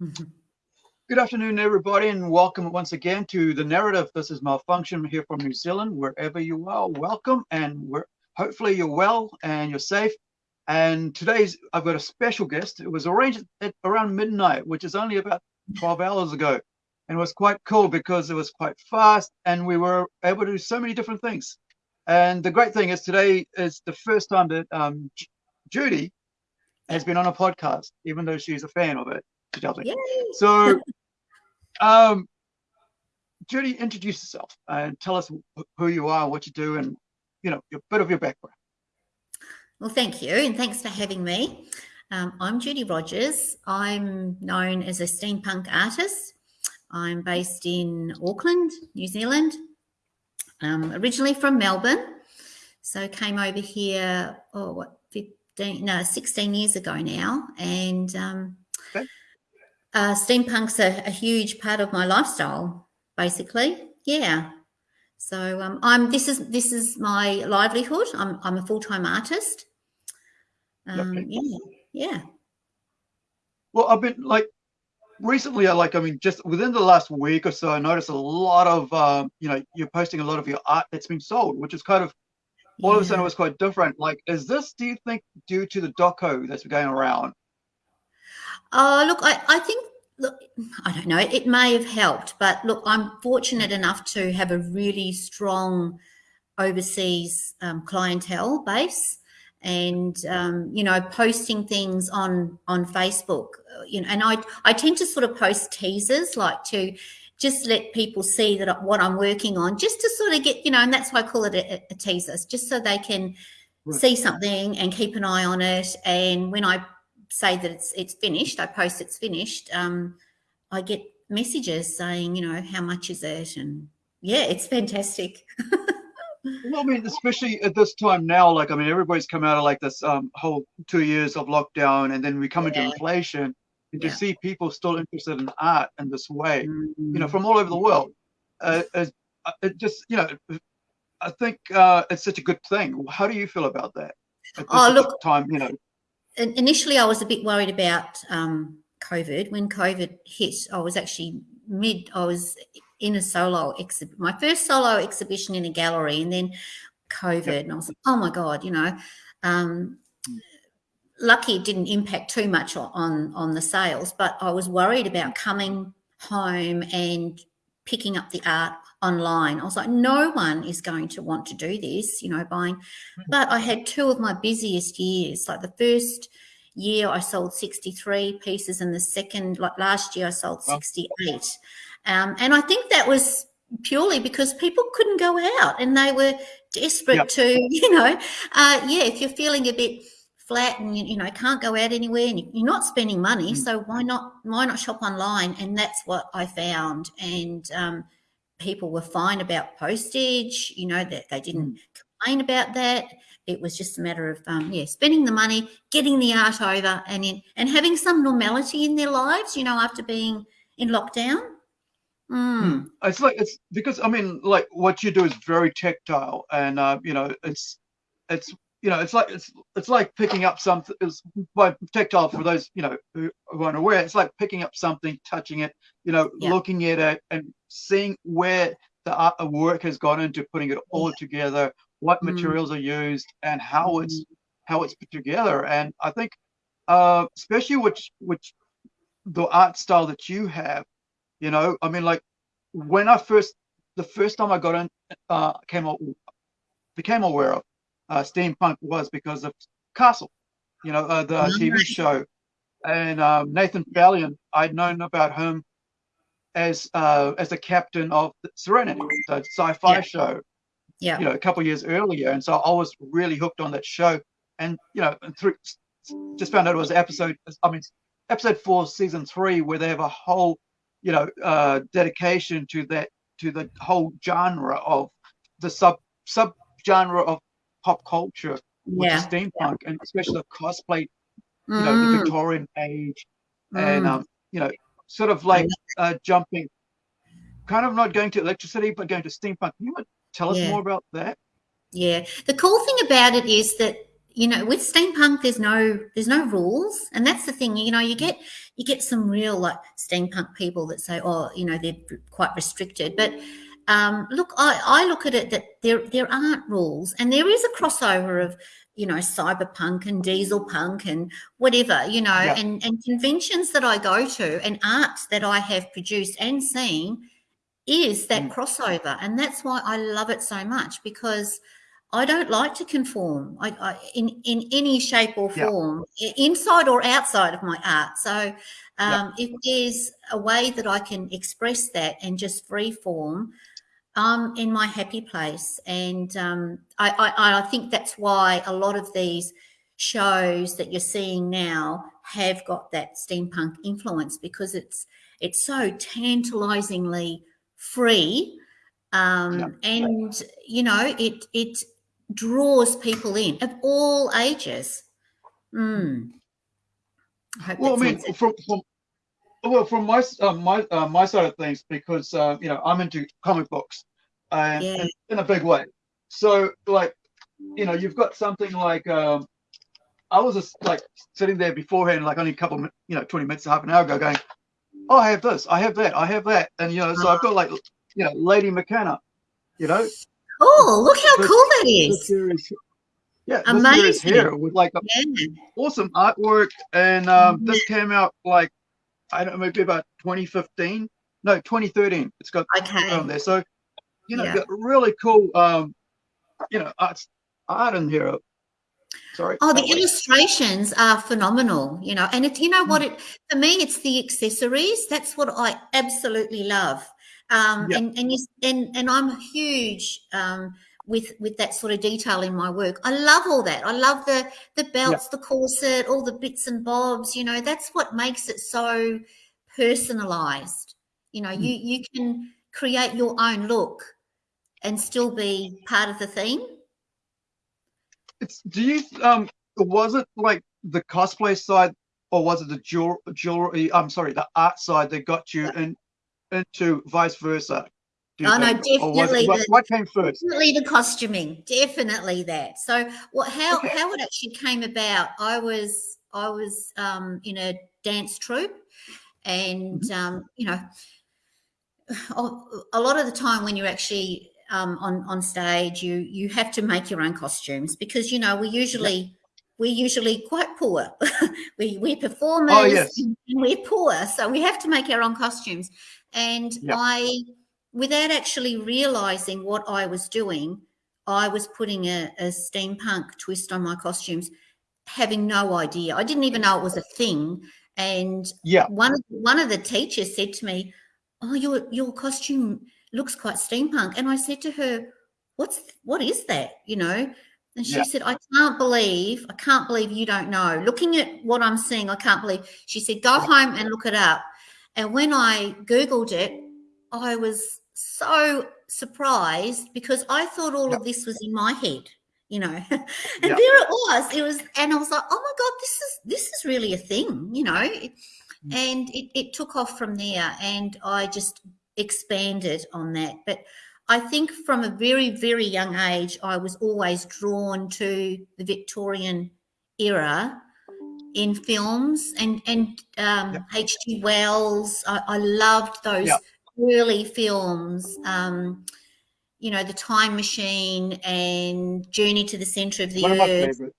Good afternoon, everybody, and welcome once again to the narrative. This is Malfunction here from New Zealand. Wherever you are, welcome, and we're hopefully you're well and you're safe. And today's I've got a special guest. It was arranged at around midnight, which is only about 12 hours ago, and it was quite cool because it was quite fast, and we were able to do so many different things. And the great thing is today is the first time that um, Judy has been on a podcast, even though she's a fan of it. So, um, Judy, introduce yourself and tell us who you are, what you do, and you know, a bit of your background. Well, thank you, and thanks for having me. Um, I'm Judy Rogers. I'm known as a steampunk artist. I'm based in Auckland, New Zealand. Um, originally from Melbourne, so came over here. Oh, what 15? No, 16 years ago now, and um, uh, steampunk's a, a, huge part of my lifestyle, basically. Yeah. So um, I'm this is this is my livelihood. I'm I'm a full time artist. Um, yeah, yeah. Well, I've been like recently. I like I mean, just within the last week or so, I noticed a lot of um, you know you're posting a lot of your art that's been sold, which is kind of all yeah. of a sudden it was quite different. Like, is this do you think due to the doco that's going around? Uh, look, I, I think, look, I don't know, it may have helped, but look, I'm fortunate enough to have a really strong overseas um, clientele base and um, you know posting things on on facebook uh, you know and i i tend to sort of post teasers like to just let people see that what i'm working on just to sort of get you know and that's why i call it a, a teaser just so they can right. see something and keep an eye on it and when i say that it's it's finished, I post it's finished, um, I get messages saying, you know, how much is it? And yeah, it's fantastic. well, I mean, especially at this time now, like I mean, everybody's come out of like this um, whole two years of lockdown, and then we come yeah. into inflation, and yeah. to see people still interested in art in this way, mm-hmm. you know, mm. from all over the world, uh, uh, it just you know, I think uh, it's such a good thing. How do you feel about that? oh, look, time, you know initially I was a bit worried about um, COVID. When COVID hit, I was actually mid, I was in a solo exhibit, my first solo exhibition in a gallery, and then COVID. Yep. And I was like, oh my God, you know. Um, lucky it didn't impact too much on on the sales, but I was worried about coming home and picking up the art online. I was like, no one is going to want to do this, you know, buying. Hmm. But I had two of my busiest years. Like the first year, I sold 63 pieces, and the second, like last year, I sold 68. Um, and I think that was purely because people couldn't go out and they were desperate yep. to, you know, uh, yeah, if you're feeling a bit flat and you, you know can't go out anywhere and you're not spending money, mm. so why not why not shop online? And that's what I found. And um, people were fine about postage, you know, that they didn't mm. complain about that. It was just a matter of, um, yeah, spending the money, getting the art over, and in, and having some normality in their lives. You know, after being in lockdown. Mm. Hmm. It's like it's because I mean, like what you do is very tactile, and uh, you know, it's it's you know, it's like it's it's like picking up something. It's by tactile for those you know who aren't aware. It's like picking up something, touching it, you know, yeah. looking at it, and seeing where the art, work has gone into putting it all together, what mm. materials are used, and how mm. it's how it's put together. And I think, uh, especially which which the art style that you have, you know, I mean, like when I first the first time I got in, uh, came became aware of uh, steampunk was because of Castle, you know, uh, the TV show. And um, Nathan Fillion, I'd known about him as uh, as the captain of Serenity, the sci-fi yeah. show. Yeah. You know, a couple years earlier, and so I was really hooked on that show. And you know, through, just found out it was episode. I mean, episode four, season three, where they have a whole, you know, uh, dedication to that to the whole genre of the sub sub genre of pop culture, yeah. is steampunk, and especially the cosplay, you know, the mm. Victorian age, mm. and um, you know, sort of like uh, jumping, kind of not going to electricity, but going to steampunk. Can you tell us yeah. more about that? Yeah, the cool thing about it is that you know with steampunk there's no there's no rules and that's the thing you know you get you get some real like steampunk people that say oh you know they're quite restricted but um, look I, I look at it that there there aren't rules and there is a crossover of you know cyberpunk and diesel punk and whatever you know yeah. and and conventions that i go to and arts that i have produced and seen is that mm. crossover and that's why i love it so much because I don't like to conform I, I, in in any shape or form, yeah. inside or outside of my art. So, um, yeah. if there's a way that I can express that and just free form, um, in my happy place. And um, I, I, I think that's why a lot of these shows that you're seeing now have got that steampunk influence because it's it's so tantalizingly free um, yeah. and you know it it draws people in of all ages. Mm. I well, I mean, from, from well, from my uh, my uh, my side of things, because uh, you know I'm into comic books, and, yeah. and, in a big way. So, like, you know, you've got something like um, I was just like sitting there beforehand, like only a couple, you know, twenty minutes, half an hour ago, going, "Oh, I have this, I have that, I have that," and you know, so I've got like, you know, Lady Mechanika, you know, Oh, look how cool that is. yeah, Amazing. this here with like yeah. awesome artwork. And um, this came out like, I don't know, maybe about 2015. No, 2013. It's got okay. on there. So, you know, yeah. really cool, um, you know, in here. Sorry. Oh, the illustrations are phenomenal, you know, and if you know what hmm. it for me, it's the accessories. That's what I absolutely love. Um, yep. and and, you, and and I'm huge um, with with that sort of detail in my work. I love all that. I love the the belts, yep. the corset, all the bits and bobs. You know, that's what makes it so personalized. You know, mm. you you can create your own look and still be part of the theme. It's do you um was it like the cosplay side or was it the jewelry, jewelry I'm sorry, the art side that got you and into vice versa? Oh no, definitely. What, what, came first? Definitely the costuming. Definitely that. So, what? How okay. how it actually came about? I was I was um, in a dance troupe, and mm-hmm. um, you know, a lot of the time when you're actually um, on on stage, you you have to make your own costumes because you know we usually. Yep we're usually quite poor. we we performers oh, yes. we're poor, so we have to make our own costumes. And yep. I, without actually realizing what I was doing, I was putting a, a steampunk twist on my costumes, having no idea. I didn't even know it was a thing. And yeah, one of one of the teachers said to me, "Oh, your your costume looks quite steampunk." And I said to her, "What's what is that?" You know. And she yeah. said, I can't believe, I can't believe you don't know. Looking at what I'm seeing, I can't believe. She said, go home and look it up. And when I Googled it, I was so surprised because I thought all yep. of this was in my head, you know. and yep. there it was. It was, and I was like, oh my God, this is this is really a thing, you know. Mm. And it, it took off from there and I just expanded on that. But I think from a very, very young age, I was always drawn to the Victorian era in films and and um, yep. H.G. Wells. I, I, loved those yep. early films. Um, you know, The Time Machine and Journey to the Center of the One Earth. Of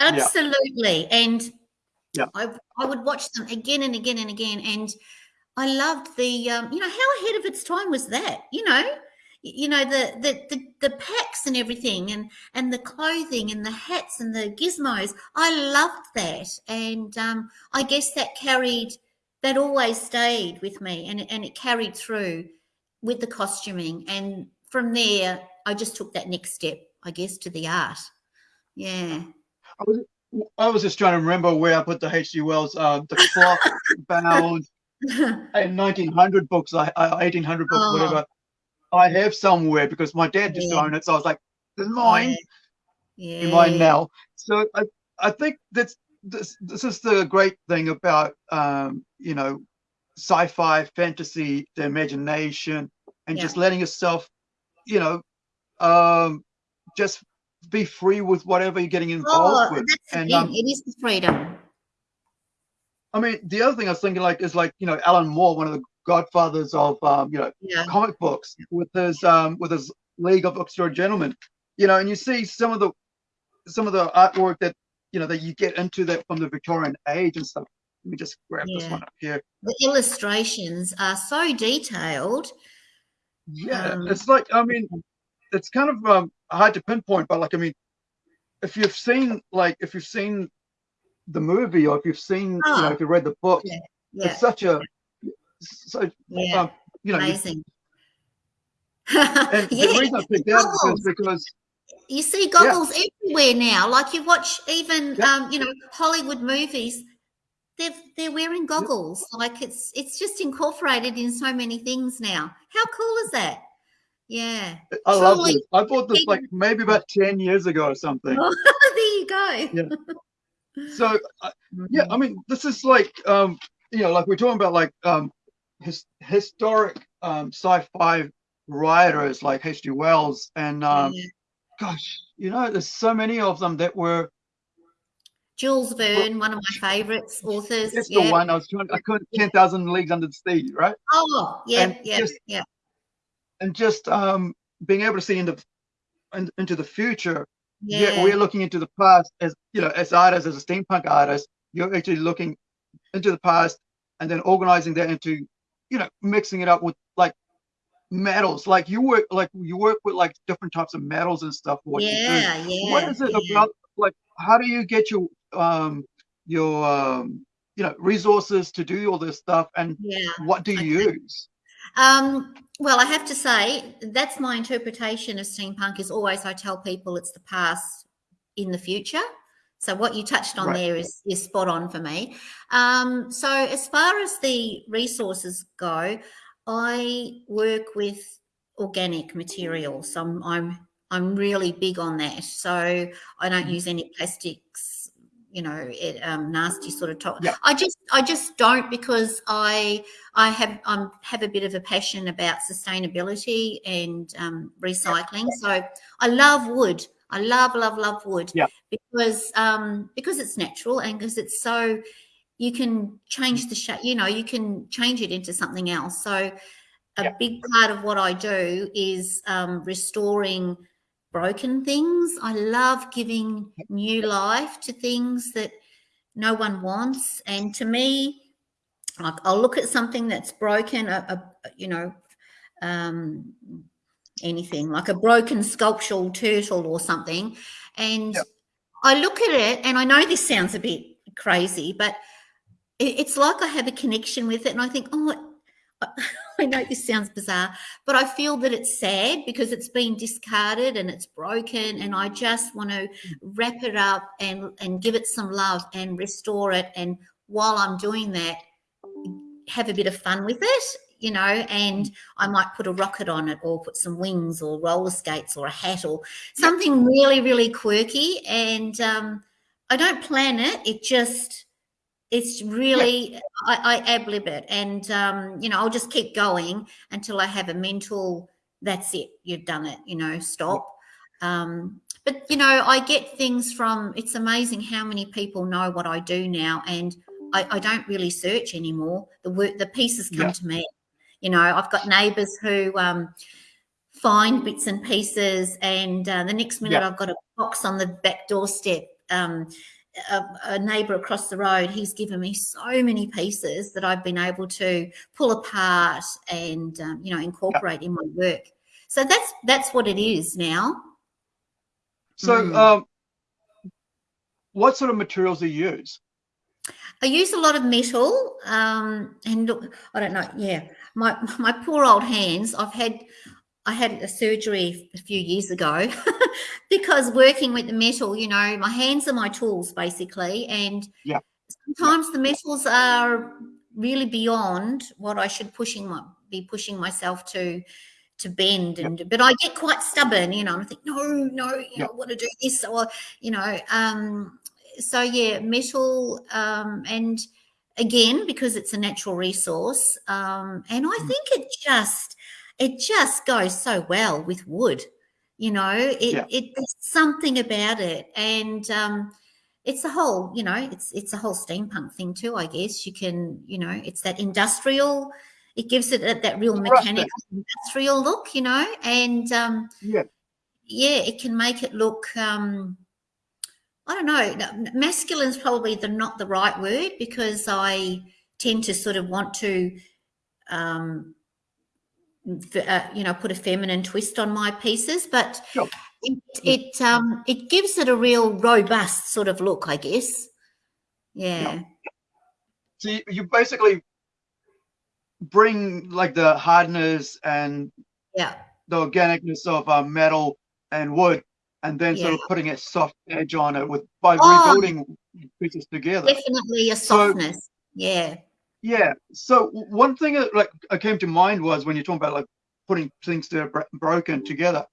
Absolutely, and yeah, I I would watch them again and again and again, and I loved the um, you know how ahead of its time was that? You know? You know the, the the the packs and everything and and the clothing and the hats and the gizmos. I loved that. And um, i guess that carried that always stayed with me and, and it carried through with the costuming. And from there i just took that next step i guess to the art. Yeah. I was, I was just trying to remember where i put the hg wells uh, the clock bound in 1900 books I 1800 books oh. whatever I have somewhere because my dad just yeah. to own it. So I was like, "This is mine." Yeah. Mine now. So I, I think that's this. This is the great thing about um, you know, sci-fi, fantasy, the imagination, and yeah. just letting yourself, you know, um, just be free with whatever you're getting involved Oh, with. And um, it is the freedom. I mean, the other thing I was thinking like is like you know Alan Moore, one of the godfathers of um, you know Yeah. comic books, with his um, with his League of Extraordinary Gentlemen, you know, and you see some of the some of the artwork that you know that you get into that from the Victorian age and stuff. Let me just grab this one up here. The illustrations are so detailed. Yeah, Um, it's like I mean, it's kind of um, hard to pinpoint, but like I mean, if you've seen like if you've seen the movie or if you've seen you know Ah. if you read the book, Yeah. it's such a so Yeah. um, you know you, Amazing. and yeah. the reason I picked that is because You see goggles everywhere now. Like you watch even Yeah. um, you know, Hollywood movies, they're they're wearing goggles. Like it's it's just incorporated in so many things now. How cool is that? Yeah. I love this. I bought this like maybe about ten years ago or something. Oh, there you go. So uh, yeah, I mean, this is like um, you know, like we're talking about like um, his, historic um, sci-fi writers like H.G. Wells and um, Yeah. gosh, you know, there's so many of them that were. Jules Verne, one of my favorites authors. That's yeah. the one I was trying. I couldn't. Ten thousand leagues under the sea, right? Oh, yeah, And yeah, just- yeah. And just um, being able to see into in, into the future. Yeah. Yeah. we're looking into the past as you know, as artists, as a steampunk artist. You're actually looking into the past and then organizing that into, you know, mixing it up with like metals. Like you work, like you work with like different types of metals and stuff. For what you do. yeah, yeah. what is it yeah. about like how do you get your um your um you know resources to do all this stuff and Yeah. what do you use Um, well, I have to say that's my interpretation of steampunk. Is always I tell people it's the past in the future. So what you touched on Right. there is is spot on for me. Um, so as far as the resources go, I work with organic materials. So I'm I'm I'm really big on that. So I don't Mhm. use any plastics. You know, it, um, nasty sort of talk. Yeah. I just I just don't because I I have um have a bit of a passion about sustainability and um, recycling. So I love wood. I love love love wood. Yeah. Because um because it's natural and because it's so you can change the shape. You know you can change it into something else. So a Yeah. big part of what I do is um, restoring broken things. I love giving new life to things that no one wants. And to me, like I'll look at something that's broken, a, a you know, um, anything like a broken sculptural turtle or something, and Yep. I look at it, and I know this sounds a bit crazy, but it, it's like I have a connection with it, and I think, oh. I- know this sounds bizarre, but I feel that it's sad because it's been discarded and it's broken, and I just want to wrap it up and and give it some love and restore it. And while I'm doing that, have a bit of fun with it, you know. And I might put a rocket on it, or put some wings, or roller skates, or a hat, or something really really quirky. And um, I don't plan it; it just it's really I, I ab lib it and um, you know i'll just keep going until i have a mental that's it you've done it you know stop um, but you know i get things from it's amazing how many people know what i do now and i, I don't really search anymore the work the pieces come Yeah. to me you know i've got neighbors who um, find bits and pieces and uh, the next minute Yeah. i've got a box on the back doorstep um, a, a neighbor across the road he's given me so many pieces that i've been able to pull apart and um, you know incorporate in my work so that's that's what it is now so Mm. um what sort of materials do you use I use a lot of metal, um, and look, I don't know. Yeah, my my poor old hands. I've had I had a surgery a few years ago because working with the metal, you know, my hands are my tools basically, and Yeah. sometimes the metals are really beyond what I should pushing my, be pushing myself to to bend Yep. and but I get quite stubborn, you know, and I think no, no, you know, Yep. I want to do this or you know, um, so yeah, metal, um, and again because it's a natural resource, um, and I Mm. think it just it just goes so well with wood. You know, it, Yeah. it there's something about it, and um, it's a whole, you know, it's it's a whole steampunk thing too. I guess you can, you know, it's that industrial. It gives it that, that real mechanical industrial look, you know, and um, Yeah. yeah, it can make it look. Um, I don't know. no, Masculine is probably the not the right word because I tend to sort of want to, um, uh, you know, put a feminine twist on my pieces, but Sure. it it um it gives it a real robust sort of look, I guess. Yeah, So you, you basically bring like the hardness and yeah, the organicness of uh, metal and wood, and then sort of putting a soft edge on it with by Oh. rebuilding pieces together. definitely a So- softness. Yeah, Yeah. So one thing that like uh, came to mind was when you're talking about like putting things that are broken together.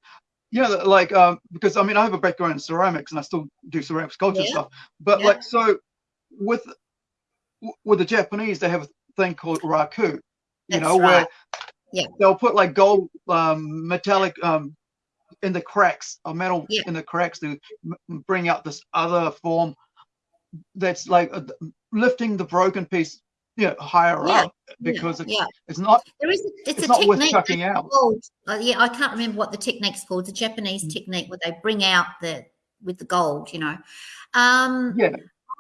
You know, like um, because I mean I have a background in ceramics and I still do ceramic sculpture Yeah. stuff. But Yeah. like so with with the Japanese they have a thing called raku. You That's know right. where Yeah. they'll put like gold um, metallic um, in the cracks or metal Yeah. in the cracks to bring out this other form that's like uh, lifting the broken piece know higher Yeah. up because it's, yeah. it's not There is a, it's, it's a not worth technique chucking that's out. called, uh, yeah, I can't remember what the technique's called. The Japanese Mm. technique where they bring out the with the gold, you know. Um, yeah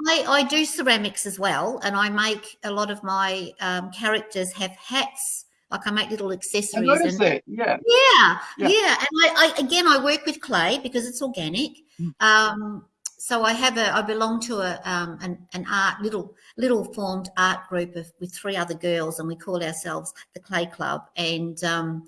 I, I do ceramics as well, and I make a lot of my um, characters have hats. Like I make little I accessories. noticed and, that yeah yeah, Yeah. yeah. And I, I again, I work with clay because it's organic. Mm. Um, so I have a, I belong to a um, an, an art little little formed art group of with three other girls, and we call ourselves the Clay Club. And um,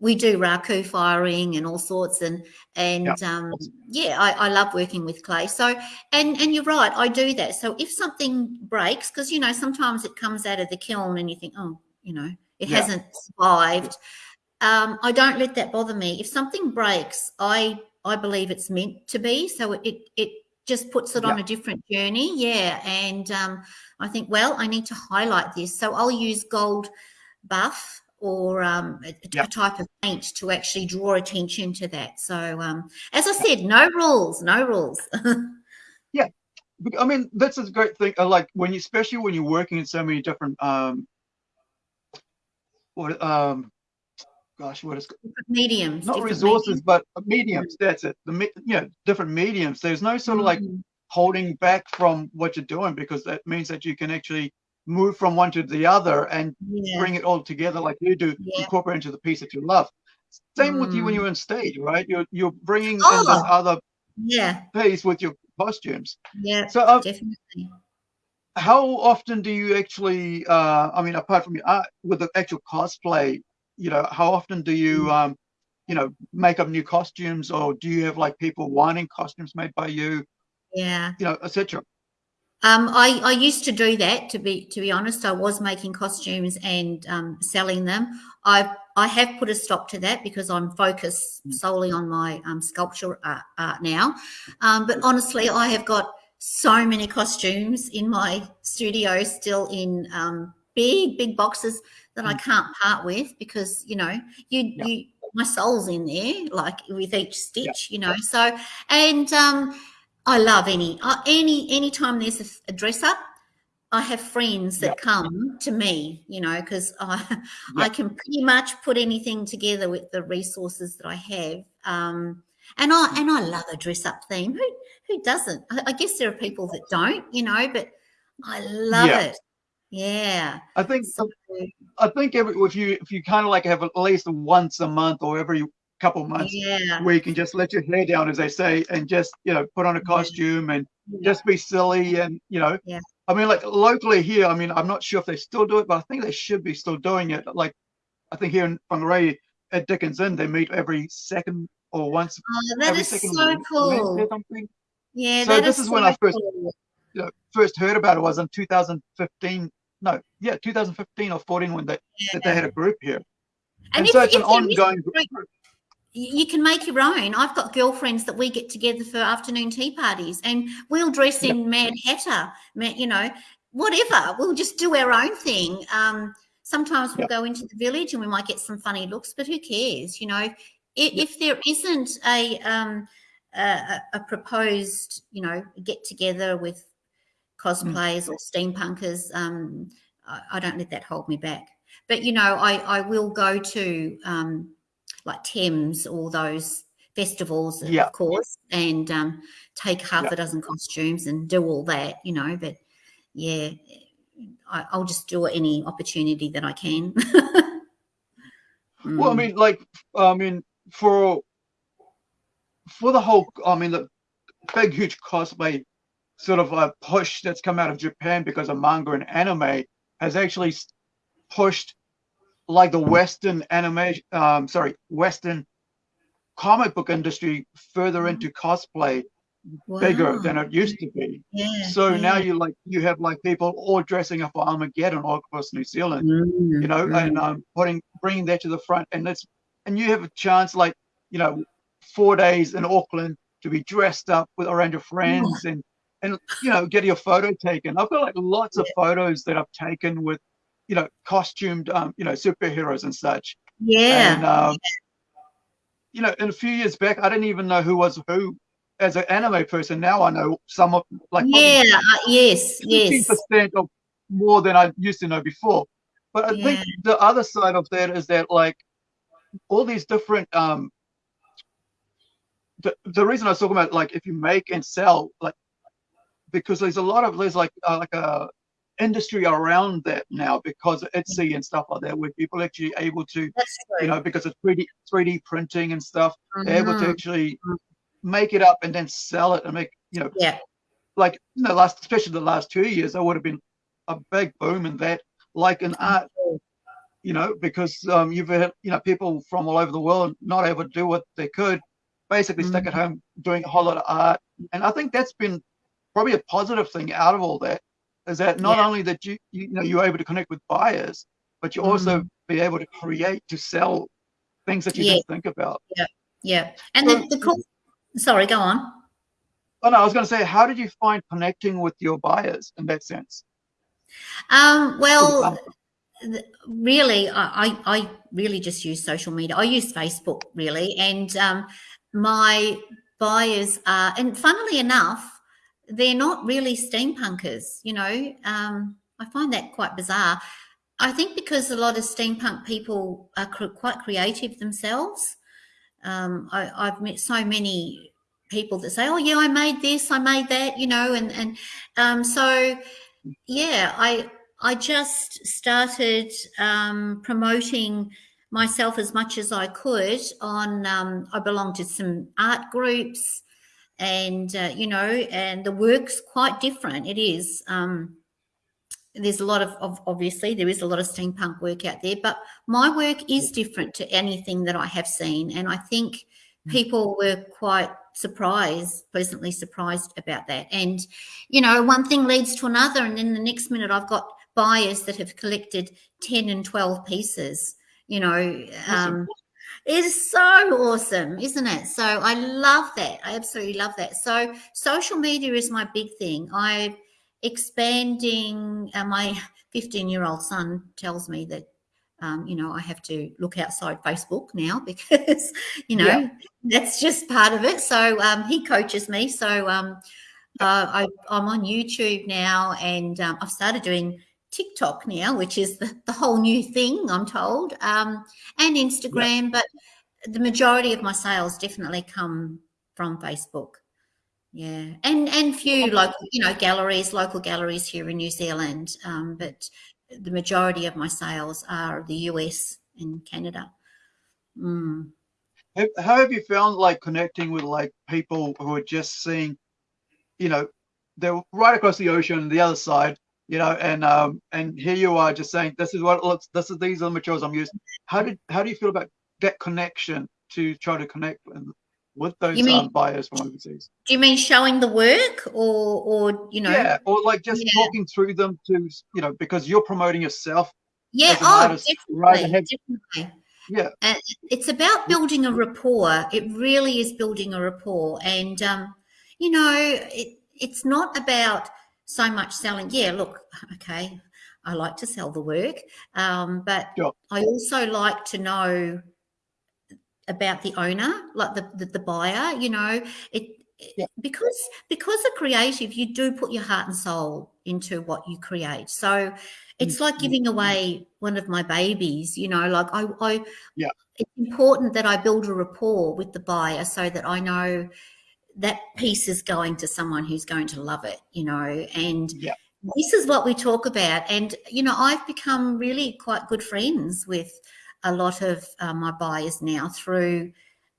we do raku firing and all sorts, and and um, yeah, I, I love working with clay. So and and you're right, I do that. So if something breaks, because you know sometimes it comes out of the kiln and you think, oh, you know, it Yeah. hasn't survived um, I don't let that bother me. If something breaks, I I believe it's meant to be. So it it just puts it on a different journey. Yeah, and um, I think well, I need to highlight this. So I'll use gold buff or um, a, a type of paint to actually draw attention to that. So um, as I said, no rules, no rules. yeah. I mean that's a great thing uh, like when you especially when you're working in so many different um what um gosh what is mediums, not resources but mediums that's it the you know different mediums there's no sort of like mediums. holding back from what you're doing because that means that you can actually move from one to the other and yeah, bring it all together like you do Yeah. incorporate into the piece that you love same with you when Mm. you're on stage right you're you're bringing in Oh. this other yeah, piece with your costumes yeah, so uh, definitely. how often do you actually uh i mean apart from your art with the actual cosplay you know how often do Mm. you um you know make up new costumes or do you have like people wanting costumes made by you Yeah. you know etc Um, I, I used to do that. To be to be honest, I was making costumes and um, selling them. I I have put a stop to that because I'm focused solely on my um, sculpture art, art now. Um, but honestly, I have got so many costumes in my studio still in um, big big boxes that I can't part with because you know you Yeah. you my soul's in there like with each stitch you know so and um I love any uh, any anytime there's a, a dress up. I have friends that come to me, you know, because I I can pretty much put anything together with the resources that I have. Um, and I and I love a dress up theme. Who who doesn't? I, I guess there are people that don't, you know, but I love Yeah. it. Yeah. i think So, i think every if you if you kind of like have at least once a month or every couple months yeah. where you can just let your hair down as they say and just you know put on a costume and yeah. just be silly and you know Yeah. i mean like locally here i mean i'm not sure if they still do it but i think they should be still doing it like i think here in Whangarei at Dickens Inn they meet every second or once Oh, that every is second so cool. or something Yeah, So that this is when so I first- cool. First heard about it was in 2015 no yeah 2015 or 14 when they that they had a group here and, And if, so it's an ongoing group, you can make your own. I've got girlfriends that we get together for afternoon tea parties, and we'll dress Yep. in Mad Hatter, you know, whatever. We'll just do our own thing. Um, sometimes we'll Yep. go into the village and we might get some funny looks, but who cares? You know, if, yep. if there isn't a, um, a, a proposed, you know, get together with cosplayers mm. or steampunkers, um, I, I, don't let that hold me back. But you know, I I will go to um, like Thames, all those festivals, of course, and um, take half a dozen costumes and do all that, you know. But yeah, I, will just do any opportunity that I can. mm. Well, I mean, like, I mean, for for the whole, I mean, the big, huge cosplay sort of a push that's come out of Japan because of manga and anime has actually pushed like the Western animation, um, sorry, Western comic book industry further mm-hmm. into cosplay wow. bigger than it used to be. Yeah, so yeah. now you like you have like people all dressing up for Armageddon all across New Zealand, mm, you know, mm. and um, putting bringing that to the front, and it's and you have a chance like you know four days in Auckland to be dressed up with around your friends and and you know get your photo taken. I've got like lots of photos that I've taken with you know costumed um, you know superheroes and such. Yeah. And um, you know, in a few years back, I didn't even know who was who as an anime person. Now I know some of like yeah, uh, yes, yes, percent of more than I used to know before. But I yeah. think the other side of that is that like all these different um the, the reason I was talking about like if you make and sell like because there's a lot of there's like uh, like a industry around that now because of Etsy and stuff like that, where people actually able to, you know, because of 3D 3D printing and stuff, mm-hmm. they're able to mm-hmm. actually make it up and then sell it and make, you know, yeah, like you know, last especially the last two years, there would have been a big boom in that, like in art, you know, because um, you've had you know people from all over the world not able to do what they could, basically mm-hmm. stuck at home doing a whole lot of art, and I think that's been probably a positive thing out of all that is that not yeah. only that you, you know you're able to connect with buyers, but you mm. also be able to create to sell things that you yeah. didn't think about. Yeah, yeah. And so, the, the cool. Sorry, go on. Oh no, I was going to say, how did you find connecting with your buyers in that sense? Um, well, really, I, I really just use social media. I use Facebook really, and um, my buyers are, and funnily enough, they're not really steampunkers, you know. Um, I find that quite bizarre. I think because a lot of steampunk people are cr- quite creative themselves. Um, I, have met so many people that say, "Oh, yeah, I made this, I made that," you know, and and um, so yeah, I I just started um, promoting myself as much as I could on. Um, I belong to some art groups and uh, you know and the work's quite different. It is um, there's a lot of, of, obviously there is a lot of steampunk work out there but my work is different to anything that i have seen and i think mm. people were quite surprised pleasantly surprised about that. And you know one thing leads to another and then the next minute i've got buyers that have collected 10 and 12 pieces you know um, is so awesome, isn't it? So I love that. I absolutely love that. So social media is my big thing. I'm expanding. Uh, my 15 year old son tells me that um, you know, I have to look outside Facebook now because, you know, yeah. that's just part of it. So um, he coaches me. So um, uh, I, am on YouTube now and um, I've started doing TikTok now, which is the, the whole new thing, I'm told, um, and Instagram. But the majority of my sales definitely come from Facebook. Yeah, and and few local, you know, galleries, local galleries here in New Zealand. Um, but the majority of my sales are the US and Canada. Mm. How have you found like connecting with like people who are just seeing, you know, they're right across the ocean, the other side, you know, and um, and here you are just saying this is what it looks, this is these are the materials I'm using. How did how do you feel about that connection to try to connect with, with those mean, um, buyers from overseas? Do you mean showing the work, or or you know? Yeah, or like just yeah. talking through them to you know because you're promoting yourself. Yeah, oh, artist, definitely, have, definitely. Yeah, it's about building a rapport. It really is building a rapport, and um, you know, it, it's not about so much selling. Yeah, look, okay, I like to sell the work, um, but I also like to know about the owner, like the the, the buyer. You know, it yeah. because because a creative, you do put your heart and soul into what you create. So it's like mm-hmm. giving away one of my babies. You know, like I, I yeah. It's important that I build a rapport with the buyer so that I know that piece is going to someone who's going to love it. You know, and yeah this is what we talk about. And, you know, I've become really quite good friends with a lot of uh, my buyers now through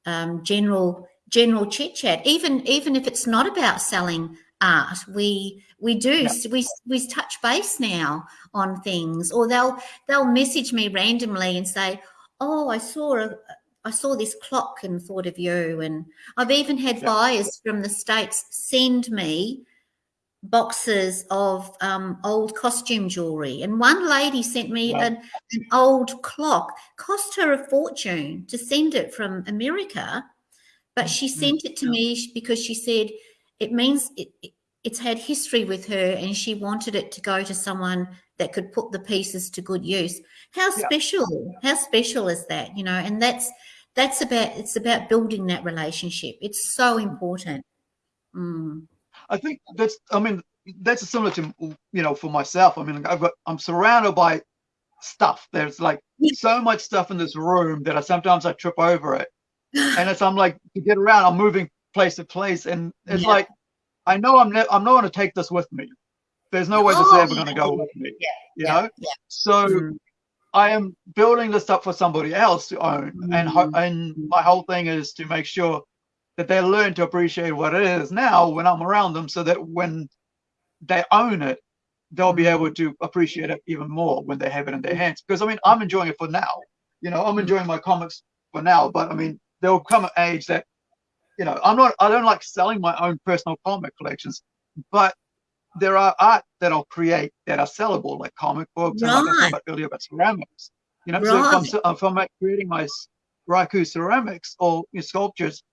um, general general chit chat. Even even if it's not about selling art, we we do we we touch base now on things, or they'll they'll message me randomly and say, "Oh, I saw a." I saw this clock and thought of you. And I've even had yeah. buyers from the States send me boxes of um, old costume jewelry. And one lady sent me wow. an, an, old clock, cost her a fortune to send it from America, but she mm-hmm. sent it to me because she said it means it, it, it's had history with her and she wanted it to go to someone that could put the pieces to good use. How special, yeah. how special is that? You know, and that's that's about it's about building that relationship. It's so important. Mm. I think that's, I mean, that's similar to, you know, for myself. I mean, I've got, I'm surrounded by stuff. There's like so much stuff in this room that I sometimes I trip over it. and it's, I'm like, to get around, I'm moving place to place. And it's yeah. like, I know I'm, ne- I'm not going to take this with me. There's no way this is ever going to go with me. Yeah. You yeah. know? Yeah. So, mm. I am building this up for somebody else to own, mm. and ho- and my whole thing is to make sure that they learn to appreciate what it is now when I'm around them so that when they own it, they'll be able to appreciate it even more when they have it in their hands. Because I mean, I'm enjoying it for now. You know, I'm enjoying my comics for now, but I mean, there'll come an age that, you know, I'm not, I don't like selling my own personal comic collections, but there are art that I'll create that are sellable, like comic books right. and like I talked about earlier about ceramics. You know, right. so if I'm, if I'm creating my Raku ceramics or you know, sculptures,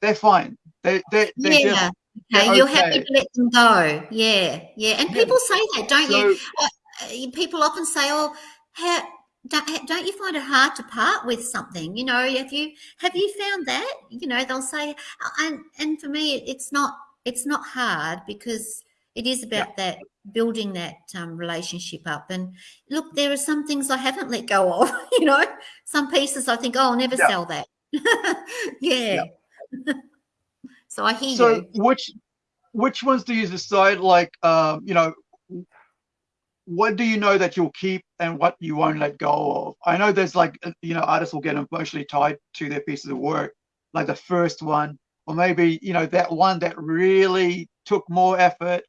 they're fine. They they they yeah. okay, you're okay. happy to let them go. Yeah, yeah. And people say that, don't so, you? Uh, people often say, "Oh, how, don't, don't you find it hard to part with something? You know, have you have you found that? You know, they'll say, uh, and and for me, it's not it's not hard because it is about yeah. that building that um, relationship up. And look, there are some things I haven't let go of. You know, some pieces I think, oh, I'll never yeah. sell that. yeah. yeah. so I hear so you. which which ones do you decide? Like, um, you know, what do you know that you'll keep and what you won't let go of? I know there's like, uh, you know, artists will get emotionally tied to their pieces of work, like the first one, or maybe you know that one that really took more effort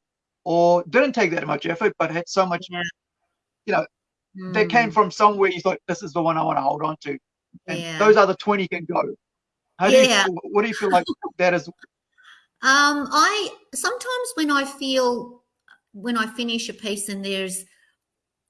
or didn't take that much effort but had so much yeah. you know mm. they came from somewhere you thought this is the one i want to hold on to and yeah. those other 20 can go how do yeah. you what do you feel like that is? Um, I sometimes when I feel when I finish a piece and there's,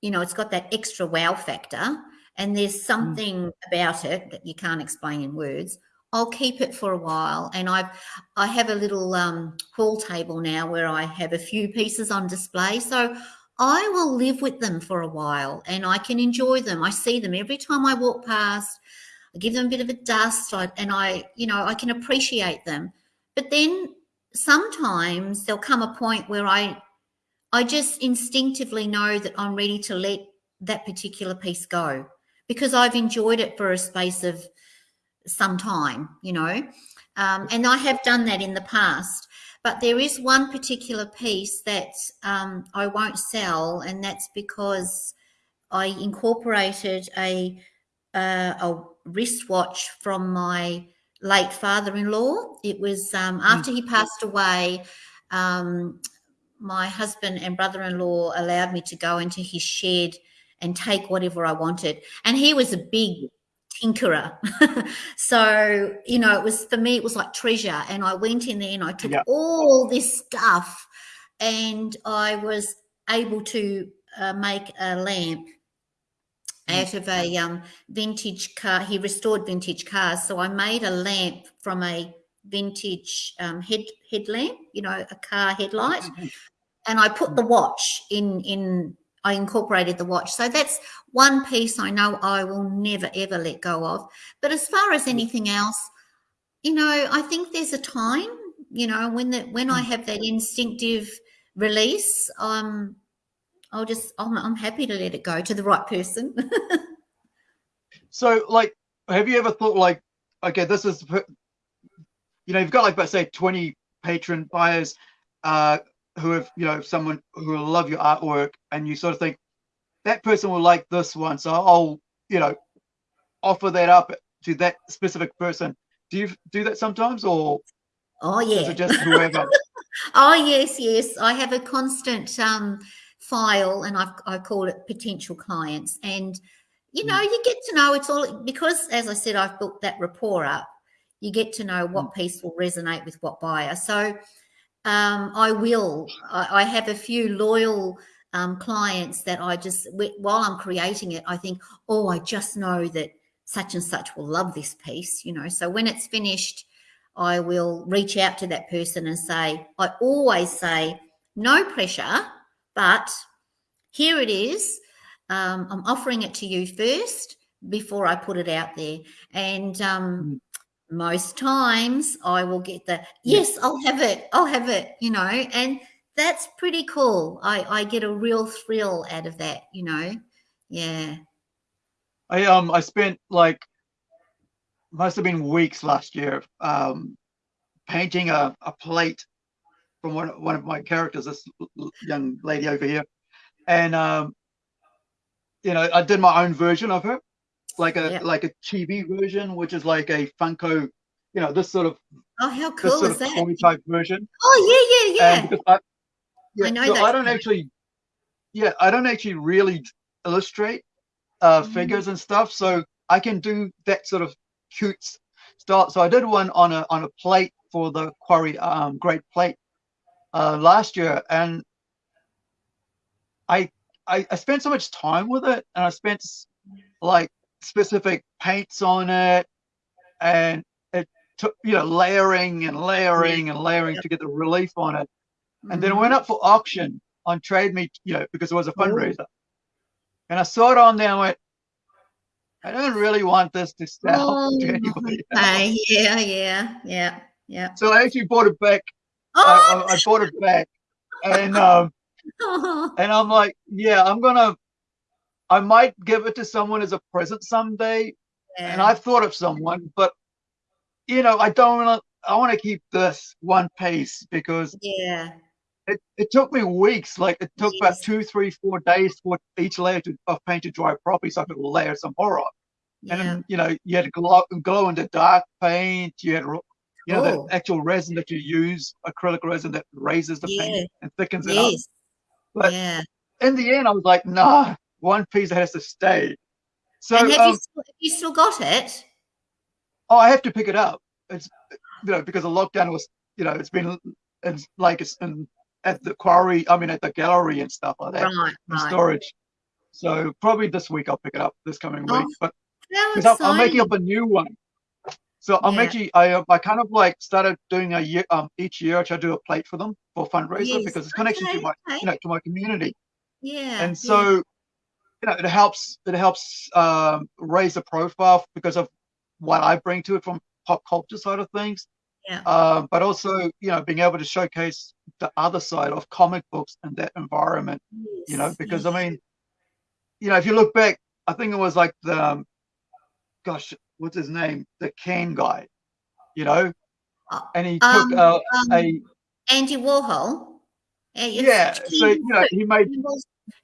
you know, it's got that extra wow factor and there's mm. something mm. about it that you can't explain in words. I'll keep it for a while, and I've I have a little um, hall table now where I have a few pieces on display. So I will live with them for a while, and I can enjoy them. I see them every time I walk past. I give them a bit of a dust and I, you know, I can appreciate them. But then sometimes there'll come a point where I, I just instinctively know that I'm ready to let that particular piece go because I've enjoyed it for a space of some time, you know. Um, and I have done that in the past. But there is one particular piece that um, I won't sell, and that's because I incorporated a, uh, a wristwatch from my late father-in-law. It was um, hmm. after he passed away. Um, my husband and brother-in-law allowed me to go into his shed and take whatever I wanted, and he was a big tinkerer. so you know, it was for me, it was like treasure. And I went in there and I took yeah. all this stuff, and I was able to uh, make a lamp out of a um, vintage car. He restored vintage cars. So I made a lamp from a vintage um, head headlamp, you know, a car headlight. And I put the watch in in I incorporated the watch. So that's one piece I know I will never ever let go of. But as far as anything else, you know, I think there's a time, you know, when that when I have that instinctive release, um, I'll just I'm, I'm happy to let it go to the right person. so, like, have you ever thought like, okay, this is, you know, you've got like, let's say, twenty patron buyers uh, who have, you know, someone who will love your artwork, and you sort of think that person will like this one, so I'll, you know, offer that up to that specific person. Do you do that sometimes, or oh yeah, just whoever? oh yes, yes. I have a constant um, file, and I've I call it potential clients, and you know, mm. you get to know it's all because, as I said, I've built that rapport up. You get to know what mm. piece will resonate with what buyer. So um, I will. I, I, have a few loyal um, clients that I just, while I'm creating it, I think, oh, I just know that such and such will love this piece, you know. So when it's finished, I will reach out to that person and say, I always say, no pressure, but here it is. Um, I'm offering it to you first before I put it out there. And um, mm most times I will get the yes, I'll have it, I'll have it, you know, and that's pretty cool. I I get a real thrill out of that, you know. Yeah. I um I spent like must have been weeks last year um painting a, a plate from one one of my characters, this young lady over here, and um you know I did my own version of her, like a like a chibi version, which is like a Funko, you know, this sort of oh how cool is that toy type version. Oh yeah, yeah, yeah. I, yeah, I know so that. I don't actually, yeah, I don't actually really illustrate uh, mm. figures and stuff, so I can do that sort of cute start. So I did one on a on a plate for the Quarry um, Great Plate uh, last year, and I, I I spent so much time with it, and I spent like specific paints on it and it took you know layering and layering and layering to get the relief on it. And then it went mm-hmm. up for auction on Trade Me you know because it was a fundraiser. And i saw it on there and went i don't really want this to sell oh, to anybody okay. yeah yeah yeah yeah. So i actually bought it back. Oh! I, I, bought it back. And um and i'm like yeah i'm gonna I might give it to someone as a present someday. Yeah. And I've thought of someone, but you know, I don't want to. I want to keep this one piece because yeah, it, it took me weeks. Like it took yes. about two, three, four days for each layer to, of paint to dry properly, so I could layer some more on. Yeah. And you know, you had to glow, glow in the dark paint. You had you know oh. the actual resin that you use, acrylic resin that raises the yeah. paint and thickens yes. it up. But yeah. in the end, I was like, nah, one piece that has to stay. So and have, um, you still, have you still got it? Oh, I have to pick it up. It's you know because the lockdown was you know it's been it's like it's in, at the quarry. I mean at the gallery and stuff like that. Right, right. storage. So probably this week I'll pick it up this coming oh, week. But because I'm, I'm, making up a new one. So I'm yeah. actually I I kind of like started doing a year um each year I try to do a plate for them for fundraiser yes. because it's connection okay, to my okay. you know to my community. Yeah. And so yeah you know, it helps it helps um, raise the profile because of what I bring to it from pop culture side of things. Yeah. Uh, but also, you know, being able to showcase the other side of comic books and that environment. Yes. You know, because yes. I mean, you know, if you look back, I think it was like the, um, gosh, what's his name, the can guy, you know, uh, and he um, took uh, um, a Andy Warhol. Yeah, so you know, he made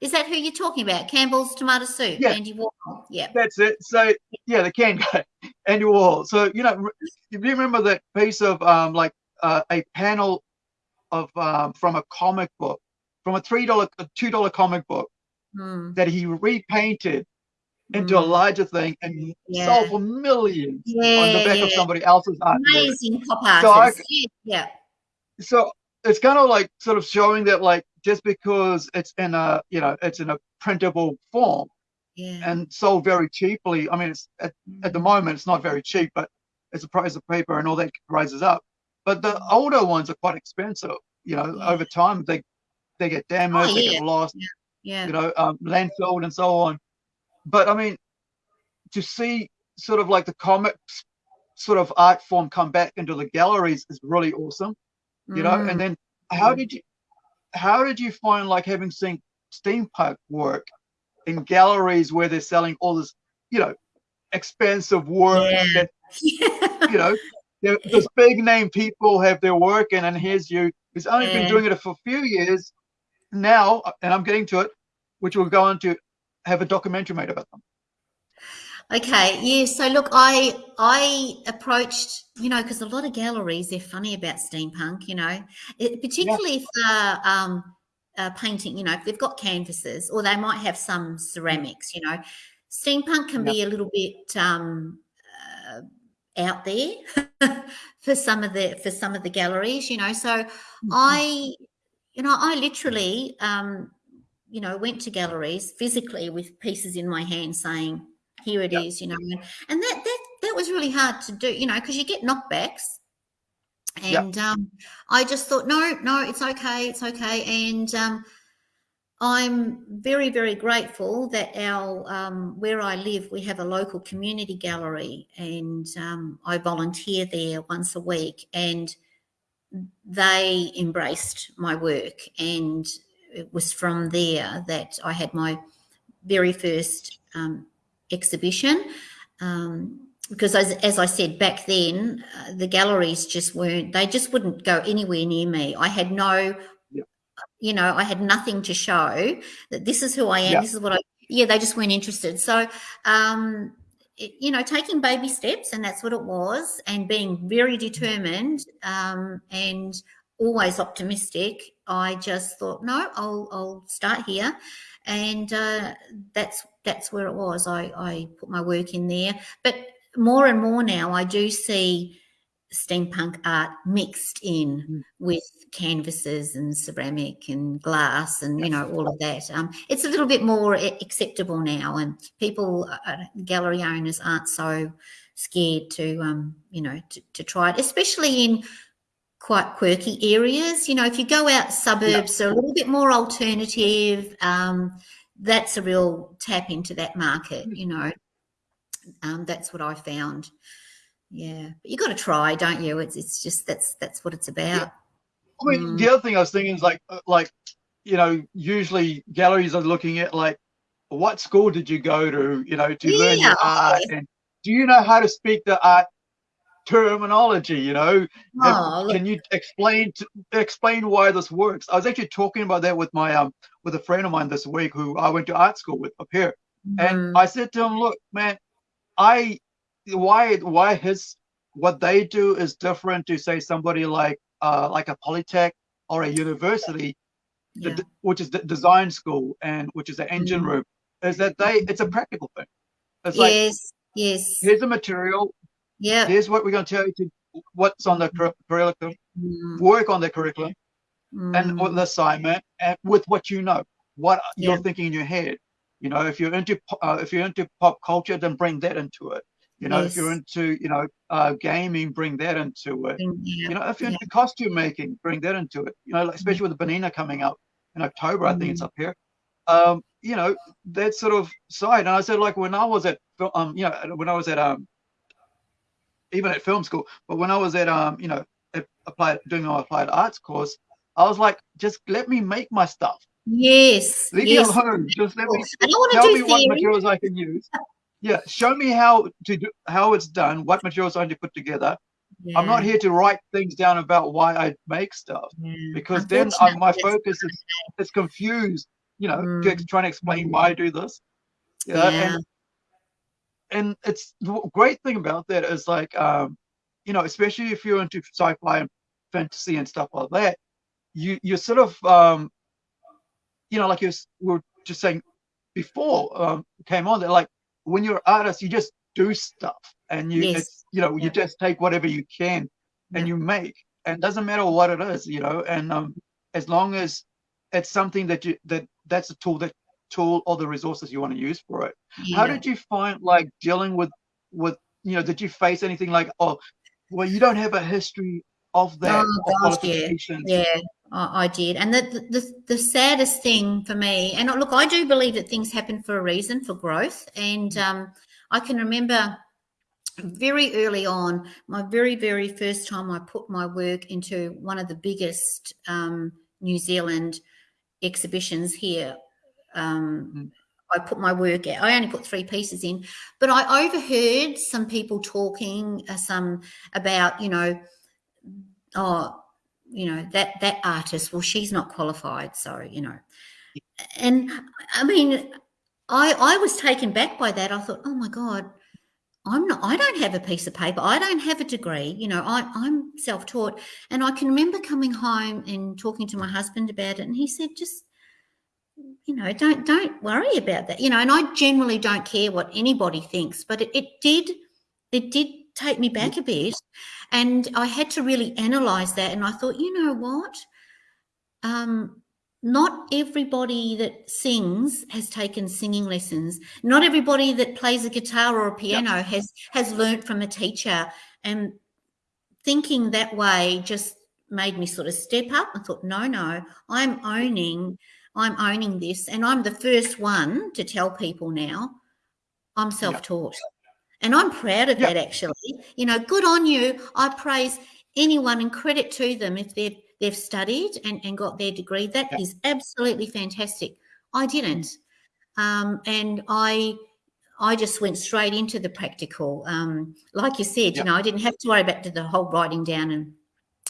is that who you're talking about? Campbell's tomato soup, yeah. Andy Warhol. Yeah. That's it. So yeah, the can guy, Andy Warhol. So you know, if you remember that piece of um like uh, a panel of um from a comic book, from a three dollar, two dollar comic book mm. that he repainted into mm. a hmm. larger thing and yeah. sold for millions yeah, on the back yeah. of somebody else's art. Amazing pop artist. So I, yeah. So it's kind of like sort of showing that like just because it's in a you know it's in a printable form yeah. and sold very cheaply i mean it's at, at the mm. moment it's not very cheap but it's the price of paper and all that rises up but the older ones are quite expensive you know yeah. over time they they get damaged oh, yeah. they get lost yeah. you know, um, landfill and so on. But I mean, to see sort of like the comics sort of art form come back into the galleries is really awesome, you know. Mm. And then how did you how did you find like having seen steampunk work in galleries where they're selling all this, you know, expensive work Yeah. that you know, those big name people have their work, and then here's you who's only been doing it for a few years now, and I'm getting to it, which we'll go on to have a documentary made about them. Okay, yeah. So look, I I approached, you know, because a lot of galleries they're funny about steampunk, you know, it, particularly if they're um, uh, painting, you know, if they've got canvases or they might have some ceramics, you know. Steampunk can Yeah. be a little bit um, uh, out there for some of the for some of the galleries, you know. So I, you know, I literally, um, you know, went to galleries physically with pieces in my hand saying, "Here it is," Yep. you know, and, and that that that was really hard to do, you know, because you get knockbacks. Yep. And um, I just thought, no, no, it's okay, it's okay. And um, I'm very, very grateful that our um, where I live, we have a local community gallery, and um, I volunteer there once a week, and they embraced my work, and it was from there that I had my very first um, exhibition. Um, because as, as I said back then, uh, the galleries just weren't, they just wouldn't go anywhere near me. I had no, Yep. you know, I had nothing to show that this is who I am, Yeah. this is what I, yeah, they just weren't interested. So, um, it, you know, taking baby steps, and that's what it was, and being very determined um, and always optimistic. I just thought, no, I'll, I'll start here, and uh, that's that's where it was. I, I put my work in there, but more and more now, I do see steampunk art mixed in Mm. with canvases and ceramic and glass and you know all of that. Um, it's a little bit more acceptable now and people uh, gallery owners aren't so scared to um, you know to, to try it especially in quite quirky areas. You know if you go out suburbs they're a little bit more alternative um, that's a real tap into that market you know. Um, that's what i found. Yeah but you got to try don't you? It's, it's just that's that's what it's about. I mean, Mm. the other thing I was thinking is like, uh, like, you know, usually galleries are looking at like, what school did you go to, you know, to learn your art, and do you know how to speak the art terminology? You know, Oh, can you explain to, explain why this works? I was actually talking about that with my um with a friend of mine this week who I went to art school with up here, and mm, I said to him, "Look, man, I why why his what they do is different to say somebody like uh like a polytech or a university, yeah. which is the design school and which is the engine Mhm. room, is that they it's a practical thing. It's like yes yes here's the material, yeah here's what we're going to tell you to what's on the cur- curriculum, Mm, work on the curriculum and mm, on the assignment and with what you know, what you're thinking in your head. You know, if you're into uh, if you're into pop culture, then bring that into it. You know, if you're into you know uh, gaming, bring that into it. mm, yeah, You know, if you're yeah. into costume making, bring that into it. You know, like, especially with the Benina coming up in October, I think it's Mm. up here. Um, you know, that sort of side. And I said, like when I was at um, you know, when I was at um, even at film school, but when I was at um, you know, applied doing my applied arts course, I was like, just let me make my stuff. yes Leave yes me alone. Just let me I don't want tell to me do what materials I can use. Yeah, show me how to do how it's done, what materials I need to put together. I'm not here to write things down about why I make stuff yeah. because then um, my focus is is confused. You know, Mm. trying to explain why I do this. Know, Yeah. and and it's the great thing about that is like um, you know, especially if you're into sci-fi and fantasy and stuff like that, you you're sort of um, you know, like you were just saying before um, came on that like when you're an artist, you just do stuff and you Yes. it's you know you just take whatever you can and you make and it doesn't matter what it is you know and um as long as it's something that you that that's a tool that tool or the resources you want to use for it how did you find like dealing with with you know did you face anything like oh well you don't have a history of that Oh gosh, yeah, yeah, I, I did. And the, the, the saddest thing for me, and look, I do believe that things happen for a reason, for growth. And um, I can remember very early on, my very, very first time I put my work into one of the biggest um, New Zealand exhibitions here. Um, mm. I put my work out. I only put three pieces in, but I overheard some people talking uh, some about, you know, oh, you know that that artist. Well, she's not qualified, so you know. And I mean, I I was taken back by that. I thought, oh my god, I'm not. I don't have a piece of paper. I don't have a degree. You know, I, I'm self-taught. And I can remember coming home and talking to my husband about it, and he said, just you know, don't don't worry about that. You know, and I generally don't care what anybody thinks, but it, it did it did take me back a bit, and I had to really analyze that. And I thought, you know what, um, not everybody that sings has taken singing lessons. Not everybody that plays a guitar or a piano yep. has has learnt from a teacher. And thinking that way just made me sort of step up. I thought, no, no, I'm owning I'm owning this. And I'm the first one to tell people now I'm self taught. And I'm proud of that, actually. You know, good on you. I praise anyone and credit to them if they've they've studied and, and got their degree. That is absolutely fantastic. I didn't. Um, and I I just went straight into the practical. Um, like you said, you know, I didn't have to worry about the whole writing down and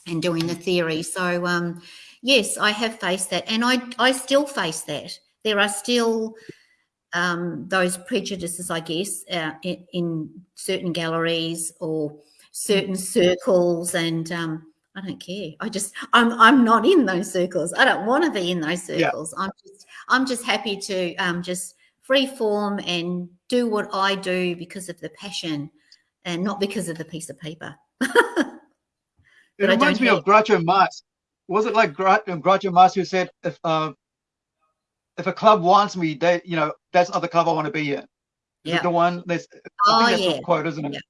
and doing the theory. So um, yes, I have faced that, and I I still face that. There are still um, those prejudices, I guess, uh, in, in, certain galleries or certain circles, and um, I don't care. I just I'm I'm not in those circles. I don't want to be in those circles. Yeah. I'm just I'm just happy to um, just free form and do what I do because of the passion, and not because of the piece of paper. it reminds me have. of Groucho Marx was it like Groucho Marx who said if uh, if a club wants me, they you know that's not the club I want to be in. Yeah. The one that's oh, that's yeah. quote, isn't it? Yeah.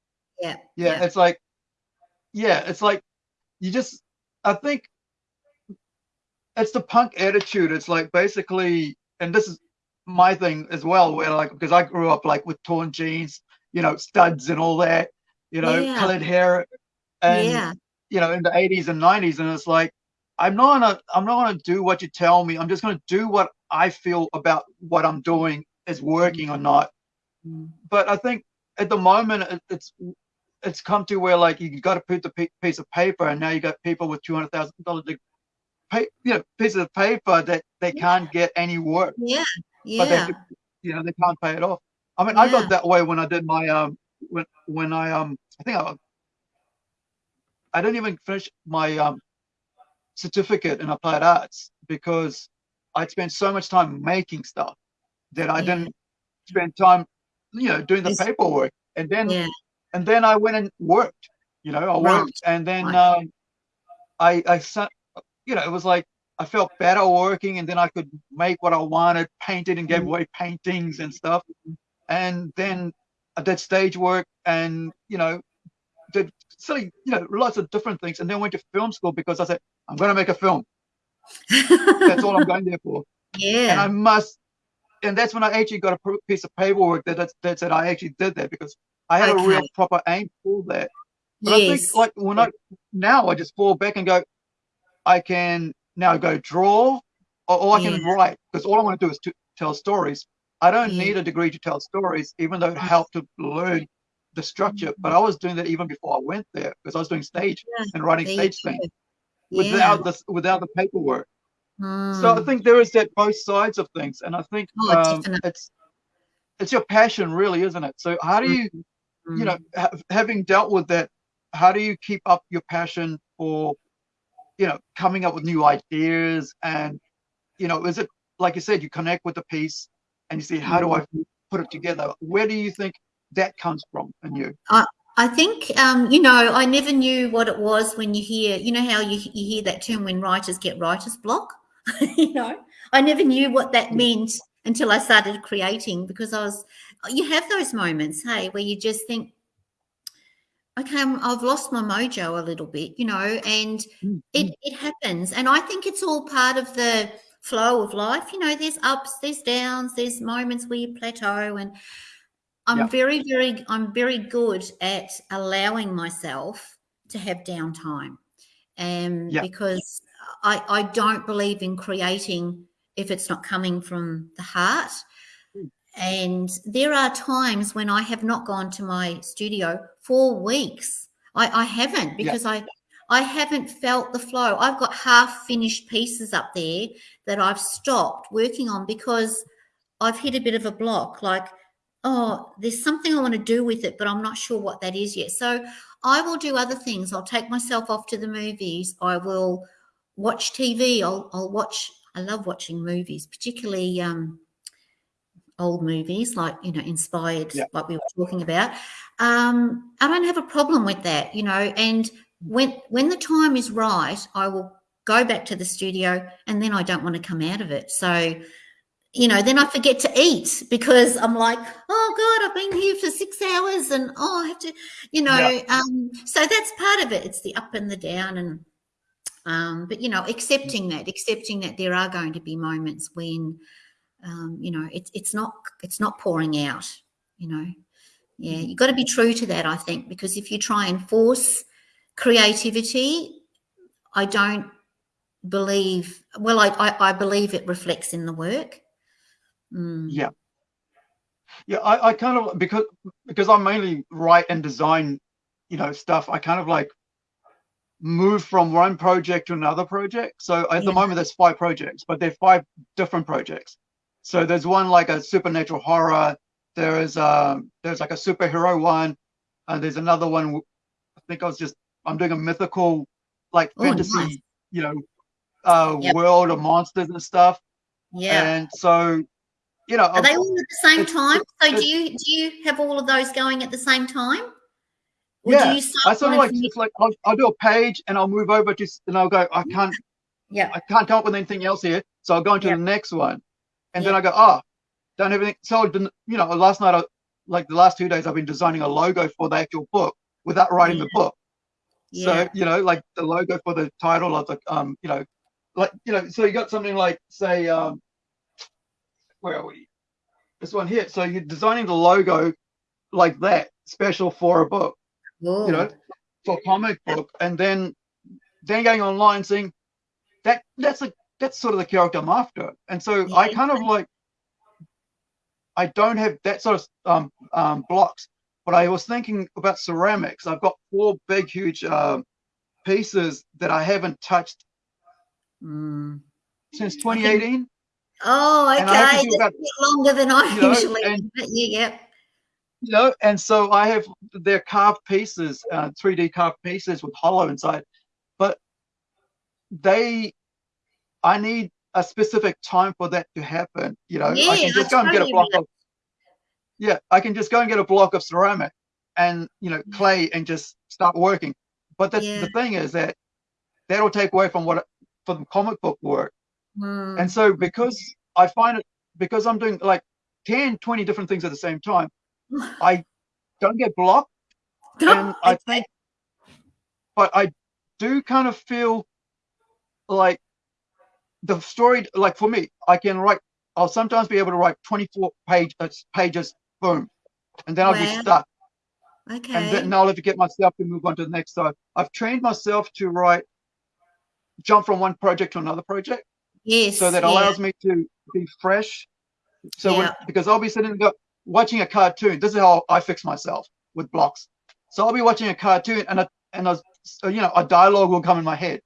yeah. yeah. Yeah. It's like yeah, it's like you just I think it's the punk attitude. It's like basically and this is my thing as well, where like because I grew up like with torn jeans, you know, studs and all that, you know, yeah. colored hair and yeah. You know, in the 80s and 90s, and it's like I'm not gonna I'm not gonna do what you tell me. I'm just gonna do what I feel about what I'm doing is working or not. Mm. But I think at the moment it's it's come to where like you got to put the piece of paper, and now you got people with two hundred thousand dollars pay, you know, pieces of paper that they can't get any work. Yeah, yeah. But they, you know, they can't pay it off. I mean, yeah. I got that way when I did my um when when I um I think I I didn't even finish my um certificate in applied arts because I'd spent so much time making stuff that I yeah. didn't spend time, you know, doing the it's, paperwork. And then, yeah. and then I went and worked. You know, I right. worked, and then right. um, I, I, you know, it was like I felt better working, and then I could make what I wanted, painted, and gave mm-hmm. away paintings and stuff. And then I did stage work, and you know, did silly, you know, lots of different things, and then went to film school because I said I'm going to make a film. that's all I'm going there for. Yeah. And I must, and that's when I actually got a piece of paperwork that that said I actually did that because I had okay. a real proper aim for that. But yes. I think like when I now I just fall back and go, I can now go draw or, or I can write because all I want to do is to tell stories. I don't yeah. need a degree to tell stories, even though it helped to learn the structure. But I was doing that even before I went there because I was doing stage yeah. and writing stage things without yeah. the without the paperwork. Mm. So I hmm. think there is that both sides of things, and I think oh, um, it's it's your passion, really, isn't it? So how do you, mm. you know, ha- having dealt with that, how do you keep up your passion for, you know, coming up with new ideas and, you know, is it like you said, you connect with the piece and you see how do I put it together? Where do you think that comes from in you? Uh, I think, um, you know, I never knew what it was when you hear, you know, how you, you hear that term when writers get writer's block. you know, I never knew what that meant until I started creating because I was, you have those moments, hey, where you just think, okay, i have lost my mojo a little bit, you know, and mm-hmm. it, mm. it happens. And I think it's all part of the flow of life. You know, there's ups, there's downs, there's moments where you plateau. And I'm very, very, I'm very good at allowing myself to have downtime. Um, because I, I don't believe in creating if it's not coming from the heart. And there are times when I have not gone to my studio for weeks. I, I haven't because. I I haven't felt the flow. I've got half finished pieces up there that I've stopped working on because I've hit a bit of a block. Like, oh, there's something I want to do with it, but I'm not sure what that is yet. So I will do other things. I'll take myself off to the movies. I will watch TV. I'll, I'll watch. I love watching movies, particularly um, old movies, like you know, inspired, yeah. like we were talking about. Um, I don't have a problem with that, you know. And when when the time is right, I will go back to the studio, and then I don't want to come out of it. So, you know, then I forget to eat because I'm like, oh God, I've been here for six hours, and oh, I have to, you know. Yeah. Um, so that's part of it. It's the up and the down, and um, but you know, accepting that, accepting that there are going to be moments when um, you know it's it's not it's not pouring out you know yeah you've got to be true to that i think because if you try and force creativity i don't believe well i i, I believe it reflects in the work mm. yeah yeah I, I kind of because because i mainly write and design you know stuff i kind of like move from one project to another project so at yeah. the moment there's five projects but they're five different projects so there's one like a supernatural horror. There is um there's like a superhero one, and there's another one. I think I was just I'm doing a mythical like oh, fantasy, nice. you know, uh yep. world of monsters and stuff. Yeah. And so, you know, are I'm, they all at the same time? So do you do you have all of those going at the same time? Or yeah, I sort of like just like I'll, I'll, do a page and I'll move over to and I'll go. I can't. Yeah. I can't come up with anything else here, so I'll go into the next one and yeah. then I go, oh, done everything. So, you know, last night, I, like the last two days, I've been designing a logo for the actual book without writing yeah. the book. Yeah. So, you know, like the logo for the title of the, um, you know, like, you know, so you got something like, say, um, where are we? This one here. So you're designing the logo like that, special for a book, Ooh. you know, for a comic book, and then then going online saying that that's a that's sort of the character I'm after. And so yeah. I kind of like I don't have that sort of um, um, blocks, but I was thinking about ceramics. I've got four big, huge um, pieces that I haven't touched mm. since 2018. Oh, okay. About, longer than I you know, usually. And, yeah, yeah. You know, and so I have their carved pieces, uh, 3D carved pieces with hollow inside, but they I need a specific time for that to happen. You know, yeah, I can just go and get a block of yeah, I can just go and get a block of ceramic and you know clay and just start working. But the, yeah. the thing is that that'll take away from what from comic book work. Mm. And so because I find it because I'm doing like 10, 20 different things at the same time, I don't get blocked. and I think but I do kind of feel like the story, like for me, I can write. I'll sometimes be able to write 24 page uh, pages, boom, and then I'll be stuck. Okay. And then I'll have to get myself to move on to the next. So I've trained myself to write, jump from one project to another project. Yes. So that yeah. allows me to be fresh. So yeah. because I'll be sitting go, watching a cartoon. This is how I fix myself with blocks. So I'll be watching a cartoon and a and a you know a dialogue will come in my head.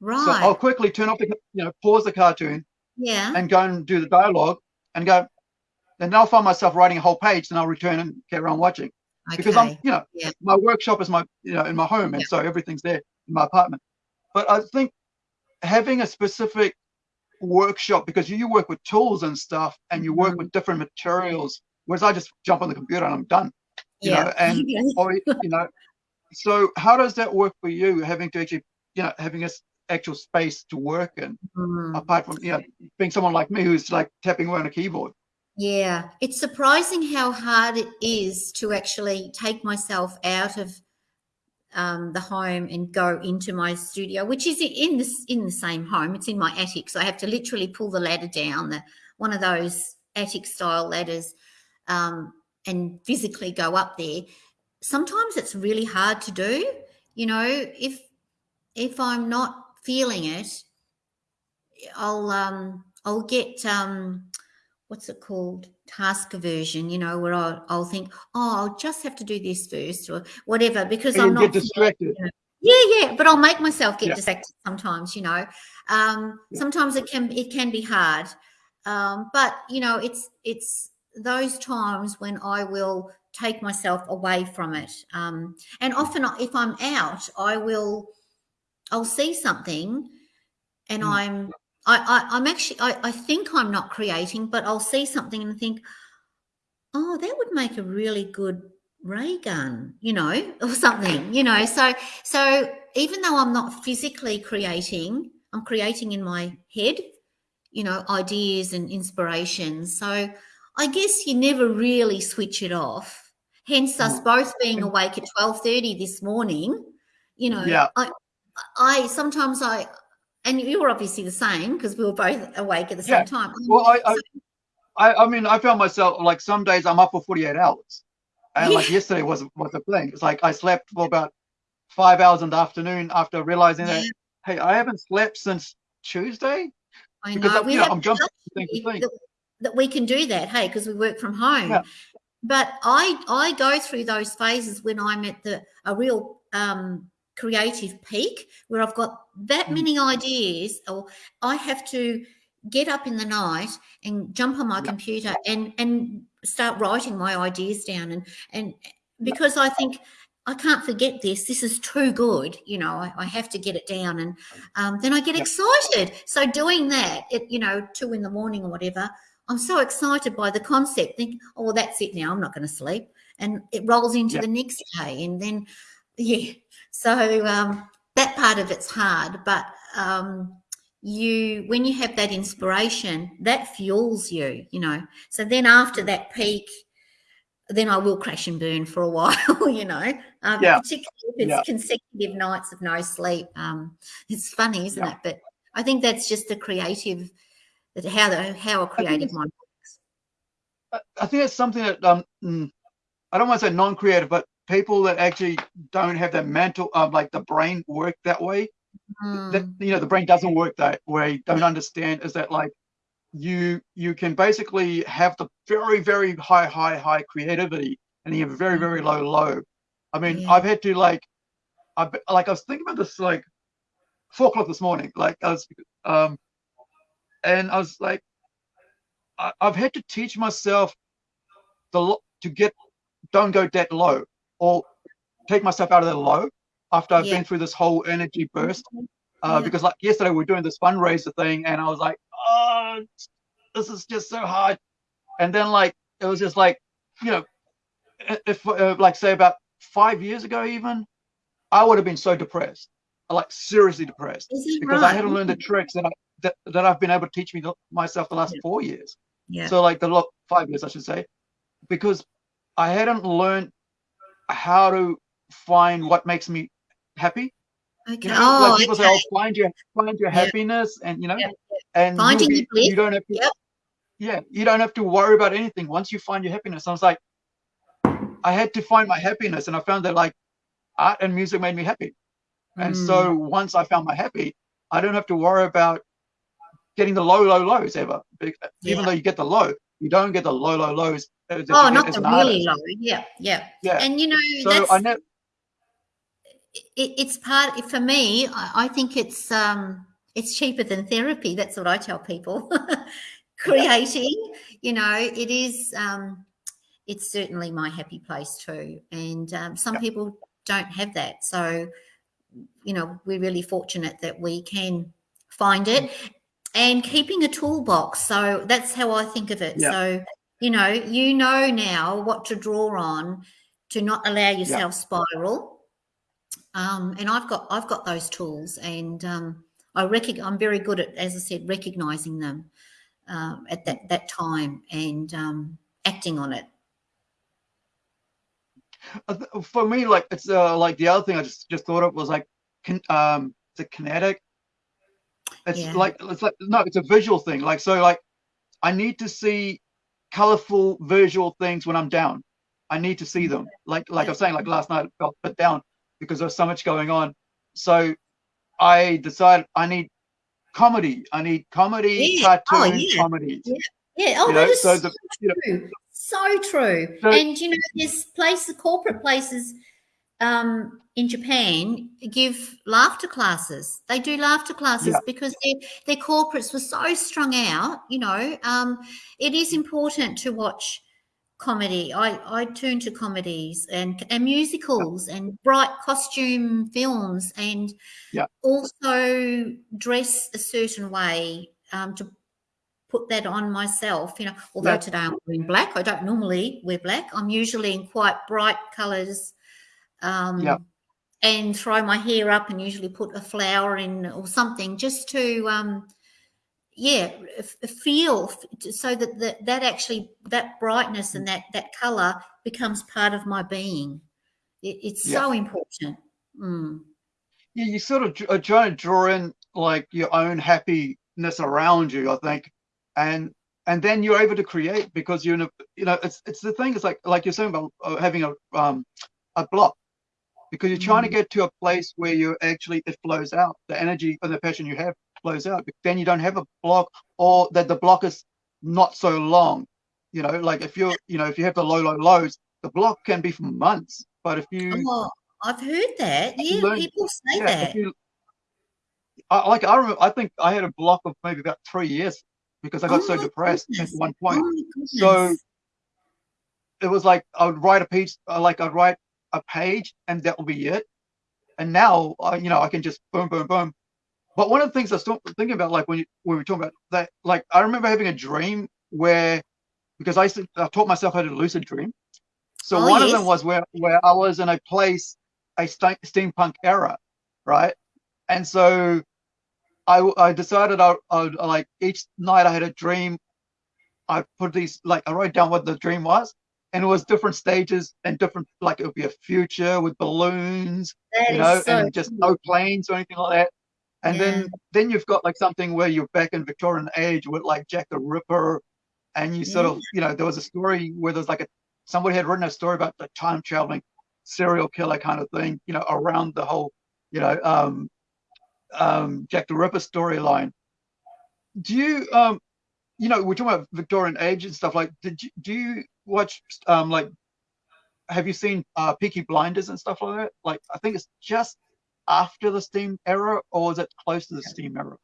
Right. So I'll quickly turn off the, you know, pause the cartoon. Yeah. And go and do the dialogue and go. Then I'll find myself writing a whole page, and I'll return and get around watching. Okay. Because I'm, you know, yeah. my workshop is my, you know, in my home, and so everything's there in my apartment. But I think having a specific workshop because you work with tools and stuff, and you work mm-hmm. with different materials, whereas I just jump on the computer and I'm done. You yeah. know, and or, you know, so how does that work for you? Having to actually, you know, having a actual space to work in, mm. apart from you know being someone like me who's like tapping away on a keyboard. Yeah, it's surprising how hard it is to actually take myself out of um, the home and go into my studio, which is in this in the same home. It's in my attic, so I have to literally pull the ladder down, the one of those attic style ladders, um, and physically go up there. Sometimes it's really hard to do. You know, if if I'm not feeling it, I'll um, I'll get um, what's it called task aversion you know where I'll, I'll, think oh i'll just have to do this first or whatever because i'm not distracted you know. yeah yeah but i'll make myself get yeah. distracted sometimes you know um, yeah. sometimes it can it can be hard um, but you know it's it's those times when i will take myself away from it um, and often if i'm out i will i'll see something and mm. i'm I, I am actually I, I think I'm not creating, but I'll see something and think, oh, that would make a really good ray gun, you know, or something, you know. So so even though I'm not physically creating, I'm creating in my head, you know, ideas and inspirations. So I guess you never really switch it off. Hence us mm. both being awake at 12:30 this morning. You know, yeah. I I sometimes I and you were obviously the same because we were both awake at the yeah. same time. Well, I, I, I, I, mean, I found myself like some days I'm up for 48 hours, and yeah. like yesterday was was a thing. It's like I slept for about five hours in the afternoon after realizing yeah. that hey, I haven't slept since Tuesday. I know. Because, we know, I'm jumping thing thing. That, that we can do that, hey, because we work from home. Yeah. But I I go through those phases when I'm at the a real um creative peak where I've got that mm. many ideas, or I have to get up in the night and jump on my computer and and start writing my ideas down and and because I think I can't forget this. This is too good. You know, I, I have to get it down, and um, then I get excited. So doing that, it, you know, two in the morning or whatever, I'm so excited by the concept. Think, oh, well, that's it now. I'm not going to sleep, and it rolls into the next day, and then yeah. So um, that part of it's hard, but um, you when you have that inspiration, that fuels you, you know. So then after that peak, then I will crash and burn for a while, you know. Um, yeah. Particularly if it's yeah. consecutive nights of no sleep. Um, it's funny, isn't yeah. it? But I think that's just a creative that how the how a creative mind works. I think it's something that um mm, I don't want to say non-creative, but people that actually don't have that mental, um, like the brain work that way. Mm. That you know, the brain doesn't work that way. Don't understand is that like you you can basically have the very very high high high creativity and you have very very low low. I mean, yeah. I've had to like, I like I was thinking about this like four o'clock this morning. Like I was, um, and I was like, I, I've had to teach myself the to get don't go that low or take myself out of the low after I've yeah. been through this whole energy burst. Uh, yeah. Because like yesterday we were doing this fundraiser thing, and I was like, oh, this is just so hard. And then like it was just like, you know, if uh, like say about five years ago even, I would have been so depressed, like seriously depressed, because right? I hadn't learned the tricks that I that, that I've been able to teach me myself the last yeah. four years. Yeah. So like the five years I should say, because I hadn't learned how to find what makes me happy. Okay. You know, oh, like people okay. say, "Oh, find your find your happiness," and you know, and finding be, you don't have to. Yep. Yeah, you don't have to worry about anything once you find your happiness. I was like, I had to find my happiness, and I found that like art and music made me happy. And mm. so once I found my happy, I don't have to worry about getting the low, low lows ever. Even yeah. though you get the low, you don't get the low, low lows oh, not the really low. Yeah, yeah, yeah. And you know, so that's, I know it, it's part for me. I, I, think it's um, it's cheaper than therapy. That's what I tell people. Creating, you know, it is. Um, it's certainly my happy place too, and um, some yeah. people don't have that. So, you know, we're really fortunate that we can find it. Mm. And keeping a toolbox. So that's how I think of it. Yeah. So you know you know now what to draw on to not allow yourself spiral um, and i've got i've got those tools and um, i reckon i'm very good at as i said recognizing them um, at that that time and um, acting on it For me, like it's uh, like the other thing I just just thought of was like, can, um, the kinetic. It's Yeah. like it's like no, it's a visual thing. Like so, like I need to see colorful visual things when I'm down. I need to see them. Like like I was saying, like last night I felt put down because there's so much going on. So I decided I need comedy. I need comedy, Yeah. Oh, cartoon yeah. comedies. Yeah. Oh, You that know, is so so the- you know- true. So true. So- and you know, there's places, corporate places um, in Japan give laughter classes. They do laughter classes Yeah. because their their corporates were so strung out. You know, um, it is important to watch comedy. I I turn to comedies and and musicals and bright costume films and Yeah. also dress a certain way um, to put that on myself. You know, although Yeah. today I'm wearing black, I don't normally wear black. I'm usually in quite bright colours. Um, Yeah. And throw my hair up and usually put a flower in or something just to, um, yeah, feel so that that, that actually that brightness and that that color becomes part of my being. It, it's Yeah. so important. Mm. Yeah, you sort of are trying to draw in like your own happiness around you, I think, and and then you're able to create because you're in a you know it's it's the thing. It's like like you're saying about uh, having a um a block because you're trying to Mm. get to a place where you actually it flows out the energy and the passion you have flows out. But then you don't have a block or that the block is not so long. You know, like if you're you know if you have the low low lows, the block can be for months. But if you Oh, I've heard that. Yeah, learn- people say yeah, that. you, I, like I remember, I think I had a block of maybe about three years because I got Oh so depressed at goodness. one Oh point. my So it was like I would write a page, uh, like I'd write a page, and that will be it. And now, I, you know, I can just boom, boom, boom. But one of the things I still thinking about, like when you when we were talking about that, like I remember having a dream where, because I used to, I taught myself how to lucid dream. So Oh, one of them was where where I was in a place, a steampunk era, right? And so I I decided I I like each night I had a dream. I put these like I wrote down what the dream was, and it was different stages and different like it would be a future with balloons, That you know, so and just cool. no planes or anything like that. And Yeah. then then you've got like something where you're back in Victorian age with like Jack the Ripper, and you sort Yeah. of you know there was a story where there's like a somebody had written a story about the time traveling serial killer kind of thing, you know, around the whole you know um um Jack the Ripper storyline. Do you um you know we're talking about Victorian age and stuff like did you do you watch um like have you seen uh Peaky Blinders and stuff like that? Like I think it's just after the steam era or is it close to the steam era?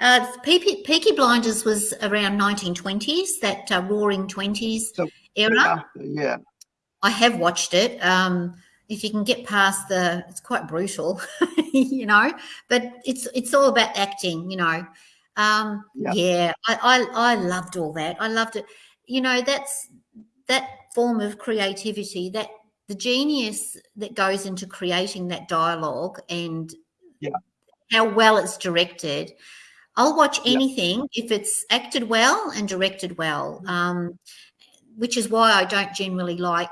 Uh, Peaky, Peaky Blinders was around 1920s, that uh, Roaring Twenties So, era. After, yeah. I have watched it. Um, if you can get past the, it's quite brutal, you know, but it's it's all about acting, you know. Um, Yeah. yeah, I, I I loved all that. I loved it. You know, that's that form of creativity, that the genius that goes into creating that dialogue and Yeah. how well it's directed. I'll watch Yeah. anything if it's acted well and directed well. Um, which is why I don't generally like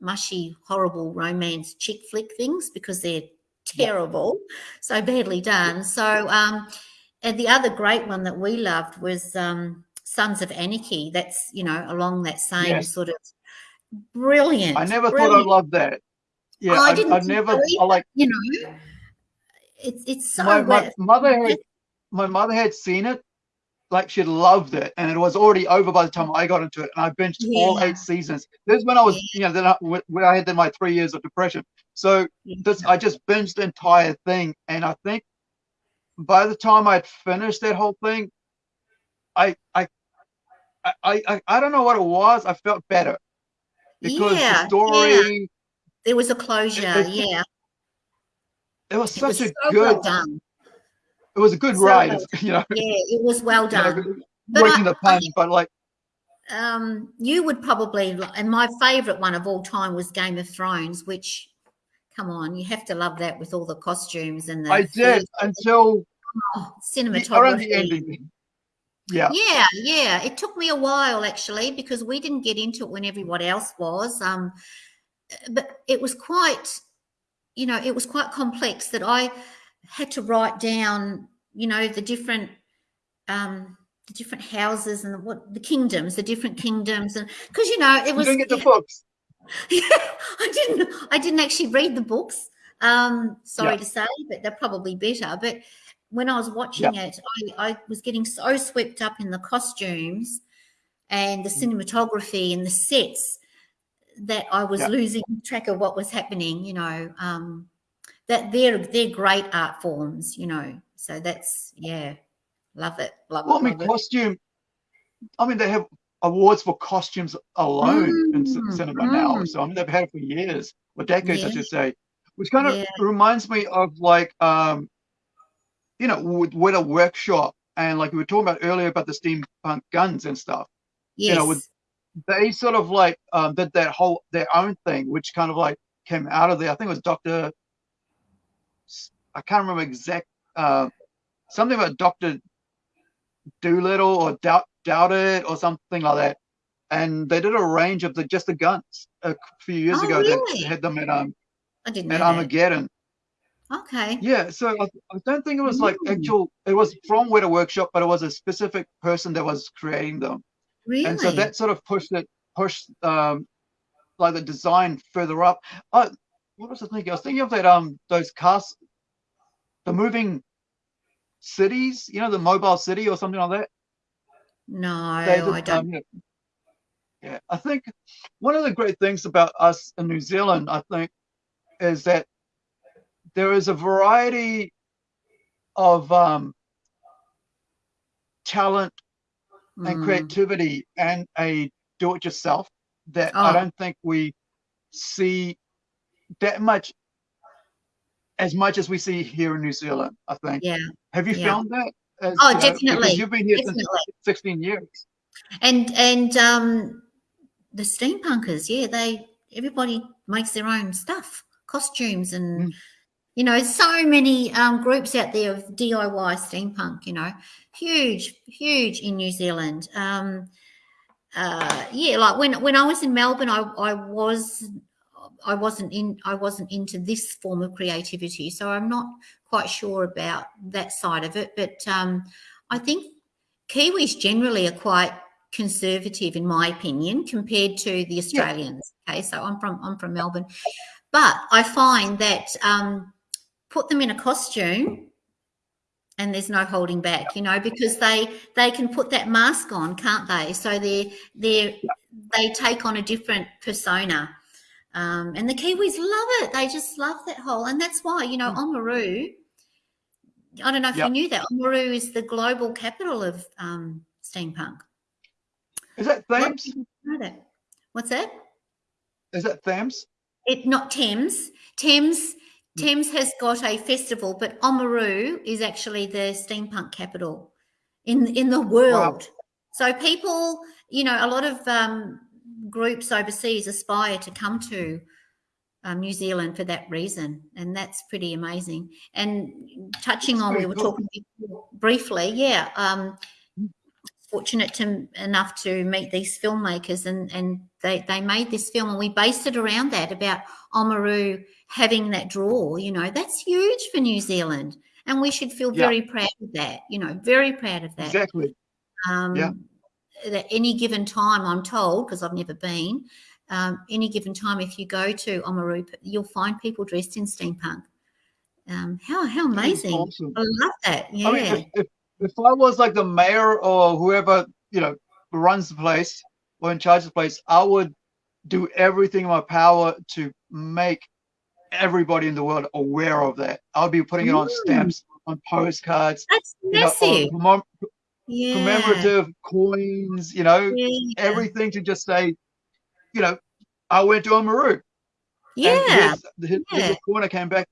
mushy, horrible romance chick flick things because they're Yeah. terrible, so badly done. So, um, and the other great one that we loved was um, Sons of Anarchy. That's you know along that same Yes. sort of brilliant. I never thought brilliant. I loved that. Yeah, Oh, I I, didn't I never I like you know, it's it's so my, my mother had my mother had seen it, like she loved it, and it was already over by the time I got into it, and I binged all eight seasons. This is when I was, you know, then I, when I had then my three years of depression. So this I just binged the entire thing, and I think by the time I'd finished that whole thing, I I I I, I don't know what it was. I felt better because Yeah, the yeah. story there was a closure. it- yeah, it was it was such so a good well it was a good So ride. well You know, Yeah, it was well you know, done. But working I- the pun, but like um, you would probably, and my favourite one of all time was Game of Thrones, which, come on, you have to love that with all the costumes and the I did until oh, the, around the cinematography. Yeah, Yeah, yeah. It took me a while actually because we didn't get into it when everyone else was. Um, but it was quite, you know, it was quite complex that I had to write down, you know, the different um the different houses and what the kingdoms, the different kingdoms, and because you know it was. You get the books. Yeah, I didn't. I didn't actually read the books. Um, sorry Yeah. to say, but they're probably better. But when I was watching it, I, I was getting so swept up in the costumes and the Mm. cinematography and the sets that I was Yeah. losing track of what was happening. You know, um, that they're they're great art forms. You know, so that's yeah, love it, love Well, I it, mean, love it. costume. I mean, they have awards for costumes alone in c- Mm, cinema now. mm. So I mean, they've had it for years, or decades, I should say. Which kind of Yeah. reminds me of like, um, you know, with, with a workshop, and like we were talking about earlier about the steampunk guns and stuff. Yes. know, with- They sort of like um, did that whole their own thing, which kind of like came out of there. I think it was Doctor. I can't remember exact. Uh, something about Doctor Doolittle or Doubt Doubt It or something like that. And they did a range of the just the guns a few years Oh, ago really? that had them at um I didn't know at. Armageddon. Okay. Yeah, so I, I don't think it was like Mm. actual. It was from Weta Workshop, but it was a specific person that was creating them, Really? and so that sort of pushed it, pushed um, like the design further up. Oh, what was I thinking? I was thinking of that um those cast, the moving cities, you know, the mobile city or something like that. no, They I don't. um, yeah, I think one of the great things about us in New Zealand, I think, is that there is a variety of um, talent and Mm, creativity and a do-it-yourself that I Oh. don't think we see that much as much as we see here in New Zealand. I think. yeah, Have you yeah. found that? As, Oh, you know, definitely, you've been here definitely. since 16 years. And and um, the steampunkers, yeah, they everybody makes their own stuff, costumes, and Mm. You know, so many um, groups out there of DIY steampunk. You know, huge, huge in New Zealand. Um, uh, yeah, like when when I was in Melbourne, I I was I wasn't in I wasn't into this form of creativity, so I'm not quite sure about that side of it. But um, I think Kiwis generally are quite conservative, in my opinion, compared to the Australians. Okay, so I'm from I'm from Melbourne, but I find that um, put them in a costume and there's no holding back you know because they they can put that mask on can't they so they're they they take on a different persona um, and the kiwis love it they just love that whole and that's why you know oamaru i don't know if Yep. you knew that oamaru is the global capital of um, steampunk Is that Thames? people don't know that. what's that Is that Thames? it not Thames. Thames. Thames has got a festival, but Oamaru is actually the steampunk capital in in the world. So people, you know, a lot of um, groups overseas aspire to come to um, New Zealand for that reason, and that's pretty amazing. And touching on, we were talking briefly, yeah. Um, fortunate to enough to meet these filmmakers and and they they made this film and we based it around that about Oamaru having that draw you know that's huge for New Zealand and we should feel Yeah. very proud of that you know very proud of that Exactly. um Yeah. at any given time i'm told because i've never been um, any given time if you go to Oamaru you'll find people dressed in steampunk um how how amazing awesome. i love that yeah I mean, if, if, if I was like the mayor or whoever, you know, runs the place or in charge of the place, I would do everything in my power to make everybody in the world aware of that. I'll be putting it on Mm. stamps, on postcards, that's you know, yeah commemorative coins, you know, yeah. everything to just say, you know, I went to Oamaru. Yeah, here's, here's yeah. corner came back.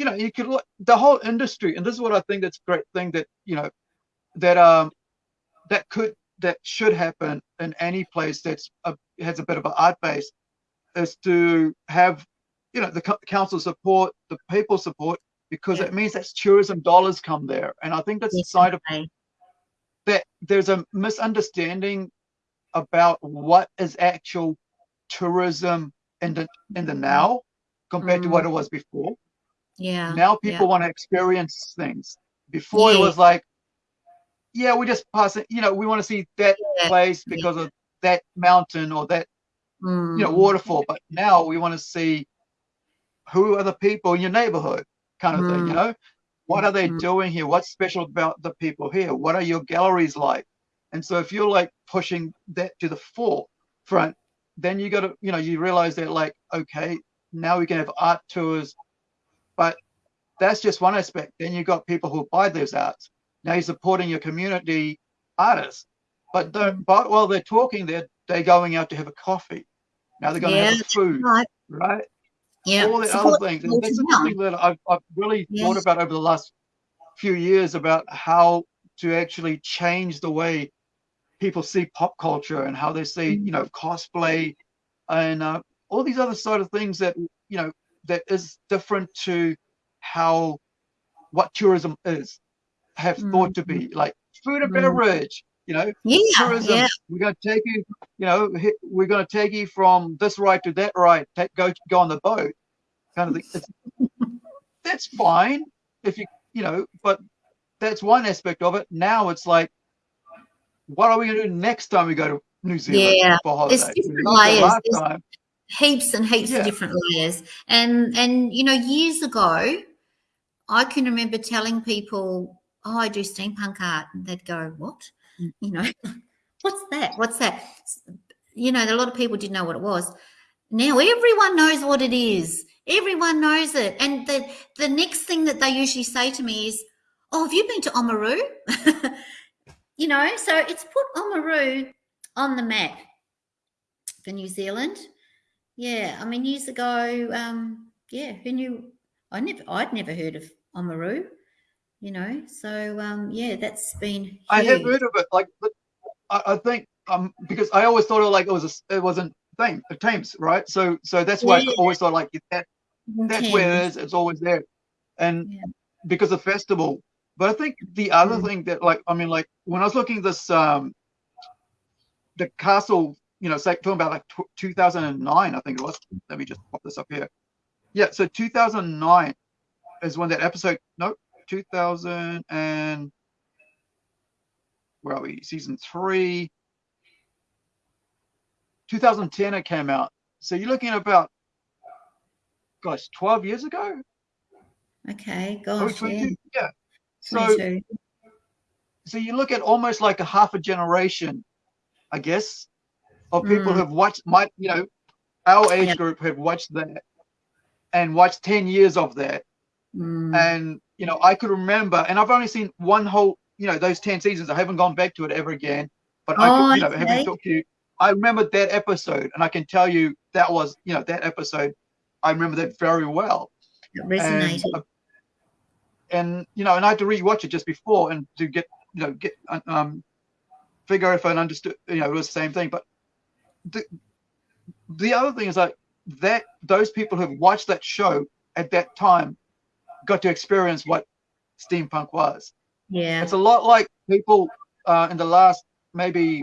You know, you could look the whole industry, and this is what I think that's a great thing that you know that um that could that should happen in any place that's a, has a bit of an art base is to have you know the council support, the people support, because Yeah. it means that tourism dollars come there, and I think that's the side of that there's a misunderstanding about what is actual tourism in the in the now compared mm. to what it was before. Yeah. Now people yeah. want to experience things. Before yeah. it was like, yeah, we just pass it. You know, we want to see that yeah. place because of that mountain or that mm. you know waterfall. But now we want to see who are the people in your neighborhood, kind of mm. thing. You know, what are they mm. doing here? What's special about the people here? What are your galleries like? And so if you're like pushing that to the forefront, then you got to, you know, you realize that like, okay, now we can have art tours, but that's just one aspect. Then you've got people who buy those arts. Now you're supporting your community artists, but don't. But while they're talking, they're they're going out to have a coffee. Now they're going yeah, to have food, right? right? Yeah, all the Support other things. And that's something that I've I've really yes. thought about over the last few years about how to actually change the way people see pop culture and how they see, you know, cosplay and uh, all these other sort of things that you know that is different to how what tourism is have mm. thought to be like food and mm. beverage you know yeah, tourism yeah. we're going to take you you know we're going to take you from this right to that right take, go go on the boat kind of thing that's fine if you you know but that's one aspect of it now it's like what are we going to do next time we go to new zealand yeah for holiday? it's different layers heaps and heaps yeah. of different layers. And and you know, years ago, I can remember telling people, "Oh, I do steampunk art," and they'd go, "What? Mm. You know, what's that? What's that?" You know, a lot of people didn't know what it was. Now everyone knows what it is. Everyone knows it. And the the next thing that they usually say to me is, "Oh, have you been to Oamaru?" you know, so it's put Oamaru on the map for New Zealand yeah, I mean, years ago, um, yeah, who knew? I never, I'd never heard of Oamaru, you know. So um, yeah, that's been. Huge. I have heard of it, like, but I, I, think um because I always thought it like it was a, it wasn't thing, the Thames, right? So so that's why yeah. I always thought like that that's Thames. where it is. It's always there, and yeah. because of festival. But I think the other mm. thing that like I mean like when I was looking this um the castle you know, say talking about like 2009, I think it was. Let me just pop this up here. Yeah, so 2009 is when that episode. Nope, 2000 and where are we? Season three. 2010 it came out. So you're looking at about, gosh, 12 years ago. Okay, gosh, yeah. yeah. So, so you look at almost like a half a generation, I guess, of people mm. who've watched my, you know, our age yeah. group have watched that and watched 10 years of that. Mm. And, you know, I could remember, and I've only seen one whole, you know, those 10 seasons. I haven't gone back to it ever again. But oh, I could, you know, okay. having talked to you, I remember that episode, and I can tell you that was, you know, that episode, I remember that very well. It resonated. And, uh, and you know, and I had to rewatch it just before and to get, you know, get um, figure if I understood, you know, it was the same thing. But the, the other thing is like that those people who've watched that show at that time got to experience what steampunk was. Yeah. It's a lot like people uh, in the last maybe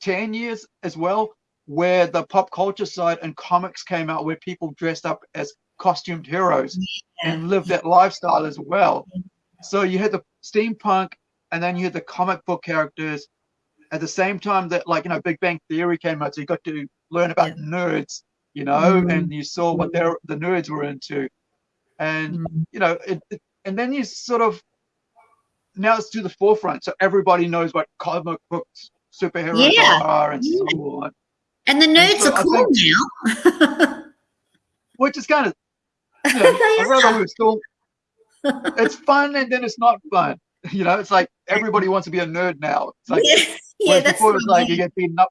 10 years as well, where the pop culture side and comics came out where people dressed up as costumed heroes yeah. and lived that lifestyle as well. So you had the steampunk and then you had the comic book characters at the same time that like you know Big Bang Theory came out, so you got to learn about yeah. nerds, you know, mm-hmm. and you saw what their the nerds were into, and mm-hmm. you know, it, it, and then you sort of now it's to the forefront, so everybody knows what comic books superheroes yeah. are and yeah. so on. And the nerds and so are cool think, now. which is kind of, you know, I rather we still. It's fun and then it's not fun. You know, it's like everybody wants to be a nerd now. It's like yeah, that's before it was like you get beaten up.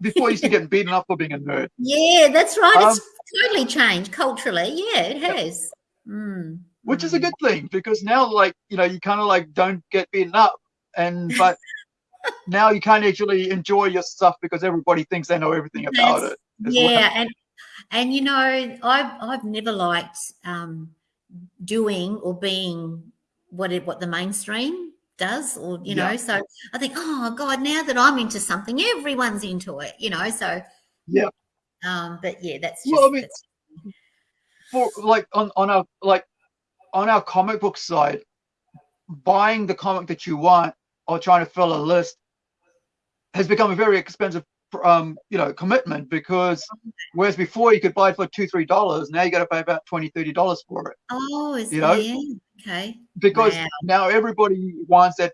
Before you used to get beaten up for being a nerd. Yeah, that's right. Um, it's totally changed culturally. Yeah, it has. Mm. Which is a good thing because now, like you know, you kind of like don't get beaten up, and but now you can't actually enjoy your stuff because everybody thinks they know everything about that's, it. Yeah, well. and and you know, I've I've never liked um, doing or being what it, what the mainstream does or you yeah. know so i think oh god now that i'm into something everyone's into it you know so yeah Um, but yeah, that's just Well, I mean, that's, for like on on our like on our comic book side, buying the comic that you want or trying to fill a list has become a very expensive um you know commitment because whereas before you could buy it for two three dollars now you got to pay about 20 30 dollars for it oh, is You know? okay. because Wow. now everybody wants that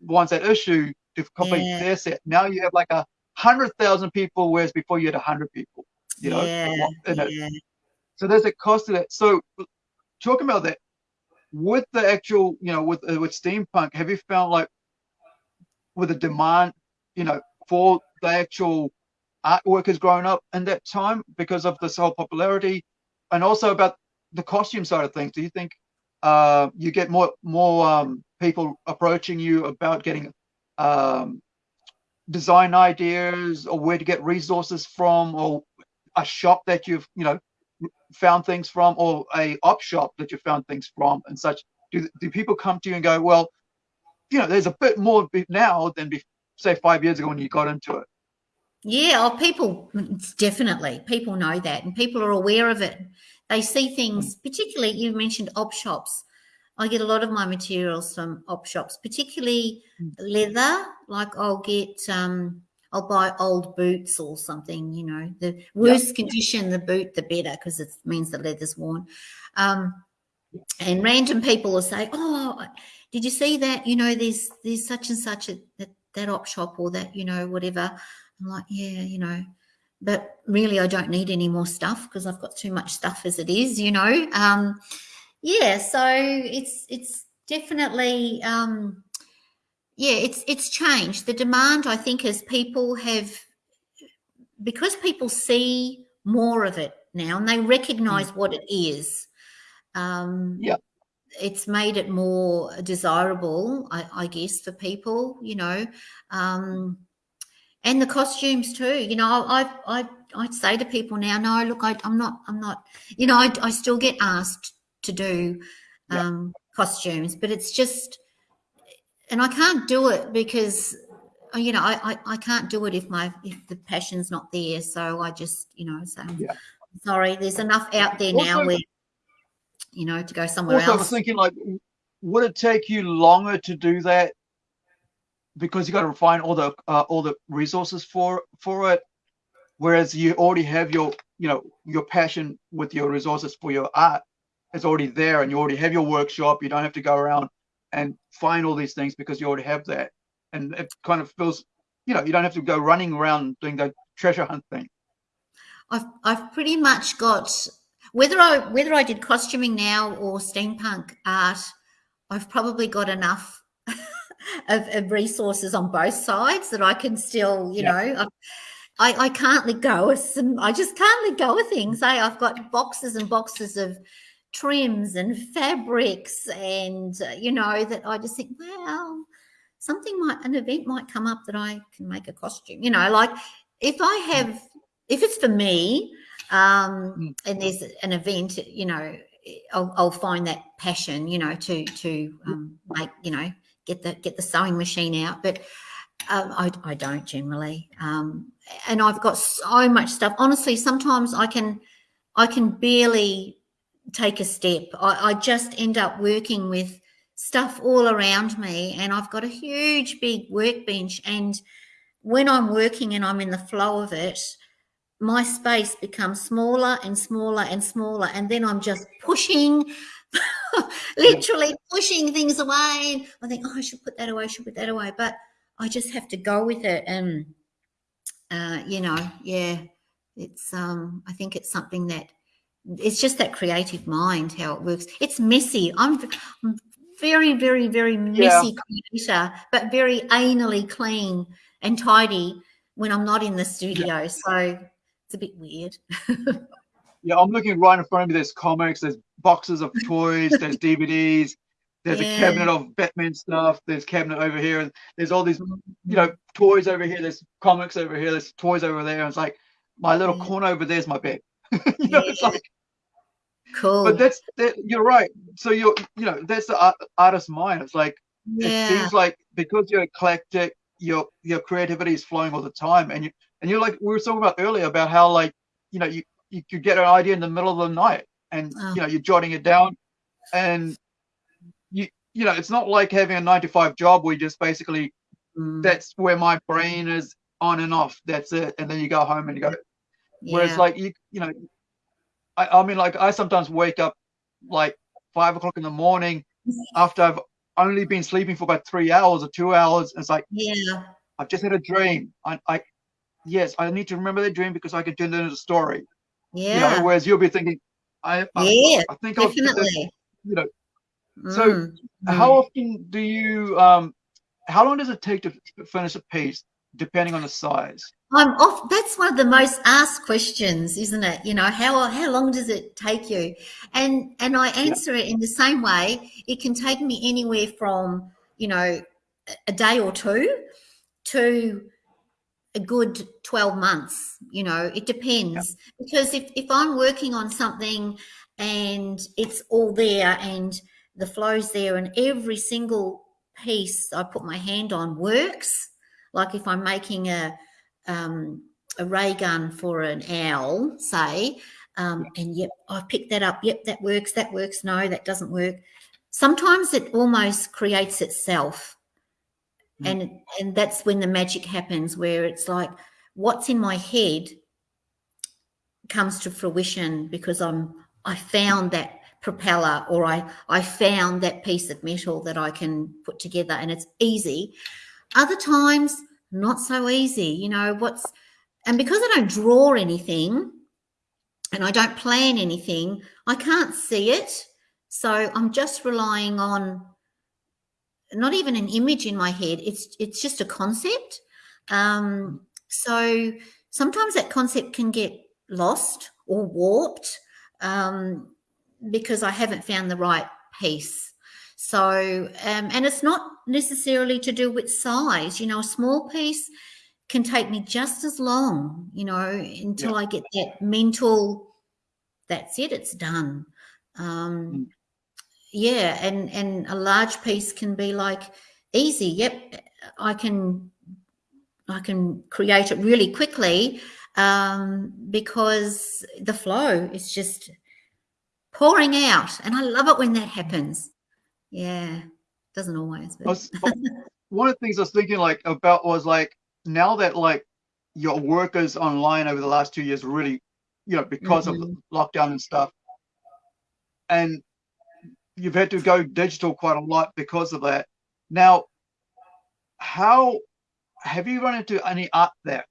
wants that issue to complete Yeah. their set now you have like a hundred thousand people whereas before you had a hundred people you know yeah, yeah. So there's a cost to that. So talking about that, with the actual, you know, with uh, with steampunk, have you found like with the demand, you know, for the actual artwork has grown up in that time because of this whole popularity, and also about the costume side of things? Do you think uh, you get more more um, people approaching you about getting um, design ideas or where to get resources from or a shop that you've you know found things from or a op shop that you found things from and such do, do people come to you and go well you know there's a bit more now than say five years ago when you got into it Yeah, oh, people definitely people know that, and people are aware of it. They see things, particularly you mentioned op shops. I get a lot of my materials from op shops, particularly Mm. leather. Like I'll get, um, I'll buy old boots or something. You know, the worse condition the boot, the better, because it means the leather's worn. Um, and random people will say, "Oh, did you see that? You know, there's there's such and such at that, that op shop or that you know whatever." I'm like, yeah, you know, but really, I don't need any more stuff because I've got too much stuff as it is, you know. Um, yeah, so it's it's definitely, um, yeah, it's it's changed. The demand, I think, as people have, because people see more of it now and they recognise what it is. Um, Yeah. It's made it more desirable, I, I guess, for people, you know. Um, and the costumes too you know i i i'd say to people now no look I, i'm not i'm not you know I, I still get asked to do Yeah. um costumes but it's just and i can't do it because uh, you know I, I i can't do it if my if the passion's not there so i just you know say Yeah. sorry there's enough out there now Also- where you know to go somewhere also i was thinking like would it take you longer to do that because you got to find all the uh, all the resources for for it. Whereas you already have your you know your passion with your resources for your art is already there and you already have your workshop. You don't have to go around and find all these things because you already have that. And it kind of feels you know you don't have to go running around doing the treasure hunt thing. I've I've pretty much got whether I whether I did costuming now or steampunk art, I've probably got enough of, of resources on both sides that I can still, you Yeah. know, I, I can't let go of some. I just can't let go of things. Eh? I've got boxes and boxes of trims and fabrics, and uh, you know that I just think, well, something might an event might come up that I can make a costume. You know, like if I have if it's for me um Mm. and there's an event you know I'll, I'll find that passion you know to to um, make you know get the get the sewing machine out but um, I, I don't generally um and i've got so much stuff. Honestly sometimes i can i can barely take a step. I, I just end up working with stuff all around me and i've got a huge big workbench and when i'm working and i'm in the flow of it my space becomes smaller and smaller and smaller and then i'm just pushing literally pushing things away. And i think oh i should put that away I should put that away. But i just have to go with it and uh, you know yeah it's um i think it's something that it's just that creative mind how it works. It's messy. I'm, I'm very very very messy creator but very anally clean and tidy when i'm not in the studio so it's a bit weird. Yeah, I'm looking right in front of me. There's comics, there's boxes of toys, there's DVDs, there's Yeah. a cabinet of Batman stuff, there's cabinet over here, and there's all these, you know, mm-hmm. toys over here, there's comics over here, there's toys over there. And it's like my little Yeah. corner over there's my bed. you know, it's like, cool but that's that, you're right. So you're, you know, that's the art, artist's mind. It's like it seems like because you're eclectic, your your creativity is flowing all the time, and you and you're like we were talking about earlier about how like you know, you, you could get an idea in the middle of the night and, Oh. you know, you're jotting it down and you, you know, it's not like having a nine to five job where you just basically, Mm, that's where my brain is on and off. That's it. And then you go home and you go, Whereas like you you know, I, I mean like I sometimes wake up like five o'clock in the morning after I've only been sleeping for about three hours or two hours. It's like yeah. I've just had a dream. I, I yes, I need to remember that dream because I can turn it into a story. Yeah. You know, whereas you'll be thinking, I I, yeah. I think do this, Definitely. you know. So, Mm, How mm. often do you um how long does it take to finish a piece depending on the size? I'm off. That's one of the most asked questions, isn't it? You know, how how long does it take you? And and I answer it in the same way. It can take me anywhere from you know a day or two to a good 12 months you know it depends. Because if, if i'm working on something and it's all there and the flow's there and every single piece i put my hand on works like if i'm making a um, a ray gun for an owl say um, and yep i've picked that up yep that works that works no that doesn't work. Sometimes it almost creates itself Mm. and and that's when the magic happens where it's like what's in my head comes to fruition because i'm i found that propeller or i i found that piece of metal that i can put together and it's easy other times not so easy you know what's and because i don't draw anything and i don't plan anything i can't see it so i'm just relying on not even an image in my head. It's it's just a concept. Um so sometimes that concept can get lost or warped um because i haven't found the right piece. So um and it's not necessarily to do with size. You know a small piece can take me just as long you know until i get that mental that's it it's done. Um Mm. Yeah and and a large piece can be like easy. Yep i can i can create it really quickly um because the flow is just pouring out and i love it when that happens. Yeah doesn't always but was, one of the things I was thinking like about was like now that like your work is online over the last two years, really, you know, because of lockdown and stuff, and you've had to go digital quite a lot because of that. Now, how have you run into any art there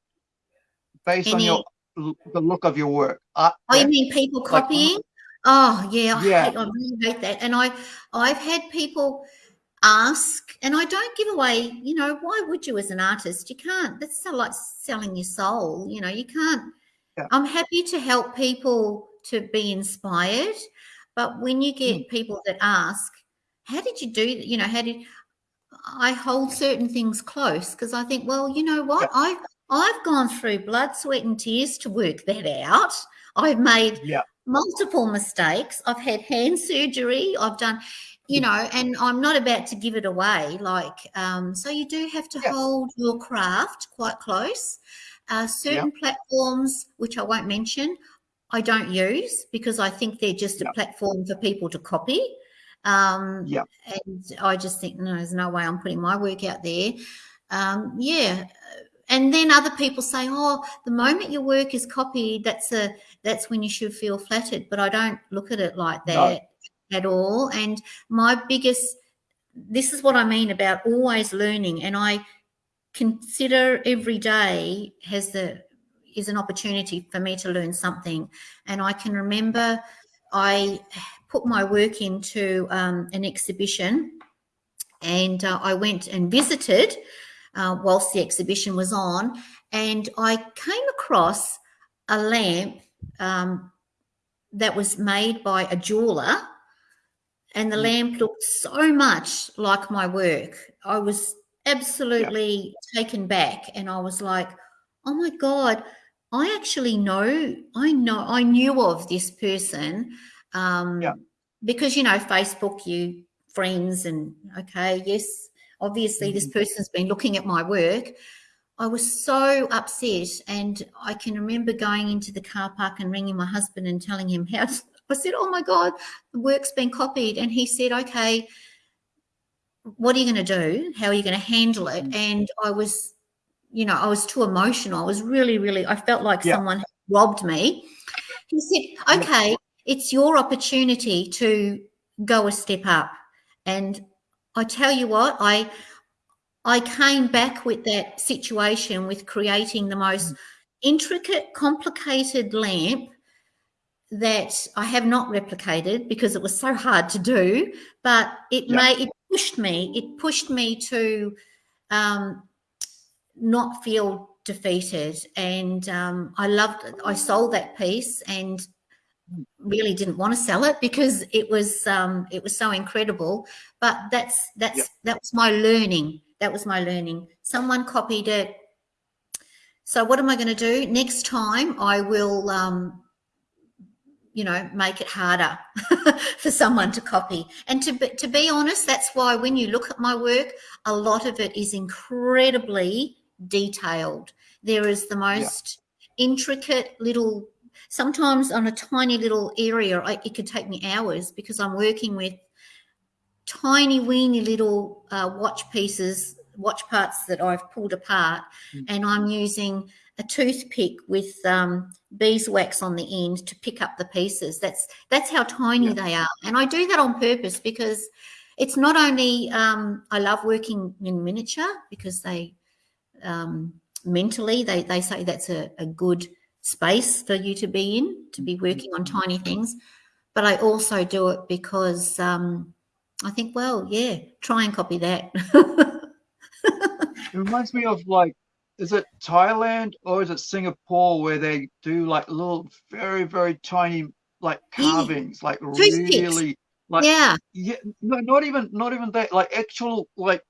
based on your the look of your work? Art Oh, you mean people Like, copying? Oh, yeah, I, Yeah. Hate, I really hate that. And I, I've had people ask, and I don't give away. You know, why would you as an artist? You can't. That's so like selling your soul. You know, you can't. Yeah. I'm happy to help people to be inspired, but when you get people that ask, "How did you do?" You know, how did I hold certain things close because I think, well, you know what, I've I've gone through blood, sweat, and tears to work that out. I've made Yeah. multiple mistakes. I've had hand surgery. I've done, you know, and I'm not about to give it away. Like, um, so you do have to Yeah. hold your craft quite close. Uh, certain platforms, which I won't mention, I don't use because I think they're just a platform for people to copy. Um, Yeah. and I just think, no, there's no way I'm putting my work out there. Um, yeah. And then other people say, oh, the moment your work is copied, that's a that's when you should feel flattered. But I don't look at it like No. that at all. And my biggest this is what I mean about always learning. And I consider every day has the is an opportunity for me to learn something. And I can remember I put my work into um, an exhibition and uh, I went and visited uh, whilst the exhibition was on, and I came across a lamp um, that was made by a jeweler, and the Mm. lamp looked so much like my work. I was absolutely taken back, and I was like, "Oh my god!" I actually know, I know, I knew of this person um, Yeah. because you know, Facebook, you friends, and okay, yes, obviously this Mhm. person's been looking at my work. I was so upset, and I can remember going into the car park and ringing my husband and telling him how. I said, "Oh my God, the work's been copied," and he said, "Okay, what are you going to do? How are you going to handle it?" Mm. And I was, you know, I was too emotional. I was really, really. I felt like Yeah. someone robbed me. He said, "Okay, it's your opportunity to go a step up," and I tell you what, I I came back with that situation with creating the most intricate, complicated lamp that I have not replicated because it was so hard to do. But it Yeah. made it pushed me. It pushed me to um, not feel defeated, and um, I loved. I sold that piece and really didn't want to sell it because it was um, it was so incredible. But that's that's Yeah. that was my learning. That was my learning. Someone copied it. So what am I going to do next time? I will, um, you know, make it harder for someone to copy. And to to be honest, that's why when you look at my work, a lot of it is incredibly detailed. There is the most intricate little. Sometimes on a tiny little area, I, it could take me hours because I'm working with tiny weeny little uh, watch pieces, watch parts that I've pulled apart, Mm. and I'm using a toothpick with um, beeswax on the end to pick up the pieces. That's that's how tiny Yeah. they are, and I do that on purpose because it's not only um, I love working in miniature because they um, mentally they they say that's a, a good space for you to be in to be working on tiny things, but I also do it because um, I think, well, yeah, try and copy that. It reminds me of like, is it Thailand or is it Singapore where they do like little, very, very tiny like Yeah. carvings, like Toothpicks. really, like yeah, yeah, no, not even, not even that, like actual, like,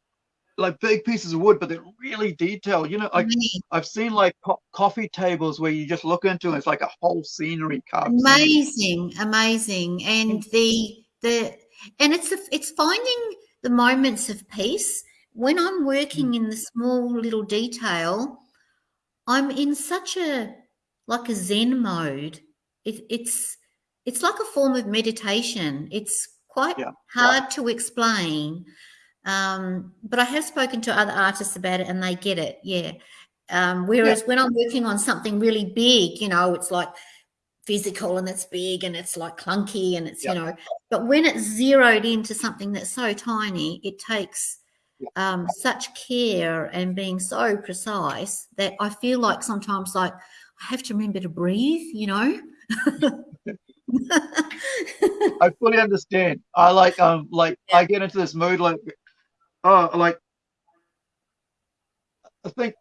like big pieces of wood, but they're really detailed. You know, like amazing. I've seen like co- coffee tables where you just look into it, it's like a whole scenery carved. scenery. amazing, amazing, and the the and it's a, it's finding the moments of peace when I'm working mm. in the small little detail. I'm in such a like a Zen mode. It, it's it's like a form of meditation. It's quite Yeah, hard to explain, um, but I have spoken to other artists about it, and they get it. Yeah. Um, whereas when I'm working on something really big, you know, it's like physical and it's big and it's like clunky and it's Yeah. you know, but when it's zeroed into something that's so tiny, it takes Yeah. um, such care and being so precise that I feel like sometimes like I have to remember to breathe, you know. I fully understand. I like um like I get into this mood like oh like I think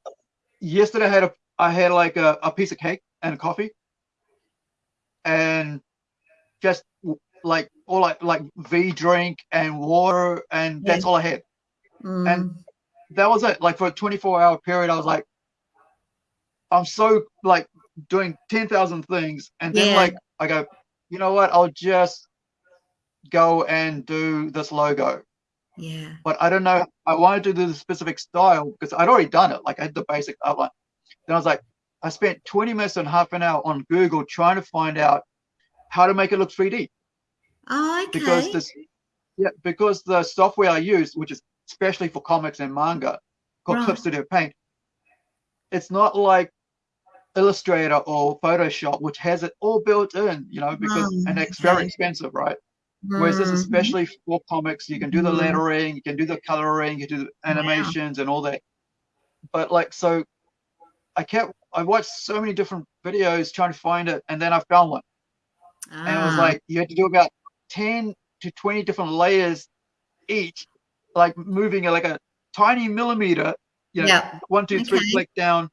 yesterday I had a I had like a, a piece of cake and a coffee and just like all like like V drink and water and that's all I had. Mm, That was it. Like for a 24 hour period I was like I'm so like doing 10,000 things and then Yeah. like I go you know what I'll just go and do this logo yeah. but I don't know. I wanted to do the specific style because I'd already done it. Like I had the basic outline. Then I was like, I spent 20 minutes and half an hour on Google trying to find out how to make it look 3D Oh, okay. because this, yeah, because the software I use, which is especially for comics and manga, called Right. Clip Studio Paint, it's not like Illustrator or Photoshop, which has it all built in, you know, because Oh, and it's very expensive, right? Whereas this is Mhm. especially for comics, you can do the Mhm. lettering, you can do the coloring, you can do the animations and all that. But like, so I kept, I watched so many different videos trying to find it, and then I found one, and it was Ah, like you had to do about ten to twenty different layers each, like moving like a tiny millimeter, you know, yeah. one, two, three, Okay. click down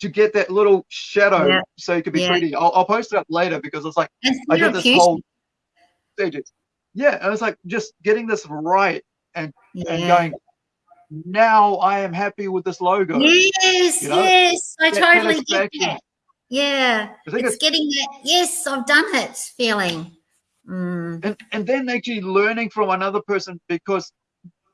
to get that little shadow, Yeah. so it could be Yeah. 3D. I'll, I'll post it up later because it's like. And I did this whole Yeah, I was like just getting this right and yeah. going. Now I am happy with this logo. Yes, you know, yes, I that totally get that. Yeah, it's it's, getting that. Yes, I've done it. Feeling. Mm, and and then actually learning from another person because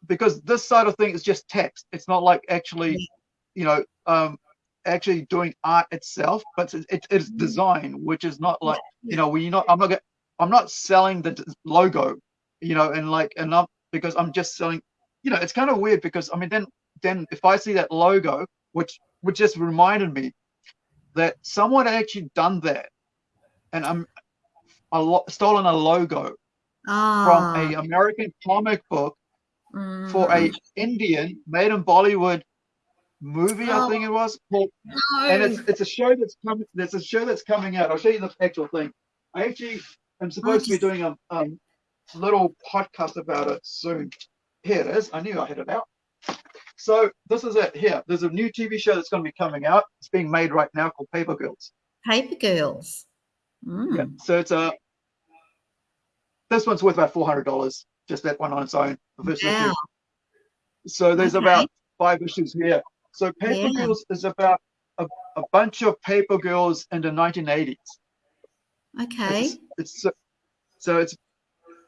because this side of thing is just text. It's not like actually, you know, um, actually doing art itself, but it's, it, it's Mm. design, which is not like you know, when you're not I'm not get, I'm not selling the logo, you know, and like and not because I'm just selling, you know, it's kind of weird because I mean then then if I see that logo, which which just reminded me that someone had actually done that, and I'm a lo- stolen a logo from Ah, a American comic book for a mm. Indian made in Bollywood movie, I Oh, think it was called and it's it's a show that's coming. There's a show that's coming out. I'll show you the actual thing. I actually am supposed to be doing a um, little podcast about it soon. Here it is. I knew I had it out. So this is it. Here, there's a new TV show that's going to be coming out. It's being made right now called Paper Girls. Paper Girls. Yeah. Mm. So it's a. This one's worth about four hundred dollars. Just that one on its own, the first issue. Wow. So there's Okay. about five issues here. So Paper Yeah. Girls is about a, a bunch of paper girls in the 1980s. Okay. It's it's so, so it's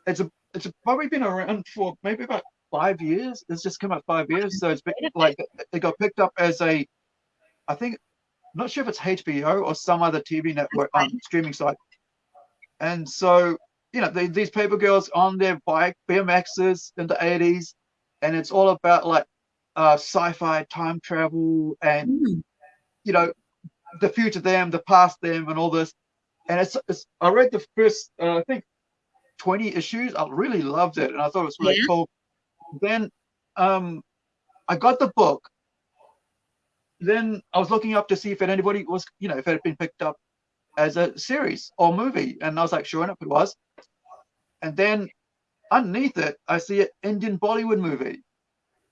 it's a it's probably been around for maybe about five years. It's just come out five years, so it's been, like it got picked up as a, I think, I'm not sure if it's HBO or some other TV network Okay. um, streaming site. And so you know they, these paper girls on their bike BMXs in the 80s, and it's all about like uh, sci-fi time travel and Mm. you know the future them, the past them, and all this. And it's, it's I read the first uh, I think 20 issues. I really loved it, and I thought it was really Yeah. cool. Then um, I got the book. Then I was looking up to see if it, anybody was, you know, if it had been picked up as a series or movie, and I was like, sure enough, it was. And then underneath it, I see an Indian Bollywood movie,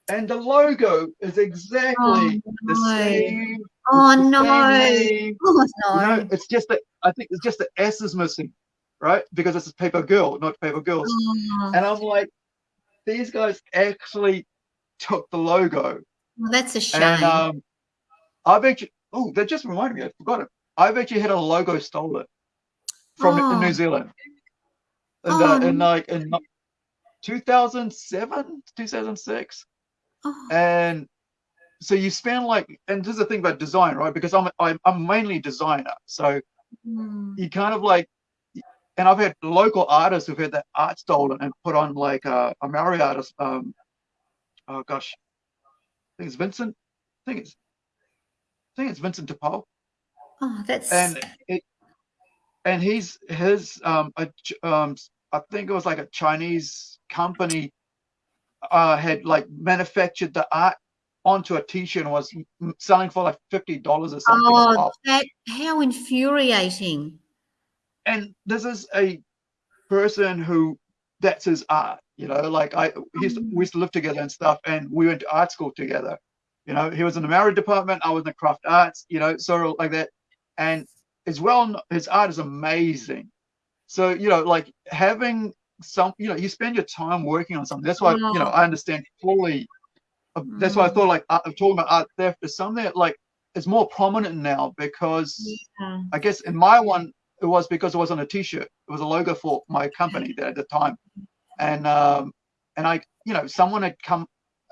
and the logo is exactly Oh the same. Oh no. same. Oh know, no. it's just that I think it's just the S is missing, right? Because this is Paper Girl, not Paper Girls. Oh, And I'm like, these guys actually took the logo. well, that's a shame. And um, I've actually, oh, that just reminded me, I forgot it. I've actually had a logo stolen from Oh. New Zealand. In, Oh, the, in like in 2007, 2006. Oh, And so you spend like, and this is the thing about design, right? Because I'm I'm, I'm mainly a designer, so mm. you kind of like and I've had local artists who've had that art stolen and put on like uh, a Maori artist. Um, oh gosh, I think it's Vincent. I think it's I think it's Vincent DePaul, oh, that's and it and he's his um, a, um I think it was like a Chinese company uh had like manufactured the art onto a T-shirt and was selling for like fifty dollars or something. oh, that how infuriating. and this is a person who that's his art you know like i he used to, we used to live together and stuff and we went to art school together you know he was in the Maori department i was in the craft arts you know sort of like that and as well his art is amazing so you know like having some you know you spend your time working on something that's why you know Oh. i understand fully uh, that's why i Mm. thought like art, talking about art theft is something that like is more prominent now because Yeah. I guess in my one, it was because it was on a T-shirt. It was a logo for my company there at the time, and um, and I, you know, someone had come,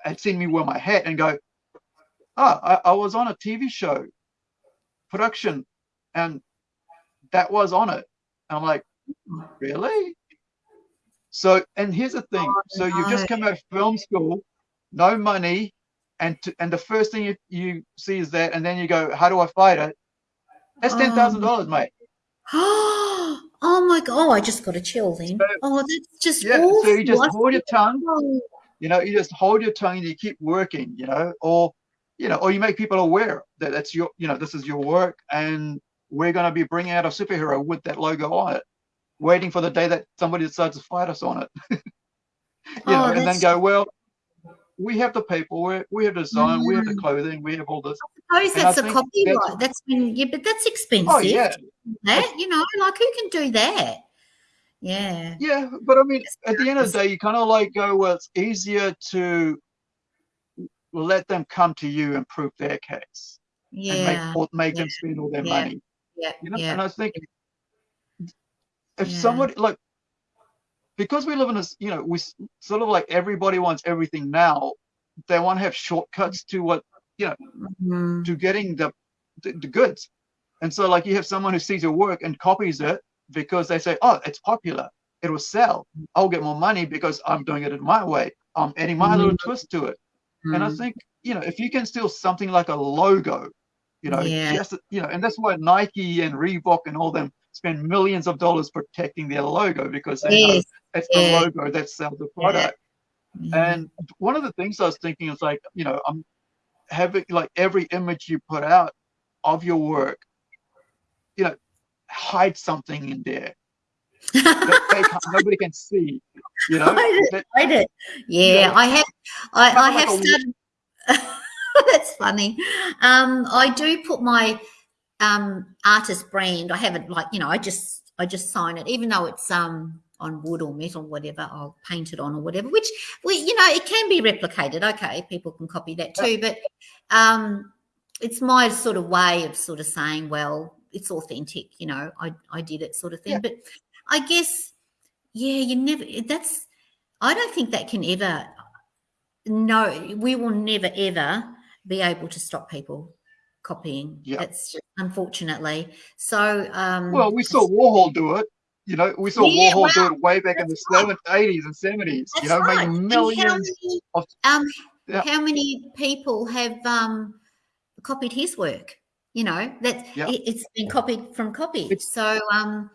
had seen me wear my hat and go, ah, I, I was on a TV show, production, and that was on it. And I'm like, really? So, and here's the thing. Oh, so you've just come out of film school, no money, and to, and the first thing you, you see is that, and then you go, how do I fight it? That's um, ten thousand dollars, mate. oh my god! Oh, I just got a chill then. So- oh, that's just Yeah, awful. so you just hold your tongue, oh. you know, you just hold your tongue and you keep working, you know, or you know, or you make people aware that that's your, you know, this is your work, and we're going to be bringing out a superhero with that logo on it, waiting for the day that somebody decides to fight us on it, you Oh, know, and then go, well, we have the paperwork, we we have the design, we have the Mm. clothing, we have all this. I suppose And that's a think copyright. that's- That's been yeah, but that's expensive. Oh yeah, That you know, like who can do that? Yeah. yeah, but I mean, at the end of the day, you kind of like go, well, it's easier to let them come to you and prove their case. Yeah. and Yeah. make make them spend all their yeah, money. Yeah. You know, yeah. and I think if Yeah. somebody like because we live in this, you know, we sort of like everybody wants everything now. They want to have shortcuts to what you know, Mm. to getting the, the the goods. And so like you have someone who sees your work and copies it because they say, oh, it's popular, it will sell. I'll get more money because I'm doing it in my way. I'm adding my little twist to it. And I Mm. think, you know, if you can steal something like a logo, you know, Yeah. just you know, and that's why Nike and Reebok and all them spend millions of dollars protecting their logo because they know Yes. it's yeah. the logo that sells the product. Yeah. And one of the things I was thinking is like, you know, I'm having like every image you put out of your work, you know, hide something in there that nobody can see. You know, Hide it. That- Hide it. Yeah. I have. I, I have wa- started. That's funny. Um, I do put my um, artist brand. I haven't like you know. I just I just sign it, even though it's um on wood or metal, whatever. I'll paint it on or whatever. Which we you know it can be replicated. Okay, people can copy that too, but um, it's my sort of way of sort of saying, well, it's authentic. You know, I I did it, sort of thing. Yeah. But I guess yeah, you never. That's I don't think that can ever. No, we will never ever be able to stop people copying. Yeah. That's just, unfortunately. So, um, well, we saw Warhol do it. You know, we saw Yeah, Warhol do it way back in the right. 70s, 80s, and 70s. That's You know, right. making millions. How many, of- um, Yeah. how many people have um, copied his work? You know, that Yeah. it, it's been copied from copy. It's- so, um,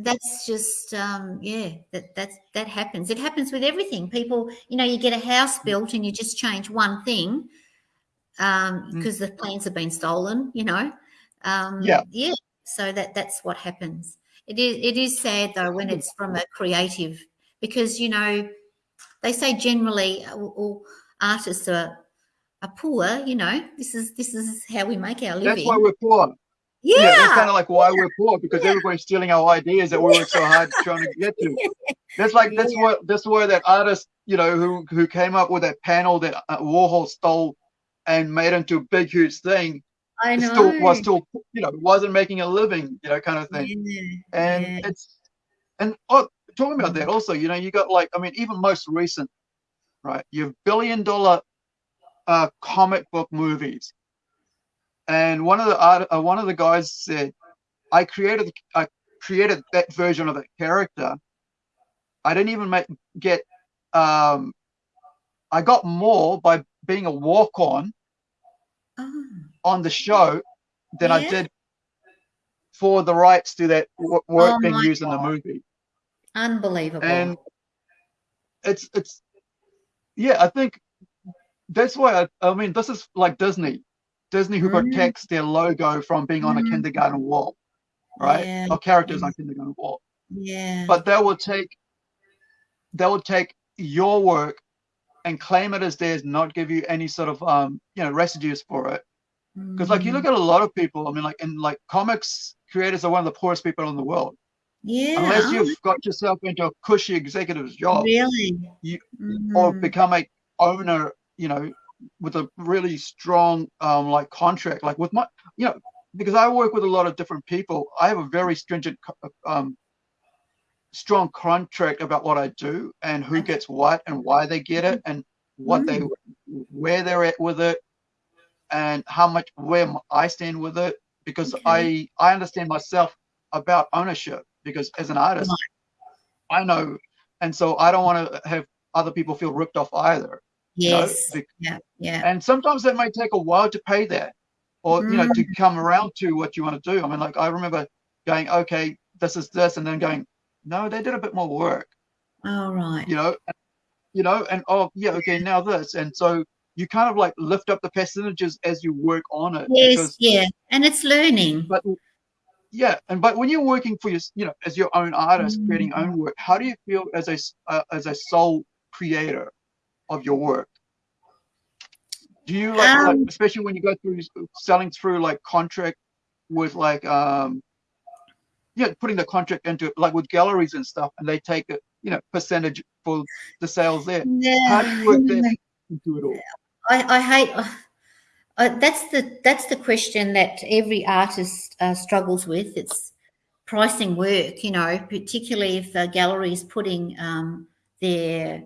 that's just um, yeah, that that's that happens. It happens with everything. People, you know, you get a house built and you just change one thing um, Mm. because the plans have been stolen. You know, um, Yeah. yeah. So that that's what happens. It is it is sad though when it's from a creative because you know they say generally uh, all, all artists are are poor. You know, this is this is how we make our living. That's why we're poor. yeah, Yeah, that's kind of like why we're poor because everybody's stealing our ideas that we work so hard trying to get to. That's like that's Yeah. what that's why that artist, you know, who who came up with that panel that uh, Warhol stole and made into a big huge thing, I know. still was still you know wasn't making a living, you know, kind of thing. Yeah, And yeah. it's and oh, talking about that also, you know, you got like I mean, even most recent, right? You have billion dollar uh, comic book movies, and one of the art, uh, one of the guys said, "I created I created that version of that character. I didn't even make get um, I got more by being a walk on Oh, on the show than I did for the rights to that work Oh being used in the movie." unbelievable. and it's it's yeah i think that's why I, I mean this is like disney disney who Mm. protects their logo from being on a Mm. kindergarten wall right Yeah, or characters yeah. on kindergarten wall yeah. but they will take they will take your work and claim it as theirs not give you any sort of um you know residues for it because like you look Mm. at a lot of people i mean like in like comics creators are one of the poorest people in the world yeah, unless you've got yourself into a cushy executive's job really, you- or Mm. become a owner, you know, with a really strong um like contract. Like with my, you know, because I work with a lot of different people, I have a very stringent um strong contract about what I do and who gets what and why they get it and what they mm. where they're at with it and how much where I stand with it because I I understand myself about ownership because as an artist I know and so I don't want to have other people feel ripped off either you know, yes, yeah, yeah, and sometimes that may take a while to pay that or you know to mm. come around to what you want to do. I mean like i remember going okay this is this and then going no they did a bit more work. All right, you know you know and oh yeah okay now this. And so you kind of like lift up the percentages as you work on it yes, because yeah, and it's learning. but yeah and but when you're working for your you know as your own artist creating own work how do you feel as a uh, as a sole creator of your work? Do you like, like Um, especially when you go through selling through like contract with like um yeah putting the contract into like with galleries and stuff and they take a you know percentage for the sales there Yeah, how do you work that into it all I, I hate. Uh, that's the that's the question that every artist uh, struggles with. It's pricing work, you know, particularly if a gallery is putting um, their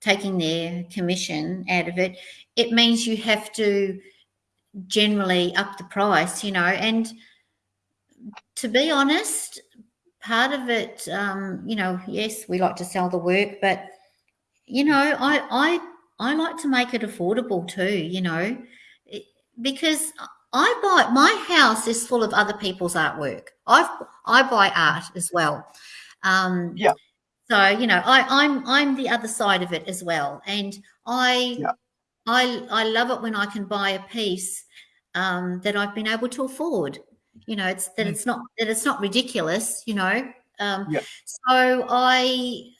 taking their commission out of it. It means you have to generally up the price, you know, and to be honest, part of it, um, you know, yes, we like to sell the work, but you know, I I I like to make it affordable too, you know, because I buy my house is full of other people's artwork. I I buy art as well. Um, yeah. So you know, I, I'm I'm the other side of it as well, and I yeah. I I love it when I can buy a piece um, that I've been able to afford. You know, it's that mm. it's not that it's not ridiculous. You know, um, yeah. So I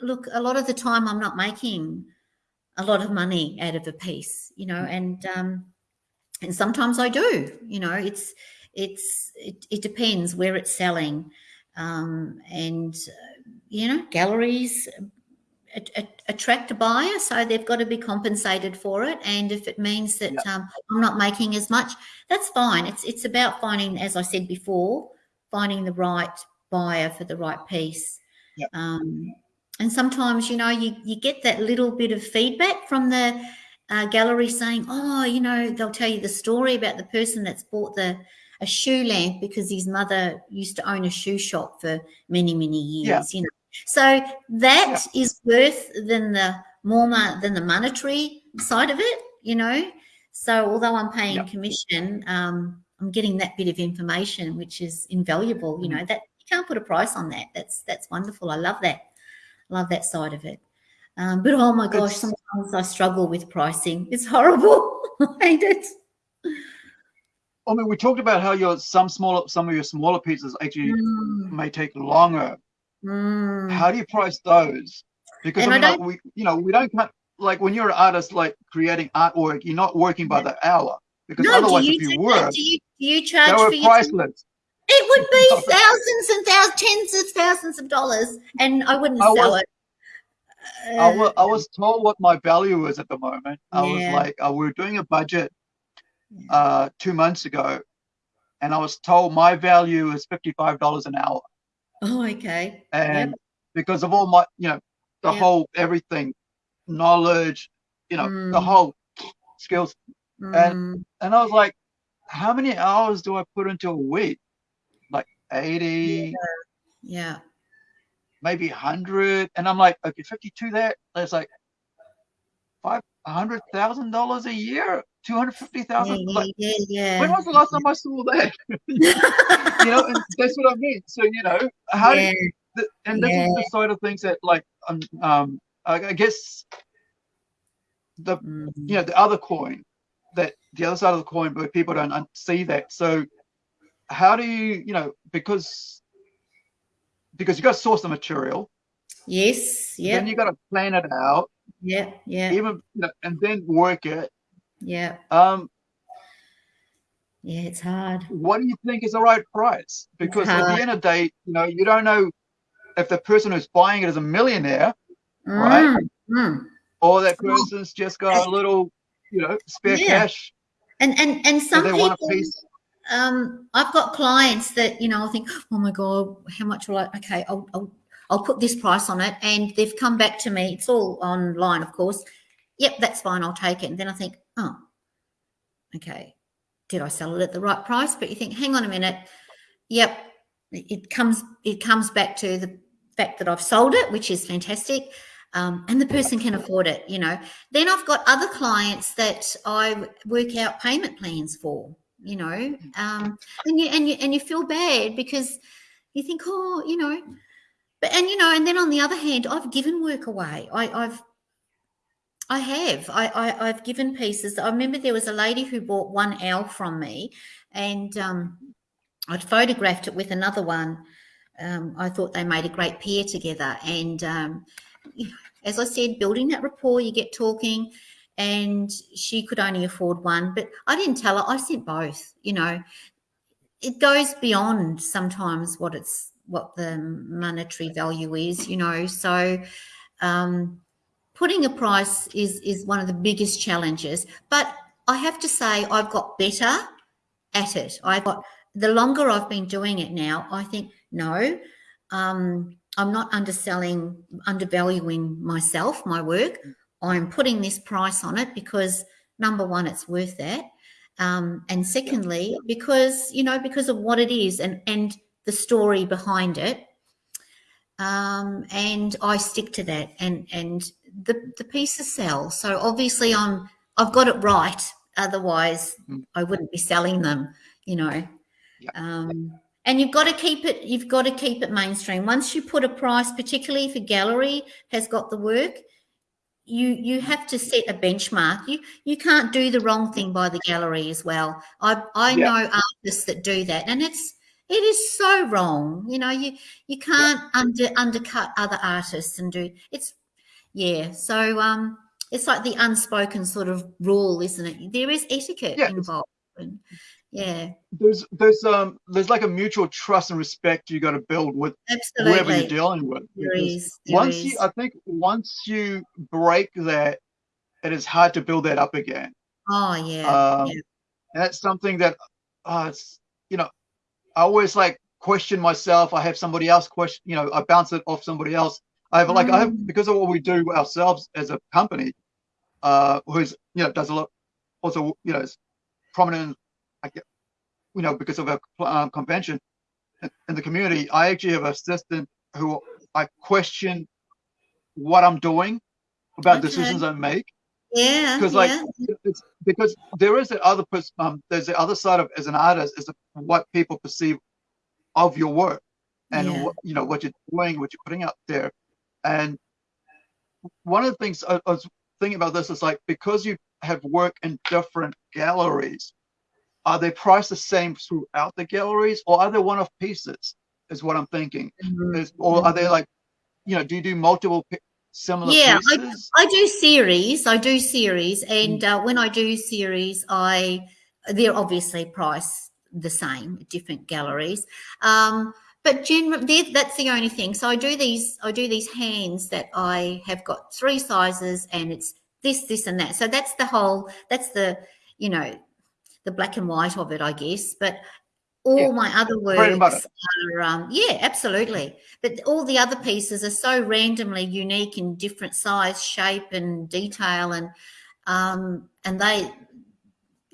look a lot of the time I'm not making a lot of money out of a piece. You know, mm. and um, and sometimes I do. You know, it's it's it, it depends where it's selling, um, and you know, galleries attract a buyer, so they've got to be compensated for it. And if it means that yep. um, I'm not making as much, that's fine. It's it's about finding, as I said before, finding the right buyer for the right piece. Yep. Um, and sometimes, you know, you you get that little bit of feedback from the uh, gallery saying, "Oh, you know," they'll tell you the story about the person that's bought the a shoe lamp because his mother used to own a shoe shop for many many years. Yeah. You know, so that yeah. is worth than the more than the monetary side of it, you know. So although I'm paying commission, um, I'm getting that bit of information, which is invaluable. You know mm. that you can't put a price on that. That's that's wonderful. I love that. Love that side of it. Um, but oh my gosh, it's, sometimes I struggle with pricing. It's horrible. I hate it. I mean, we talked about how your some smaller, some of your smaller pieces actually mm. may take longer Mm. How do you price those? Because I mean, I like, we, you know, we don't like when you're an artist, like creating artwork, you're not working by the hour because no, otherwise, if you were, do you, do you charge for priceless. It would be thousands and thousands, tens of thousands of dollars, and I wouldn't I sell was, it. Uh, I, was, I was told what my value is at the moment. I yeah. was like, uh, we were doing a budget uh, two months ago, and I was told my value is fifty-five dollars an hour. Oh, okay. And yep. because of all my, you know, the yep. whole everything, knowledge, you know, mm. the whole skills. Mm. And and I was like, how many hours do I put into a week? Like 80. Yeah. yeah. Maybe 100. And I'm like, okay, 52 there. That's like five hundred thousand dollars a year, two hundred fifty thousand. Yeah, like, yeah, yeah. When was the last time I saw that? you know, and that's what I mean. So you know, how yeah. do you, and this is the side of things that like um, um I, guess the mm. you know the other coin that the other side of the coin, but people don't see that. So how do you you know because because you got to source the material. Yes. Yeah. Then you got to plan it out yeah, yeah. Even you know, and then work it. Yeah. Um. Yeah, it's hard. What do you think is the right price? Because at the end of the day, you know, you don't know if the person who's buying it is a millionaire, mm, right? Mm. Or that person's just got a little, you know, spare yeah. cash. And and and some people. Um, I've got clients that you know I think, oh my god, how much will I? Okay, I'll, I'll I'll put this price on it. And they've come back to me. It's all online, of course. Yep, that's fine. I'll take it. And then I think, oh, okay. Did I sell it at the right price? But you think, hang on a minute. Yep, it comes it comes back to the fact that I've sold it, which is fantastic. Um, and the person can afford it, you know. Then I've got other clients that I work out payment plans for, you know, um, and you and you and you feel bad because you think, oh, you know, but and you know, and then on the other hand, I've given work away. I, I've I have. I, I have given pieces. I remember there was a lady who bought one owl from me, and um, I'd photographed it with another one. Um, I thought they made a great pair together, and um, as I said, building that rapport, you get talking, and she could only afford one, but I didn't tell her. I sent both. You know, it goes beyond sometimes what it's what the monetary value is, you know. So um, putting a price is is one of the biggest challenges. But I have to say, I've got better at it. I got the longer I've been doing it now. I think no, um, I'm not underselling, undervaluing myself, my work. I'm putting this price on it because number one, it's worth that. Um, and secondly, because you know, because of what it is and and the story behind it. Um, and I stick to that, and and the the pieces sell. So obviously, I'm I've got it right. Otherwise, mm. I wouldn't be selling them. You know. Yeah. Um, and you've got to keep it you've got to keep it mainstream once you put a price particularly if a gallery has got the work you you have to set a benchmark you you can't do the wrong thing by the gallery as well i i yeah. know artists that do that and it's it is so wrong you know you you can't yeah. under undercut other artists and do it's yeah so um it's like the unspoken sort of rule isn't it there is etiquette yeah, involved and, yeah there's there's um there's like a mutual trust and respect you got to build with Absolutely. whoever you're dealing with there is, there once is. you i think once you break that it is hard to build that up again oh yeah, um, yeah. that's something that uh it's you know i always like question myself i have somebody else question you know i bounce it off somebody else i have like mm. i have mm. because of what we do ourselves as a company uh who's you know does a lot also you know is prominent I get, you know, because of a um, convention in the community, I actually have an assistant who I question what I'm doing about okay. decisions I make. Yeah. Because like yeah. it's because there is the other um there's the other side of as an artist is what people perceive of your work and yeah. what you know what you're doing, what you're putting out there. And one of the things I, I was thinking about this is like because you have work in different galleries, are they priced the same throughout the galleries, or are they one-off pieces? Is what I'm thinking. Mm-hmm. Is, or are they like, you know, do you do multiple similar? Yeah, I, I, do series. I do series, and mm-hmm. uh, when I do series, I they're obviously priced the same different galleries. Um, but generally that's the only thing so i do these i do these hands that i have got three sizes and it's this this and that so that's the whole that's the you know the black and white of it, I guess. But all yeah. my other works are, um, yeah, absolutely. But all the other pieces are so randomly unique in different size, shape, and detail, and um, and they,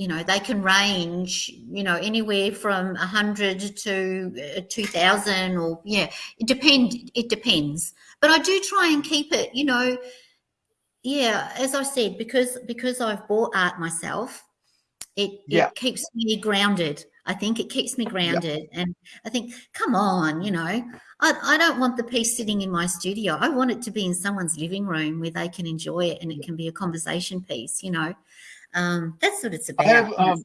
you know, they can range, you know, anywhere from a hundred to uh, two thousand, or yeah, it depend. It depends. But I do try and keep it, you know, yeah, as I said, because because I've bought art myself it, yeah. it keeps me grounded. I think it keeps me grounded. Yeah. And I think, come on, you know, I, I don't want the piece sitting in my studio. I want it to be in someone's living room where they can enjoy it and it can be a conversation piece, you know. Um, that's what it's about. I have, um,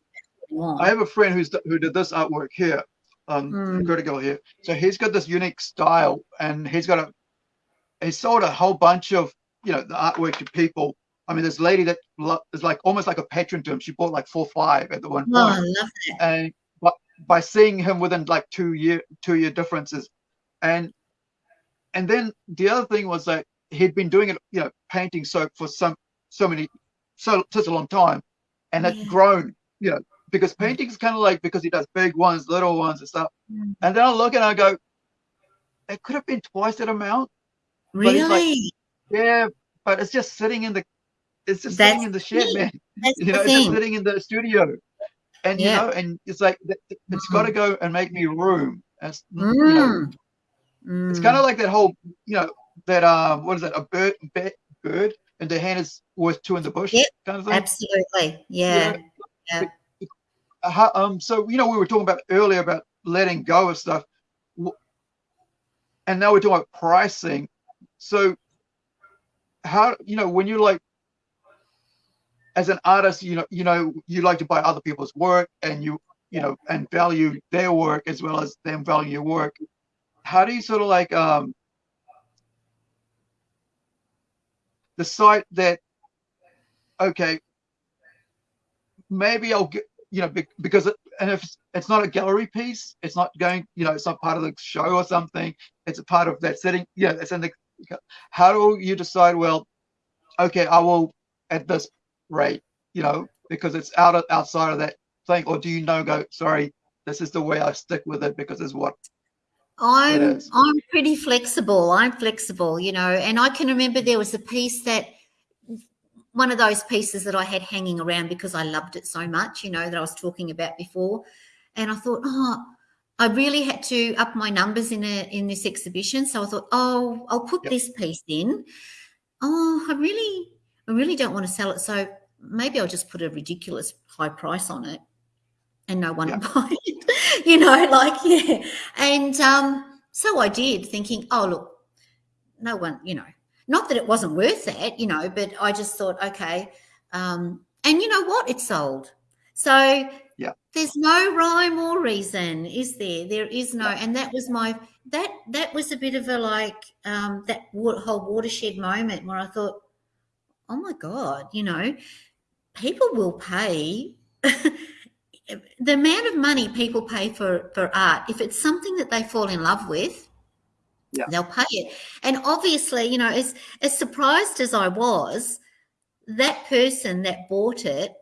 I have a friend who's who did this artwork here, um, mm. here. So he's got this unique style and he's got a, he sold a whole bunch of, you know, the artwork to people I mean, this lady that is like almost like a patron to him. She bought like four five at the one oh, point. Oh, I love it. And but by seeing him within like two year two year differences, and and then the other thing was that he'd been doing it, you know, painting so for some so many so such a long time, and yeah. grown, you know, because mm. painting is kind of like because he does big ones, little ones, and stuff. Mm. And then I look and I go, it could have been twice that amount. Really? Like, yeah, but it's just sitting in the it's just That's sitting in the shed, man. That's you know, it's just sitting in the studio. And yeah. you know, and it's like it's mm. got to go and make me room. As, mm. you know, mm. It's kind of like that whole, you know, that um, what is that? A bird, bird, and the hand is worth two in the bush, yep. kind of thing. Absolutely, yeah. yeah. yeah. How, um, so you know, we were talking about earlier about letting go of stuff, and now we're talking about pricing. So, how you know when you're like as an artist, you know, you know, you like to buy other people's work and you, you know, and value their work as well as them value your work. How do you sort of like um decide that okay, maybe I'll get you know because it, and if it's not a gallery piece, it's not going, you know, it's not part of the show or something. It's a part of that setting. Yeah, it's in the. How do you decide? Well, okay, I will at this rate, you know, because it's out of outside of that thing, or do you know go, sorry, this is the way I stick with it because it's what I'm I'm pretty flexible. I'm flexible, you know, and I can remember there was a piece that one of those pieces that I had hanging around because I loved it so much, you know, that I was talking about before. And I thought, oh, I really had to up my numbers in a in this exhibition. So I thought, oh, I'll put yep. this piece in. Oh, I really, I really don't want to sell it. So maybe I'll just put a ridiculous high price on it and no one yep. will buy it. you know, like, yeah. And um, so I did, thinking, oh, look, no one, you know, not that it wasn't worth that, you know, but I just thought, okay. Um, and you know what? It sold. So yeah. there's no rhyme or reason, is there? There is no, and that was my that that was a bit of a like um, that whole watershed moment where I thought, oh my god, you know, people will pay. the amount of money people pay for for art if it's something that they fall in love with yeah. they'll pay it. And obviously, you know, as as surprised as I was, that person that bought it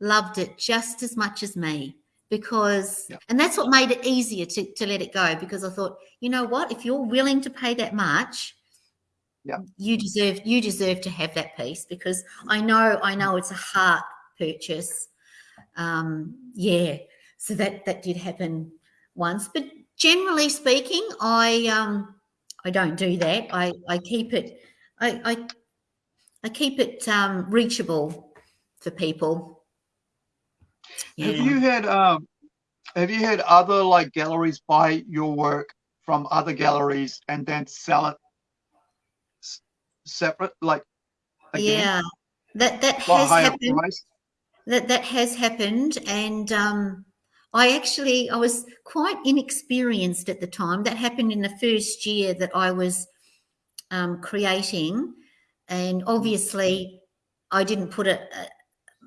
loved it just as much as me because yeah. and that's what made it easier to, to let it go because I thought, you know what, if you're willing to pay that much, yeah. you deserve you deserve to have that piece because I know I know it's a heart purchase. Um, yeah. So that that did happen once. But generally speaking, I um, I don't do that. I, I keep it I, I, I keep it um, reachable for people. Yeah. Have you had um, have you had other like galleries buy your work from other galleries and then sell it separate like again? yeah that that has happened price? That that has happened and um I actually I was quite inexperienced at the time. That happened in the first year that I was um, creating, and obviously I didn't put it. Uh,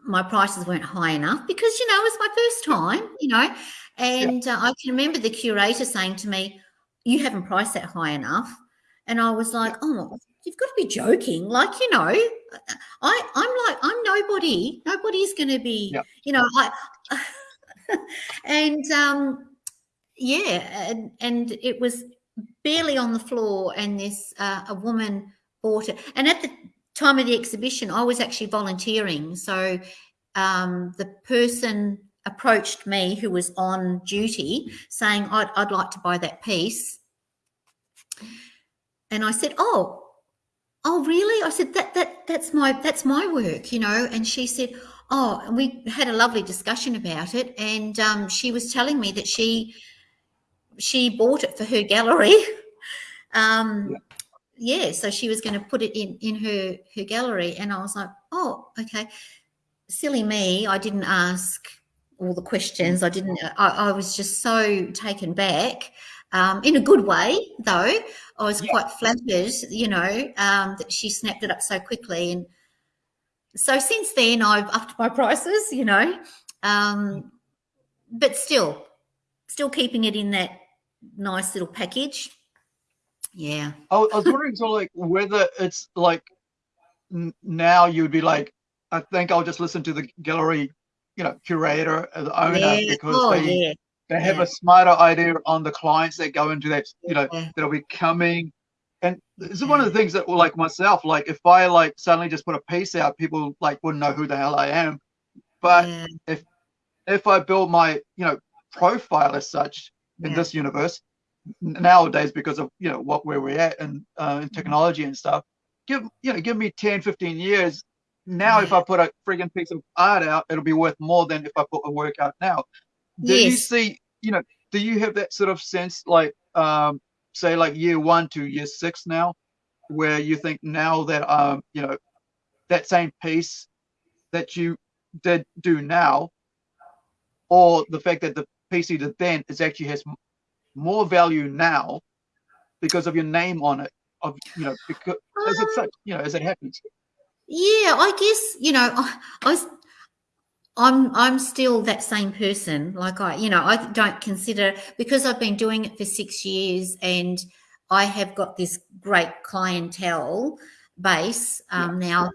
my prices weren't high enough because you know it was my first time, you know. And uh, I can remember the curator saying to me, "You haven't priced that high enough," and I was like, "Oh, you've got to be joking. Like you know i i'm like i'm nobody. Nobody's going to be you know i and um, yeah, and, and it was barely on the floor, and this uh, a woman bought it. And at the time of the exhibition, I was actually volunteering, so um, the person approached me who was on duty saying I'd, I'd like to buy that piece. And i said oh oh really i said that that that's my that's my work you know and she said Oh, we had a lovely discussion about it, and um, she was telling me that she she bought it for her gallery. um, yeah. yeah, so she was going to put it in in her her gallery, and I was like, oh, okay. Silly me, I didn't ask all the questions. I didn't. I, I was just so taken back. Um, in a good way, though. I was yeah. quite flattered, you know, um, that she snapped it up so quickly and so since then, I've upped my prices, you know, um, but still, still keeping it in that nice little package. Yeah. I, I was wondering, so like, whether it's like now you would be like, I think I'll just listen to the gallery, you know, curator, the owner, yeah. because oh, they yeah. They have yeah. a smarter idea on the clients that go into that, you know, that'll be coming and this is one of the things that like myself like if i like suddenly just put a piece out people like wouldn't know who the hell i am but yeah. if if i build my you know profile as such in this universe nowadays because of you know what where we're at and uh, in mm-hmm. technology and stuff give you know give me 10 15 years now yeah. if i put a frigging piece of art out it'll be worth more than if i put a work out now do yes. you see you know do you have that sort of sense like um say like year one to year six now, where you think now that um you know that same piece that you did do now, or the fact that the piece you did then is actually has more value now because of your name on it, of you know because as it such you know as it happens. Yeah, I guess you know I, I was I'm I'm still that same person. Like I, you know, I don't consider because I've been doing it for six years and I have got this great clientele base um, yeah. now.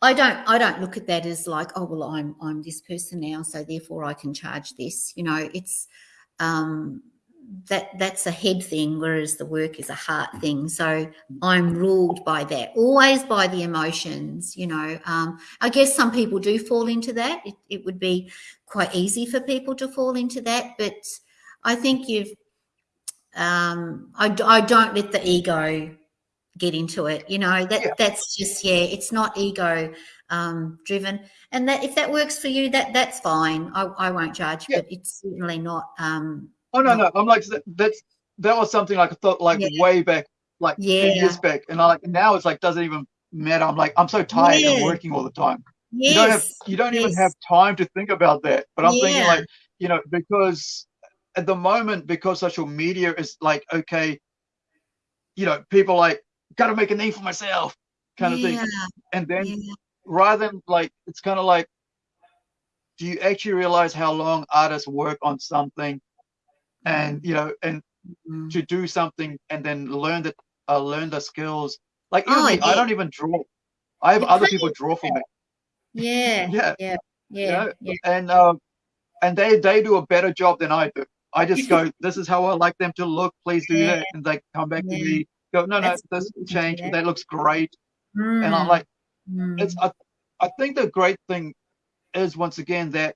I don't I don't look at that as like, oh well, I'm I'm this person now, so therefore I can charge this. You know, it's um that that's a head thing, whereas the work is a heart thing. So I'm ruled by that, always by the emotions. You know, um, I guess some people do fall into that. It, it would be quite easy for people to fall into that, but I think you've. Um, I, I don't let the ego get into it. You know that Yeah. that's just yeah, it's not ego um, driven, and that if that works for you, that that's fine. I, I won't judge, Yeah. but it's certainly not. Um, Oh no, no. I'm like that- that's that was something like I thought like Yeah. way back, like Yeah. years back, and I like now it's like doesn't even matter. I'm like I'm so tired Yeah. and working all the time. yes, You don't have you don't even have time to think about that. But I'm thinking like you know because at the moment because social media is like okay, you know people like got to make a name for myself kind of thing, and then yeah. rather than like it's kind of like do you actually realize how long artists work on something and you know and Mm. to do something and then learn the uh, learn the skills. Like Oh, me, i don't even draw. I have other people draw for me. Yeah, yeah. yeah, you yeah, know, yeah. and um and they they do a better job than i do. I just go this is how i like them to look. Please do Yeah. that. And they come back Yeah. to me go no no That's this change yeah. that looks great. And i'm Mm, like mm. it's I, I think the great thing is once again that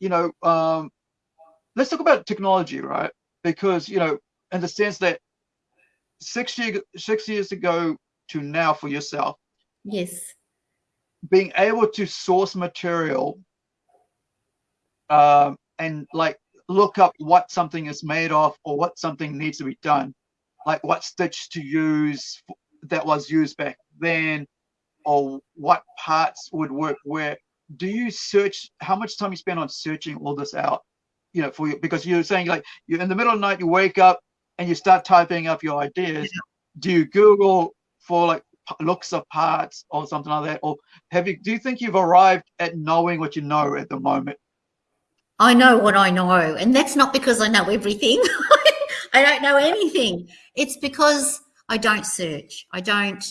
you know um let's talk about technology right? Because you know in the sense that six year, six years ago to now for yourself yes, being able to source material um and like look up what something is made of or what something needs to be done like what stitch to use that was used back then or what parts would work where do you search how much time you spend on searching all this out you know for you because you're saying like you're in the middle of the night you wake up and you start typing up your ideas do you google for like looks of parts or something like that or have you do you think you've arrived at knowing what you know at the moment I know what I know, and that's not because I know everything. I don't know anything. It's because I don't search. I don't.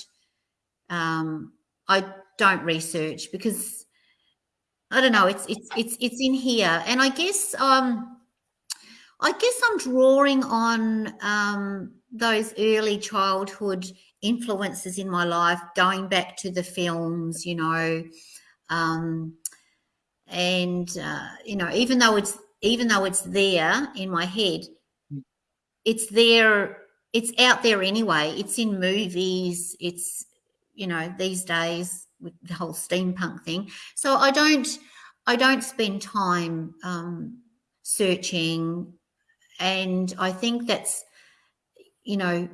Um, I don't research because I don't know. It's it's it's it's in here, and I guess um, I guess I'm drawing on um, those early childhood influences in my life, going back to the films, you know, um, and uh, you know, even though it's even though it's there in my head, it's there. It's out there anyway. It's in movies. It's you know these days with the whole steampunk thing. So I don't I don't spend time um, searching, and I think that's you know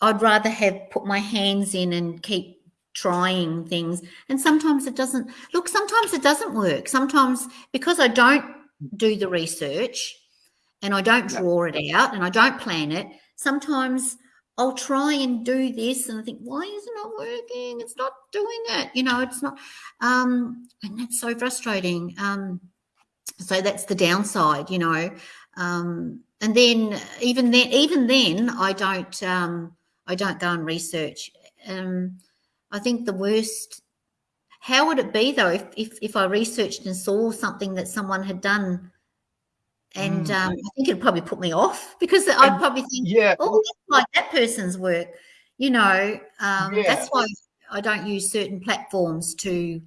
I'd rather have put my hands in and keep trying things. And sometimes it doesn't look. Sometimes it doesn't work. Sometimes because I don't do the research and I don't draw it out and I don't plan it. Sometimes I'll try and do this and I think, why is it not working? It's not doing it. You know, it's not. Um, and that's so frustrating. Um, so that's the downside, you know. Um, and then even then, even then, I don't. Um, I don't go and research. Um, I think the worst. How would it be though if, if if I researched and saw something that someone had done, and Mm. um, I think it'd probably put me off because I'd And- probably think, yeah oh, that's like that person's work. You know, um, Yeah. that's why I don't use certain platforms to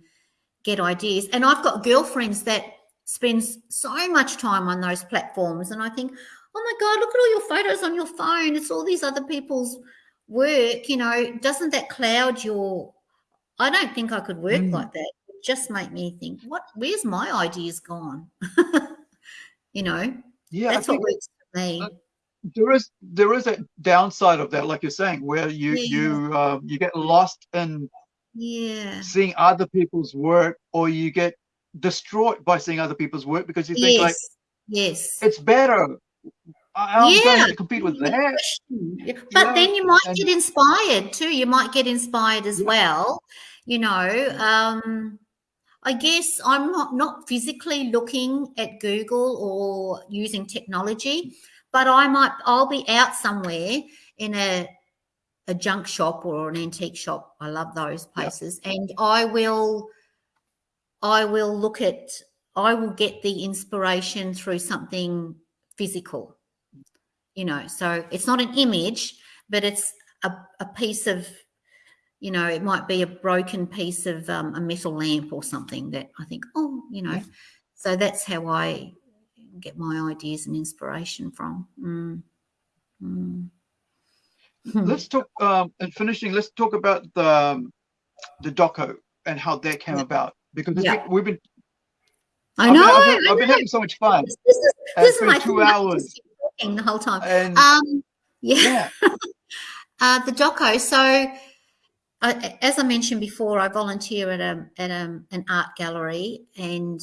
get ideas. And I've got girlfriends that spends so much time on those platforms, and I think, oh my god, look at all your photos on your phone. It's all these other people's work. You know, doesn't that cloud your? I don't think I could work Mm. like that. It just make me think, what? Where's my ideas gone? you know, yeah that's what works for me. Uh, there is there is a downside of that like you're saying where you Yeah. you um, you get lost in Yeah. seeing other people's work or you get destroyed by seeing other people's work because you think Yes. like yes. it's better I- i'm going Yeah. to compete with that question. Yeah, But then you might and- get inspired too. You might get inspired as Yeah. well. You know, um, I guess I'm not not physically looking at Google or using technology, but I might I'll be out somewhere in a a junk shop or an antique shop. I love those places, and I will I will look at I will get the inspiration through something physical you know. So it's not an image, but it's a, a piece of, you know, it might be a broken piece of um, a metal lamp or something that I think, oh, you know. Yeah. So that's how I get my ideas and inspiration from. Mm. Mm. let's talk um and finishing let's talk about the um, the doco and how that came Yeah. about because Yeah. we've been I I've been- know. I've, been, I I've been having so much fun This, this is, this is my been two. Hours talking the whole time. and Um, yeah. yeah Uh, the doco. So, I, as I mentioned before, I volunteer at a at a, an art gallery, and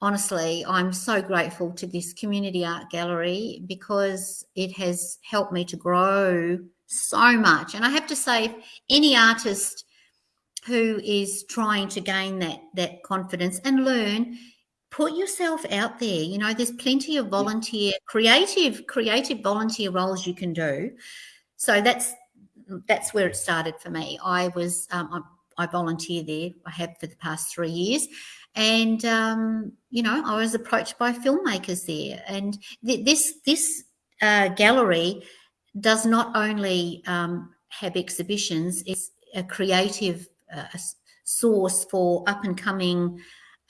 honestly, I'm so grateful to this community art gallery because it has helped me to grow so much. And I have to say, any artist who is trying to gain that that confidence and learn put yourself out there. You know there's plenty of volunteer creative creative volunteer roles you can do. So that's that's where it started for me. I was um, I, I volunteer there i have for the past three years. And um, you know i was approached by filmmakers there. And th- this this uh, gallery does not only um, have exhibitions it's a creative uh, source for up and coming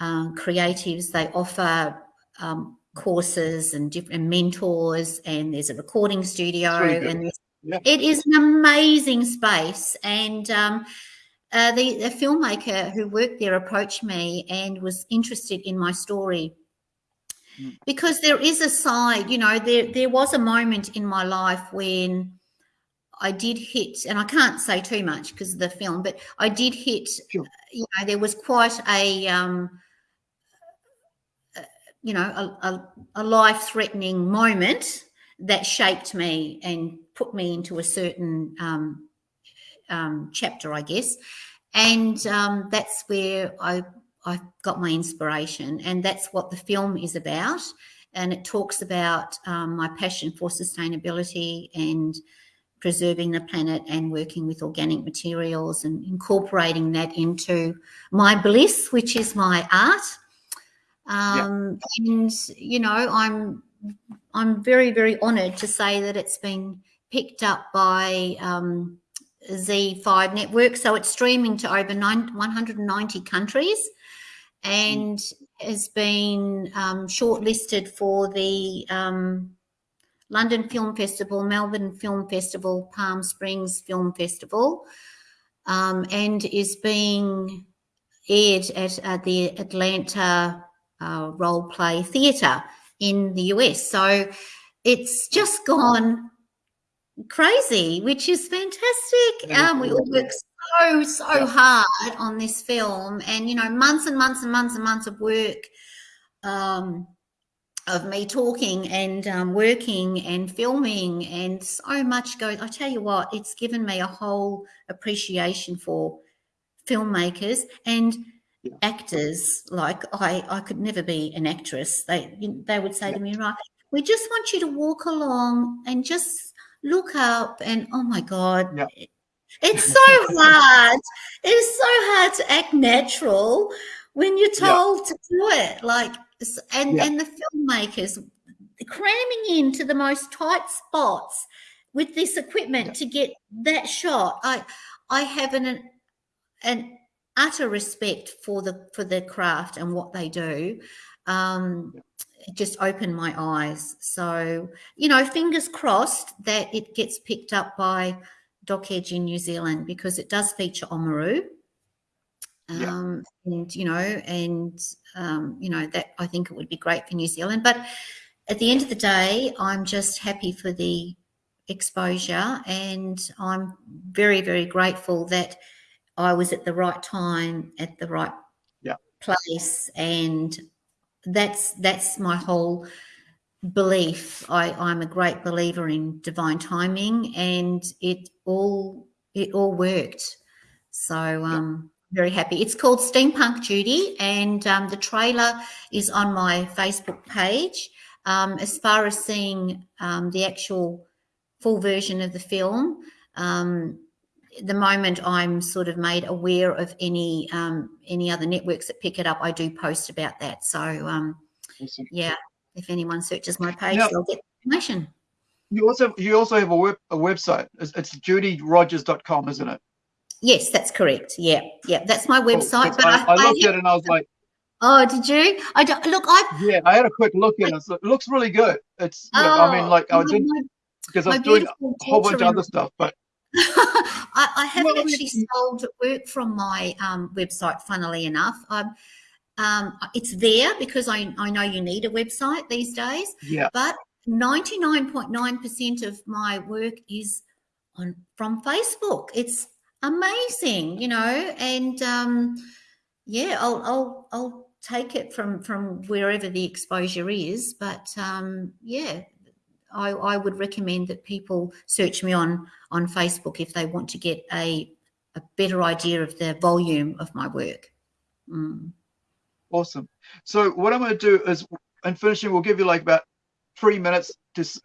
um, creatives. They offer um, courses and different mentors and there's a recording studio really and there's Yeah. it is an amazing space and um, uh, the, the filmmaker who worked there approached me and was interested in my story Mm. because there is a side you know there there was a moment in my life when I did hit, and I can't say too much because of the film, but I did hit. Sure. You know, there was quite a, um, uh, you know, a, a, a life-threatening moment that shaped me and put me into a certain um, um, chapter, I guess. And um, that's where I I got my inspiration, and that's what the film is about. And it talks about um, my passion for sustainability and preserving the planet and working with organic materials and incorporating that into my bliss, which is my art. Um, And you know, I'm I'm very very honoured to say that it's been picked up by um, ZEE5 Network, so it's streaming to over nine, 190 countries, and has been um, shortlisted for the um, London Film Festival, Melbourne Film Festival, Palm Springs Film Festival, um, and is being aired at, at the Atlanta uh, Role Play Theatre in the US. So it's just gone crazy, which is fantastic. Um, we all work so, so hard on this film, and you know, months and months and months and months of work. Um, of me talking and um, working and filming and so much goes i tell you what it's given me a whole appreciation for filmmakers and Yeah. actors like i i could never be an actress they they would say Yeah. to me right we just want you to walk along and just look up and oh my god Yeah. it's so hard it's so hard to act natural when you're Yeah. told to do it like and Yeah. and the filmmakers cramming into the most tight spots with this equipment Yeah. to get that shot i i have an an utter respect for the for the craft and what they do um just opened my eyes so you know fingers crossed that it gets picked up by doc edge in new zealand because it does feature Oamaru Yeah. um, and you know, and um, you know that I think it would be great for New Zealand. But at the end of the day, I'm just happy for the exposure, and I'm very, very grateful that I was at the right time at the right Yeah. place, and that's that's my whole belief. I, I'm a great believer in divine timing, and it all it all worked. So um, very happy. It's called Steampunk Judy, and um, the trailer is on my Facebook page. Um, as far as seeing um, the actual full version of the film, um, the moment I'm sort of made aware of any um, any other networks that pick it up, I do post about that. So um, yeah, if anyone searches my page, Now- they'll get information. you also you also have a web a website. It's, it's judyrogers.com, isn't it? Yes, that's correct. Yeah, yeah, that's my website. Cool. But I, I, I looked I, at it and I was like, Oh, did you? I don't look. I yeah, I had a quick look at it. It looks really good. It's you know, I mean, like I did because I was doing a whole bunch of other stuff, but I, I, haven't well, actually sold work from my um, website. Funnily enough, I'm, um, it's there because I, I know you need a website these days. Yeah. But ninety nine point nine percent of my work is on from Facebook. It's amazing, you know, and um, yeah, I'll I'll I'll take it from from wherever the exposure is. But um, yeah, I, I would recommend that people search me on on Facebook if they want to get a a better idea of the volume of my work. Mm. Awesome. So what I'm going to do is, in finishing, we'll give you like about three minutes to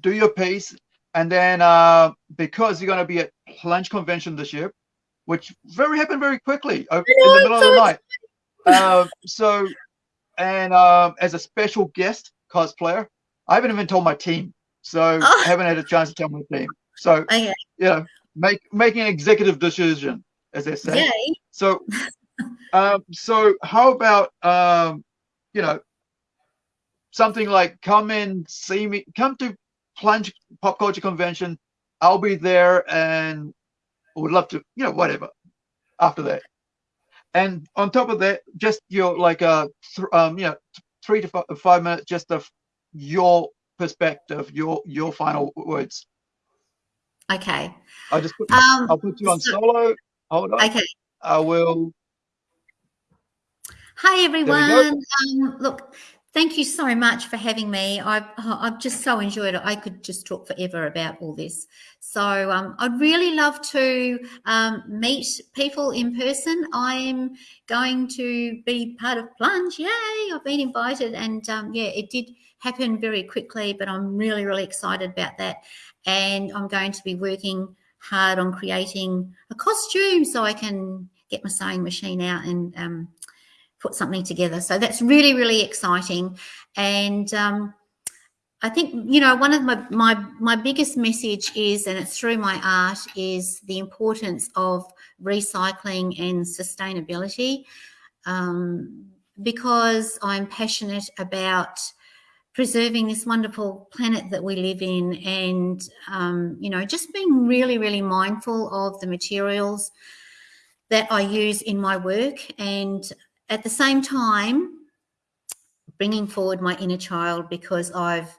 do your piece, and then uh, because you're going to be at Plunge Convention this year, which very happened very quickly in the middle of the night. Uh, so, and um, as a special guest cosplayer, I haven't even told my team, so oh. I haven't had a chance to tell my team. So, okay. you know, make making an executive decision, as they say. Yay. So, um, so how about um, you know, something like come and see me, come to Plunge Pop Culture Convention. I'll be there, and would love to, you know, whatever. After that, and on top of that, just your like a uh, um, you know, three to five, five minutes, just of your perspective, your your final words. Okay. I just put, um, I'll put you on so, solo. Hold on. Okay. I will. Hi everyone. Um, look, thank you so much for having me. I've I've just so enjoyed it. I could just talk forever about all this. So um, I'd really love to um, meet people in person. I'm going to be part of Plunge. Yay! I've been invited, and um, yeah, it did happen very quickly, but I'm really, really excited about that. And I'm going to be working hard on creating a costume so I can get my sewing machine out and um, put something together. So that's really, really exciting. And um, I think, you know, one of my, my, my biggest message is, and it's through my art, is the importance of recycling and sustainability um, because I'm passionate about preserving this wonderful planet that we live in and um, you know just being really really mindful of the materials that i use in my work and at the same time bringing forward my inner child because i've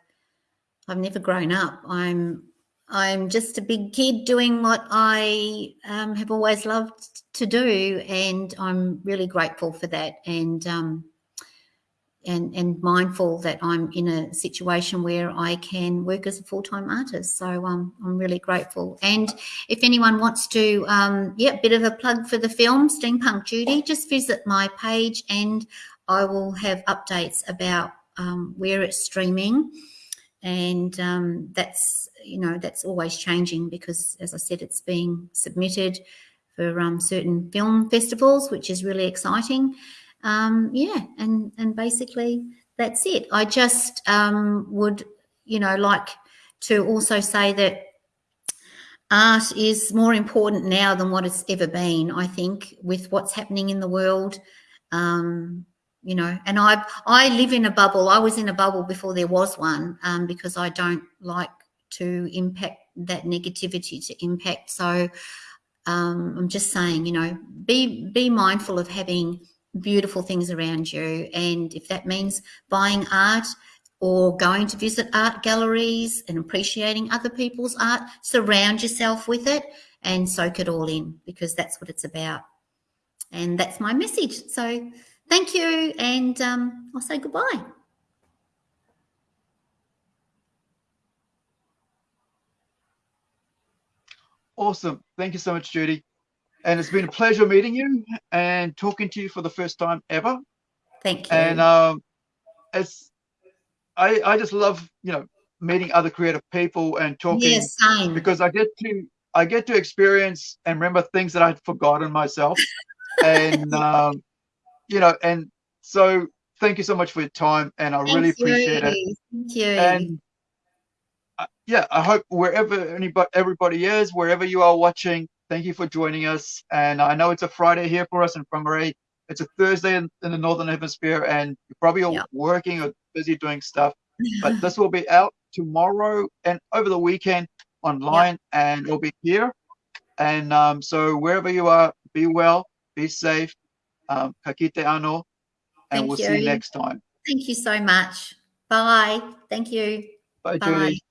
i've never grown up. I'm i'm just a big kid doing what i um, have always loved to do and i'm really grateful for that. And um, and, and mindful that I'm in a situation where I can work as a full-time artist. So um, I'm really grateful. And if anyone wants to, um, yeah, bit of a plug for the film, Steampunk Judy, just visit my page and I will have updates about um, where it's streaming. And um, that's, you know, that's always changing because, as I said, it's being submitted for um, certain film festivals, which is really exciting um, yeah, and and basically that's it. I just um, would, you know, like to also say that art is more important now than what it's ever been. I think with what's happening in the world, um, you know, and I I live in a bubble. I was in a bubble before there was one um, because I don't like to impact that negativity to impact. So um, I'm just saying, you know, be be mindful of having beautiful things around you. And if that means buying art or going to visit art galleries and appreciating other people's art, surround yourself with it and soak it all in because that's what it's about. And that's my message. So thank you. And um, I'll say goodbye. Awesome. Thank you so much, Judy. And it's been a pleasure meeting you and talking to you for the first time ever. Thank you. And um, it's I I just love you know meeting other creative people and talking yes, because I get to I get to experience and remember things that I'd forgotten myself, and um, you know, and so thank you so much for your time, and I thank really you. appreciate it. Thank you. And yeah, I hope wherever anybody, everybody is, wherever you are watching, thank you for joining us. And I know it's a Friday here for us in Whangarei. It's a Thursday in, in the Northern Hemisphere, and you're probably all Yeah. working or busy doing stuff. But this will be out tomorrow and over the weekend online, and it'll be here. And um, so wherever you are, be well, be safe. Um, kakite ano, and Thank we'll see you you. next time. Thank you so much. Bye. Thank you. Bye, Bye. Julie.